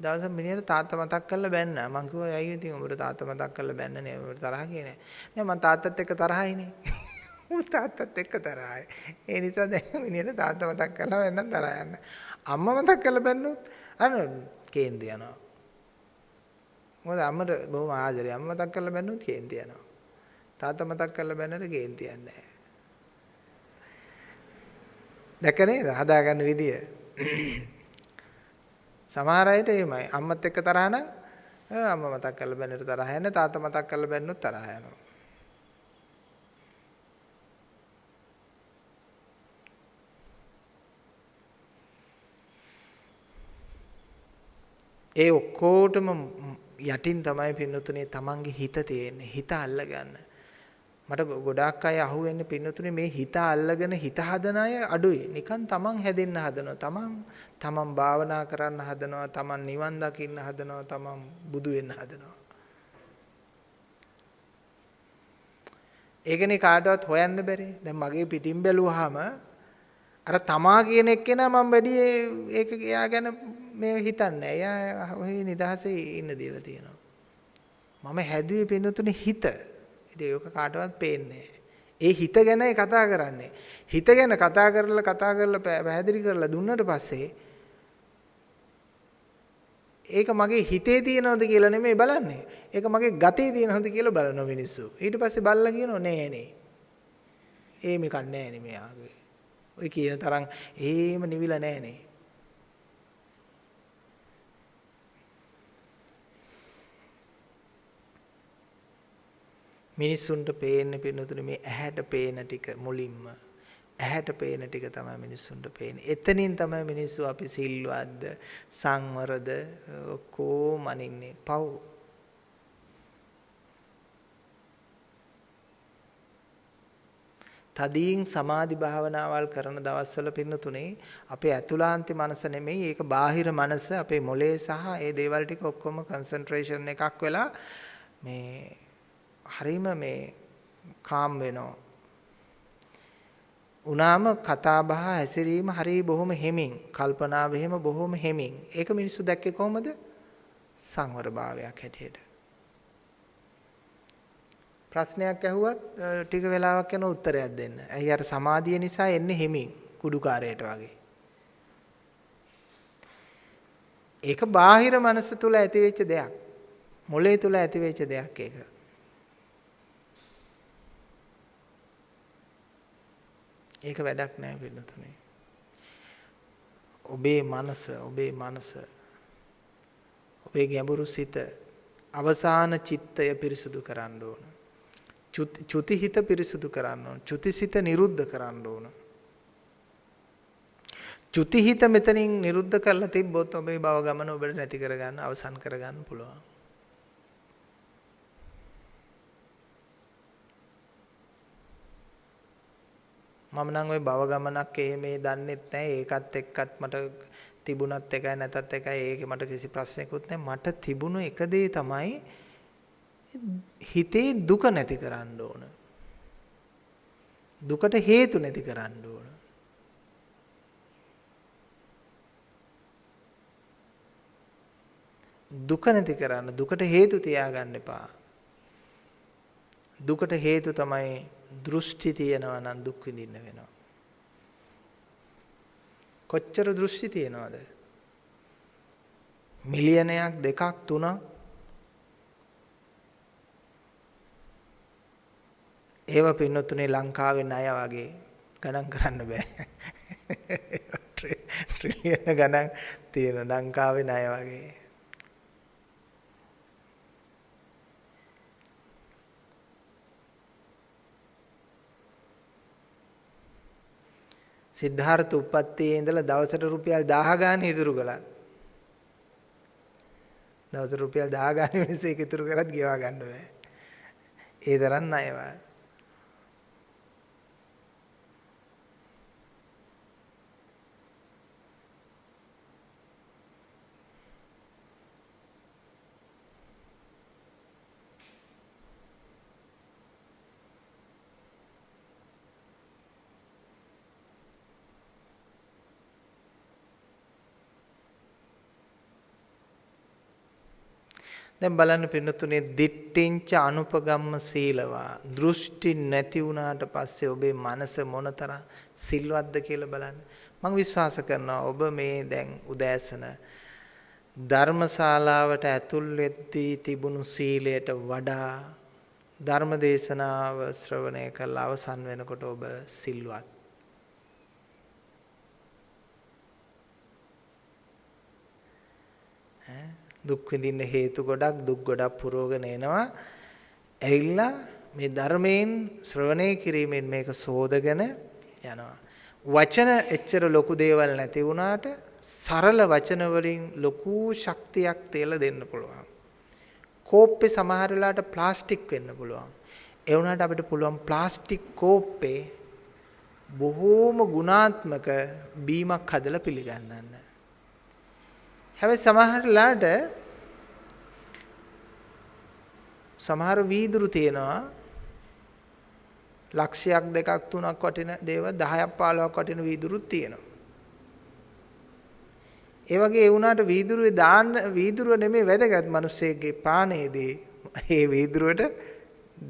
දවසක් මිනිහට තාත්තා මතක් කරලා බැන්න. මං කිව්වා ඇයි ඉතින් උඹට තාත්තා මතක් කරලා බැන්නනේ උඹට තරහ කියන්නේ. නෑ මං තාත්තත් එක්ක තරහයිනේ. උඹ තාත්තත් එක්ක තරහයි. ඒ නිසා දැන් මිනිහට තාත්තා මතක් කරලා බැන්න තරහ යන්න. අම්මා මතක් කරලා බැන්නොත් අර කේන්ති යනවා. මොකද අම්මට බොහොම ආදරේ. අම්මා මතක් කරලා බැන්නොත් කේන්ති යනවා. තාත්තා මතක් කරලා බැන්නට කේන්ති යන්නේ නැහැ. දැක නේද හදාගන්න විදිය. සමහර අයට එහෙමයි. අම්මත් එක්ක තරහ නම් අම්මා මතක් කරලා බැන්නට තරහ යන්නේ තාත්තා මතක් කරලා බැන්නොත් තරහ යනවා. ඒ ඔක්කොටම යටින් තමයි පින්නතුනේ තමන්ගේ හිත තියෙන්නේ. හිත අල්ලගන්න. මට ගොඩාක් අය අහුවෙන්නේ පින්නතුනේ මේ හිත අල්ලගෙන හිත හදන අය අඩුයි. නිකන් තමන් හැදෙන්න හදනවා. තමන් තමන් භාවනා කරන්න හදනවා. තමන් නිවන් දකින්න හදනවා. තමන් බුදු වෙන්න හදනවා. ඒකනේ කාටවත් හොයන්න බැරි. දැන් මගේ පිටින් බැලුවාම අර තමා කියන එක්කෙනා මම වැඩි ඒක එයා ගැන මේ හිතන්නේ. එයා ඔහේ නිදහසේ ඉන්න දේවල් තියෙනවා. මම හැදුවේ පින්නතුනේ හිත. ඉතින් ඒක කාටවත් පේන්නේ ඒ හිත ගැනයි කතා කරන්නේ. හිත ගැන කතා කරලා කතා කරලා පැහැදිලි කරලා දුන්නට පස්සේ ඒක මගේ හිතේ තියෙනවද කියලා නෙමෙයි බලන්නේ. ඒක මගේ ගතේ තියෙනවද කියලා බලන මිනිස්සු. ඊට පස්සේ බල්ලා කියනවා නෑ නේ. ඒ මේක නෑ නේ මෙයාගේ. ඔය කියන තරම් එහෙම නිවිලා නෑ නේ. මිනිස්සුන්ට පේන්නේ පින්නතුනේ මේ ඇහැට පේන ටික මුලින්ම ඇහැට පේන ටික තමයි මිනිස්සුන්ට පේන්නේ. එතනින් තමයි මිනිස්සු අපි සිල්වත්ද සංවරද කොහොම අනින්නේ පව්. තදීන් සමාධි භාවනාවල් කරන දවස්වල පින්නතුනේ අපේ ඇතුළාන්ති මනස නෙමෙයි ඒක බාහිර මනස අපේ මොලේ සහ ඒ දේවල් ටික ඔක්කොම කන්සන්ට්‍රේෂන් එකක් වෙලා මේ හරිම මේ කාම් වෙනවා. උනාම කතා බහ හැසිරීම හරි බොහොම හෙමින් කල්පනාව එහෙම බොහොම හෙමින් ඒක මිනිස්සු දැක්කේ කොහොමද සංවර භාවයක් හැටියට ප්‍රශ්නයක් ඇහුවත් ටික වෙලාවක් යන උත්තරයක් දෙන්න. ඇයි අර සමාධිය නිසා එන්නේ හෙමින් කුඩුකාරයට වගේ. ඒක බාහිර මනස තුල ඇතිවෙච්ච දෙයක්. මොලේ තුල ඇතිවෙච්ච දෙයක් ඒක. ඒක වැඩක් නෑ පින්නතුනේ. ඔබේ මනස, ඔබේ මනස ඔබේ ගැඹුරු සිත අවසාන චිත්තය පිරිසුදු කරන්න ඕන. චුති හිත පිරිසුදු කරන්න ඕන. චුතිසිත නිරුද්ධ කරන්න ඕන. චුති හිත මෙතනින් නිරුද්ධ කරලා තිබ්බොත් ඔබේ භව ගමන ඔබට නැති කරගන්න අවසන් කරගන්න පුළුවන්. මම නම් ওই භව ගමනක් එහෙම දන්නෙත් නැහැ. ඒකත් එක්කත් මට තිබුණත් එකයි නැතත් එකයි ඒකේ මට කිසි ප්‍රශ්නයක්වත් නැහැ. මට තිබුණු එක දේ තමයි හිතේ දුක නැති කරන්න ඕන. දුකට හේතු නැති කරන්න ඕන. දුක නැති කරන්න දුකට හේතු තියාගන්න එපා. දුකට හේතු තමයි දෘෂ්ටි තියෙනවා නම් දුක් විඳින්න වෙනවා. කොච්චර දෘෂ්ටි තියෙනවද? මිලියනයක් දෙකක් තුනක් ඒව පින්නතුනේ ලංකාවේ ණය වගේ ගණන් කරන්න බෑ. ට්‍රිලියන ගණන් තියෙන ලංකාවේ ණය වගේ. සිද්ධාර්ථ උප්පත්තියේ ඉඳලා දවසට රුපියල් 1000 ගාන ඉතුරු කළා. දවසට රුපියල් 1000 ගාන මිනිස්සු ඒක ඉතුරු කරත් ගෙවා ගන්න බෑ. ඒ තරම් ණයවා. දැන් බලන්න පින්නතුනේ දිට්ඨිංච අනුපගම්ම සීලවා. දෘෂ්ටි නැති වුණාට පස්සේ ඔබේ මනස මොනතරම් සිල්වත්ද කියලා බලන්න. මම විශ්වාස කරනවා ඔබ මේ දැන් උදෑසන ධර්මශාලාවට ඇතුල් වෙද්දී තිබුණු සීලයට වඩා ධර්ම දේශනාව ශ්‍රවණය කරලා අවසන් වෙනකොට ඔබ සිල්වත්? ඈ? දුක් විඳින්න හේතු ගොඩක් දුක් ගොඩක් පුරවගෙන එනවා. ඇවිල්ලා මේ ධර්මයෙන් ශ්‍රවණය කිරීමෙන් මේක සෝදගෙන යනවා. වචන එච්චර ලොකු දේවල් නැති වුණාට සරල වචන වලින් ලොකු ශක්තියක් තියලා දෙන්න පුළුවන්. කෝප්පේ සමහර වෙලාවට ප්ලාස්ටික් වෙන්න පුළුවන්. ඒ වුණාට අපිට පුළුවන් ප්ලාස්ටික් කෝප්පේ බොහෝම ගුණාත්මක බීමක් හදලා පිළිගන්නන්න. හැබැයි සමහර ලාට සමහර වීදුරු තියෙනවා ලක්ෂයක් දෙකක් තුනක් වටින දේවල් 10ක් 15ක් වටින වීදුරුත් තියෙනවා. ඒ වගේ ඒ වුණාට වීදුරුවේ දාන්න වීදුරුව නෙමෙයි වැදගත් මිනිස්සෙක්ගේ පානේදී ඒ වීදුරුවට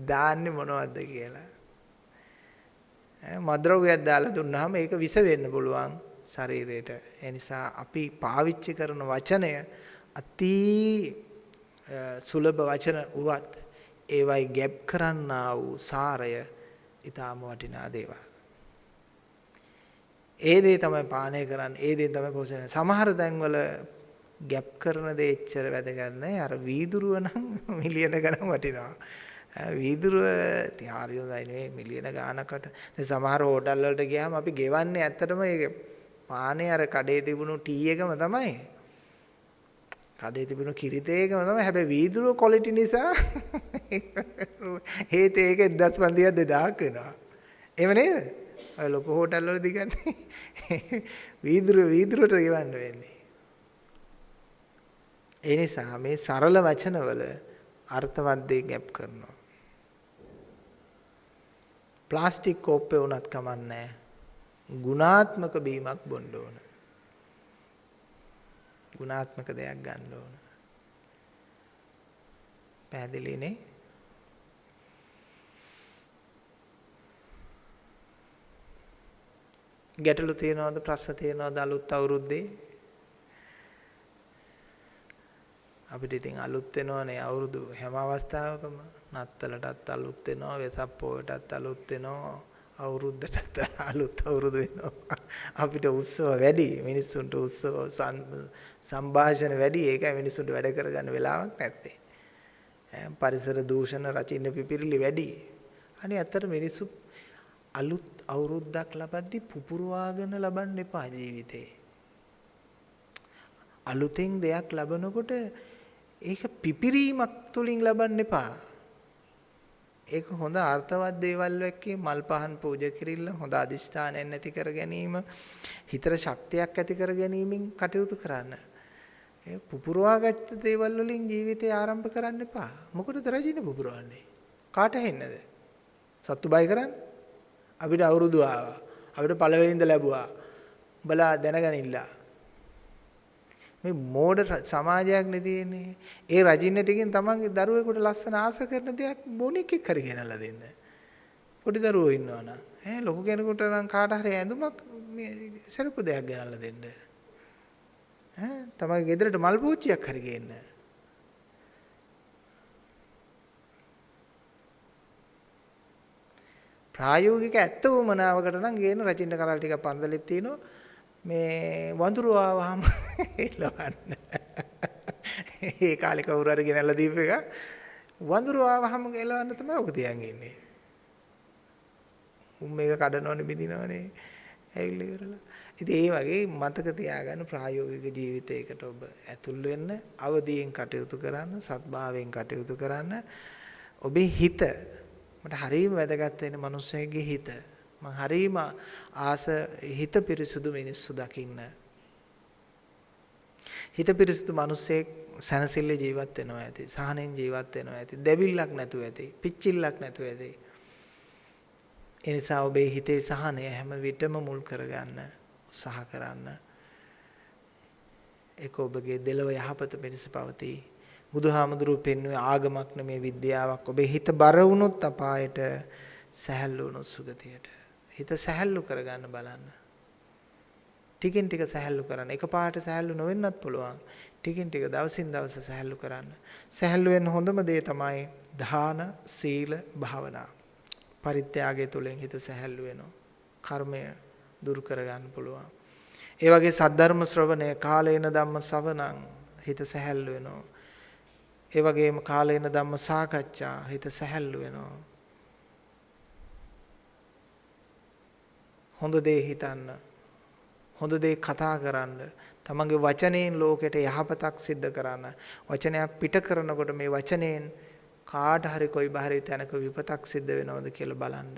දාන්නේ මොනවද කියලා. මද්‍රව්‍යයක් දාලා දුන්නාම ඒක විස වෙන්න පුළුවන්. ශරීරයට. ඒ නිසා අපි පාවිච්චි කරන වචනය අති සුලභ වචන වුවත් ඒවයි ගැප් කරන්නා වූ සාරය ඊටාම වටිනා දේවල්. ඒ දේ තමයි පානය කරන්නේ. ඒ දේ තමයි පෝෂණය. සමහර තැන්වල ගැප් කරන දේ එච්චර වැදගත් නැහැ. අර වීදුරුව නම් මිලියන ගණන් වටිනවා. වීදුරුව තියාරිය හොඳයි නෙවෙයි මිලියන ගානකට. දැන් සමහර හෝටල් වලට ගියාම අපි ගෙවන්නේ ඇත්තටම ඒක පානේ අර කඩේ තිබුණු ටී එකම තමයි. කඩේ තිබුණු කිරිතේ එකම තමයි. හැබැයි වීදුරුව ක්වොලිටි නිසා හේත ඒක 1500ක් 2000ක් වෙනවා. එහෙම නේද? ඔය ලොකු හෝටල් වල දිගන්නේ වීදුරුව වීදුරුවට ගෙවන්න වෙන්නේ. ඒ නිසා මේ සරල වචනවල අර්ථවත් දේ ගැප් කරනවා. ප්ලාස්ටික් කෝප්පේ වුණත් කමන්නේ ගුණාත්මක බීමක් බොන්න ඕන. ගුණාත්මක දෙයක් ගන්න ඕන. පැහැදිලිනේ? ගැටලු තියනවද ප්‍රශ්න තියනවද අලුත් අවුරුද්දේ? අපිට ඉතින් අලුත් වෙනවනේ අවුරුදු හැම අවස්ථාවකම නත්තලටත් අලුත් වෙනවා වෙසක් පොයටත් අලුත් වෙනවා අවුරුද්දටත් අලුත් අවුරුදු වෙනවා. අපිට උත්සව වැඩි. මිනිස්සුන්ට උත්සව සංഭാෂණ වැඩි. ඒකයි මිනිස්සුන්ට වැඩ කරගන්න වෙලාවක් නැත්තේ. පරිසර දූෂණ රචින්න පිපිරිලි වැඩි. අනේ ඇත්තට මිනිස්සු අලුත් අවුරුද්දක් ලබද්දි පුපුරවාගෙන ලබන්න එපා ජීවිතේ. අලුතෙන් දෙයක් ලබනකොට ඒක පිපිරීමක් තුලින් ලබන්න එපා. ඒක හොඳ අර්ථවත් දේවල් එක්කේ මල් පහන් පූජා කිරිල්ල හොඳ අදිෂ්ඨානයක් ඇති කර ගැනීම හිතට ශක්තියක් ඇති කර ගැනීමෙන් කටයුතු කරන්න. ඒ පුපුරවාගත්ත දේවල් වලින් ජීවිතය ආරම්භ කරන්න එපා. මොකටද රජින පුපුරවන්නේ? කාට හෙන්නද? සත්තු බය කරන්නේ? අපිට අවුරුදු ආවා. අපිට පළවෙනින්ද ලැබුවා. උඹලා දැනගනින්න. මේ මෝඩ සමාජයක් නේ තියෙන්නේ. ඒ රජින්න ටිකෙන් තමන්ගේ දරුවෙකුට ලස්සන ආස කරන දෙයක් බොනික්ෙක් හරි ගෙනල්ලා දෙන්න. පොඩි දරුවෝ ඉන්නවනම් ඈ ලොකු කෙනෙකුට නම් කාට හරි ඇඳුමක් මේ සරපු දෙයක් ගෙනල්ලා දෙන්න. ඈ තමන්ගේ ගෙදරට මල් පෝච්චියක් හරි ගේන්න. ප්‍රායෝගික ඇත්ත වමනාවකට නම් ගේන රචින්න කරල් ටිකක් පන්දලෙත් තියෙනවා. මේ වඳුරු ආවහම එලවන්න. ඒ කාලේ කවුරු හරි ගෙනල්ලා දීප එක වඳුරු ආවහම එලවන්න තමයි ඔක තියන් ඉන්නේ. උන් මේක කඩනවනේ බිඳිනවනේ. ඇවිල්ලා ඉවරලා. ඉතින් ඒ වගේ මතක තියාගන්න ප්‍රායෝගික ජීවිතයකට ඔබ ඇතුල් වෙන්න, අවදියෙන් කටයුතු කරන්න, සත්භාවයෙන් කටයුතු කරන්න. ඔබේ හිත මට හරියම වැදගත් වෙන්නේ මිනිස්සෙගේ හිත. මම හරීම ආස හිත පිරිසුදු මිනිස්සු දකින්න. හිත පිරිසුදු මිනිස්සෙක් සැනසෙල්ල ජීවත් වෙනවා ඇති. සහනෙන් ජීවත් වෙනවා ඇති. දෙවිල්ලක් නැතුව ඇති. පිච්චිල්ලක් නැතුව ඇති. ඒ නිසා ඔබේ හිතේ සහනය හැම විටම මුල් කරගන්න උත්සාහ කරන්න. ඒක ඔබගේ දෙලව යහපත පිණිස පවතී. බුදුහාමුදුරුවෝ පෙන්වුවේ ආගමක් නෙමේ විද්‍යාවක්. ඔබේ හිත බර වුණොත් අපායට සැහැල්ලු වුණොත් සුගතියට. හිත සැහැල්ලු කරගන්න බලන්න. ටිකෙන් ටික සැහැල්ලු කරන්න. එකපාරට සැහැල්ලු නොවෙන්නත් පුළුවන්. ටිකෙන් ටික දවසින් දවස සැහැල්ලු කරන්න. සැහැල්ලු වෙන්න හොඳම දේ තමයි දාන, සීල, භාවනා. පරිත්‍යාගය තුළින් හිත සැහැල්ලු වෙනවා. කර්මය දුරු කරගන්න පුළුවන්. ඒ වගේ සද්ධර්ම ශ්‍රවණය කාලේන ධම්ම ශ්‍රවණං හිත සැහැල්ලු වෙනවා. ඒ වගේම කාලේන ධම්ම සාකච්ඡා හිත සැහැල්ලු වෙනවා. හොඳ දේ හිතන්න. හොඳ දේ කතා කරන්න. තමන්ගේ වචනයෙන් ලෝකෙට යහපතක් සිද්ධ කරන්න. වචනයක් පිට කරනකොට මේ වචනයෙන් කාට හරි කොයි බහරි තැනක විපතක් සිද්ධ වෙනවද කියලා බලන්න.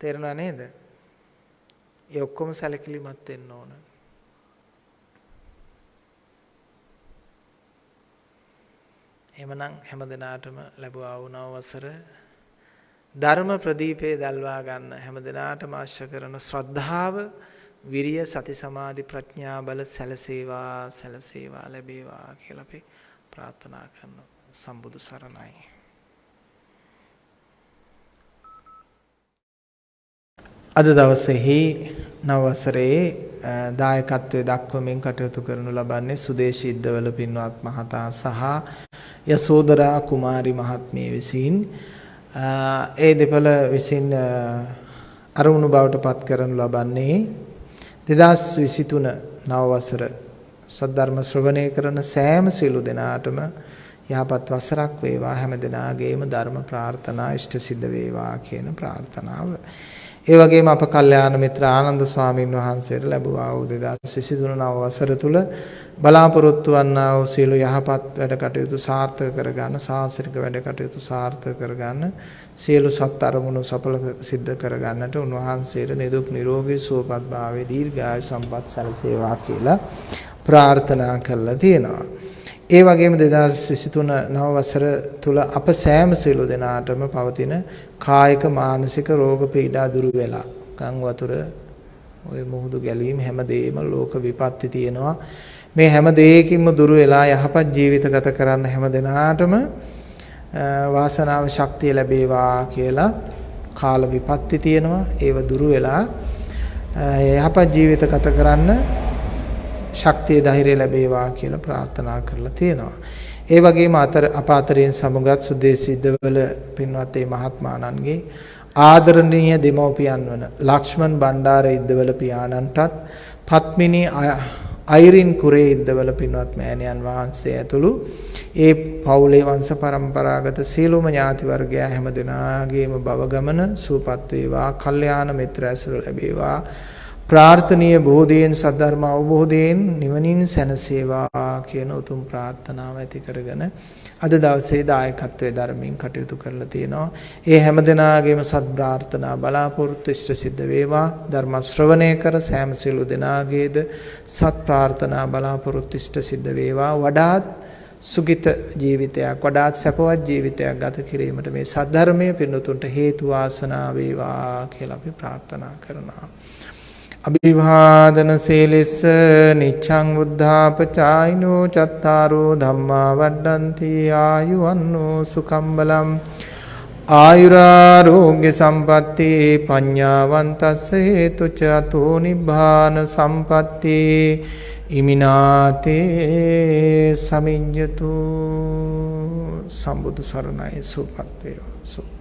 තේරුණා නේද? ඒ ඔක්කොම සැලකිලිමත් වෙන්න ඕන. එහෙමනම් හැම දිනාටම ලැබුවා වූ නව වසර ධර්ම ප්‍රදීපේ දල්වා ගන්න හැම දිනාටම අවශ්‍ය කරන ශ්‍රද්ධාව විරිය සති සමාධි ප්‍රඥා බල සැලසේවා සැලසේවා ලැබේවා කියලා අපි ප්‍රාර්ථනා කරනවා. සම්බුදු සරණයි. අද දවසේහි නව වසරේ දායකත්වයේ දක්වමින් කටයුතු කරනු ලබන්නේ සුදේශී ඉද්දවල පින්වත් මහතා සහ යසෝදරා කුමාරි මහත්මිය විසින් ඒ දෙපළ විසින් අරමුණු බවට පත් කරනු ලබන්නේ 2023 නව වසර සද්ධර්ම ශ්‍රවණය කරන සෑම සියලු දෙනාටම යහපත් වසරක් වේවා. හැම දිනාගේම ධර්ම ප්‍රාර්ථනා ඉෂ්ට සිද්ධ වේවා කියන ප්‍රාර්ථනාව. ඒ වගේම අප කල්යාණ මිත්‍ර ආනන්ද ස්වාමින් වහන්සේට ලැබුවා වූ 2023 නව වසර තුල බලාපොරොත්තු වන්නා වූ සියලු යහපත් වැඩ කටයුතු සාර්ථක කරගන්න සාසනික වැඩ කටයුතු සාර්ථක කරගන්න සියලු සත් අරමුණු සඵල සිද්ධ කරගන්නට උන්වහන්සේට නිදුක් නිරෝගී සුවපත් භාවයේ දීර්ඝායු සම්පත් සැලසේවා කියලා ප්‍රාර්ථනා කරලා තියෙනවා. ඒ වගේම 2023 නව වසර තුල අප සෑම සියලු දෙනාටම පවතින කායික මානසික රෝග පීඩා දුරු වෙලා ගම් වතුර ওই මුහුදු ගැලීම් හැමදේම ලෝක විපත්ති තියෙනවා මේ හැම දෙයකින්ම දුරු වෙලා යහපත් ජීවිත ගත කරන්න හැම දිනාටම වාසනාව ශක්තිය ලැබේවා කියලා කාල විපත්ති තියෙනවා. ඒව දුරු වෙලා යහපත් ජීවිත ගත කරන්න ශක්තිය ධෛර්යය ලැබේවා කියලා ප්‍රාර්ථනා කරලා තියෙනවා. ඒ වගේම අතර අප අතරින් සමුගත් සුදේශීදවල පින්වත් ඒ මහත්මාණන්ගේ ආදරණීය දෙමව්පියන් වන ලක්ෂ්මන් බණ්ඩාර ඉද්දවල පියාණන්ටත් පත්මිනී අයිරින් කුරේ ඉද්දවල පින්වත් මෑණියන් වහන්සේ ඇතුළු ඒ පවුලේ වංශ પરම්පරාගත සීලොම ඥාති වර්ගයා හැම දෙනාගේම භව ගමන සූපත් වේවා, කල්යාණ මිත්‍ර ඇසුර ලැබේවා, ප්‍රාර්ථනීය බෝධියෙන් සද්ධර්ම අවබෝධයෙන් නිවනින් සැනසේවා කියන උතුම් ප්‍රාර්ථනාව ඇති කරගෙන අද දවසේ දායකත්වයේ ධර්මයෙන් කටයුතු කරලා තියෙනවා. ඒ හැම දිනාගේම සත් ප්‍රාර්ථනා බලාපොරොත්තු ඉෂ්ට සිද්ධ වේවා. ධර්ම ශ්‍රවණය කර සෑම සිළු දිනාගේද සත් ප්‍රාර්ථනා බලාපොරොත්තු ඉෂ්ට සිද්ධ වේවා. වඩාත් සුගිත ජීවිතයක් වඩාත් සැපවත් ජීවිතයක් ගත කිරීමට මේ සද්ධර්මයේ පින්නතුන්ට හේතු වාසනා වේවා කියලා අපි ප්‍රාර්ථනා කරනවා. අභිවාදන සීලෙස්ස නිච්ඡං බුද්ධාපචායිනෝ චත්තාරෝ ධම්මා වඩ්ඩಂತಿ ආයුවන්නෝ සුඛම් බලම් ආයුරාෝග්‍ය සම්පatti පඤ්ඤාවන්තස්ස හේතුච අතෝ නිබ්බාන සම්පatti ඉමිනාතේ සමිඤ්ඤතු සම්බුදු සරණයි සුපත් වේවා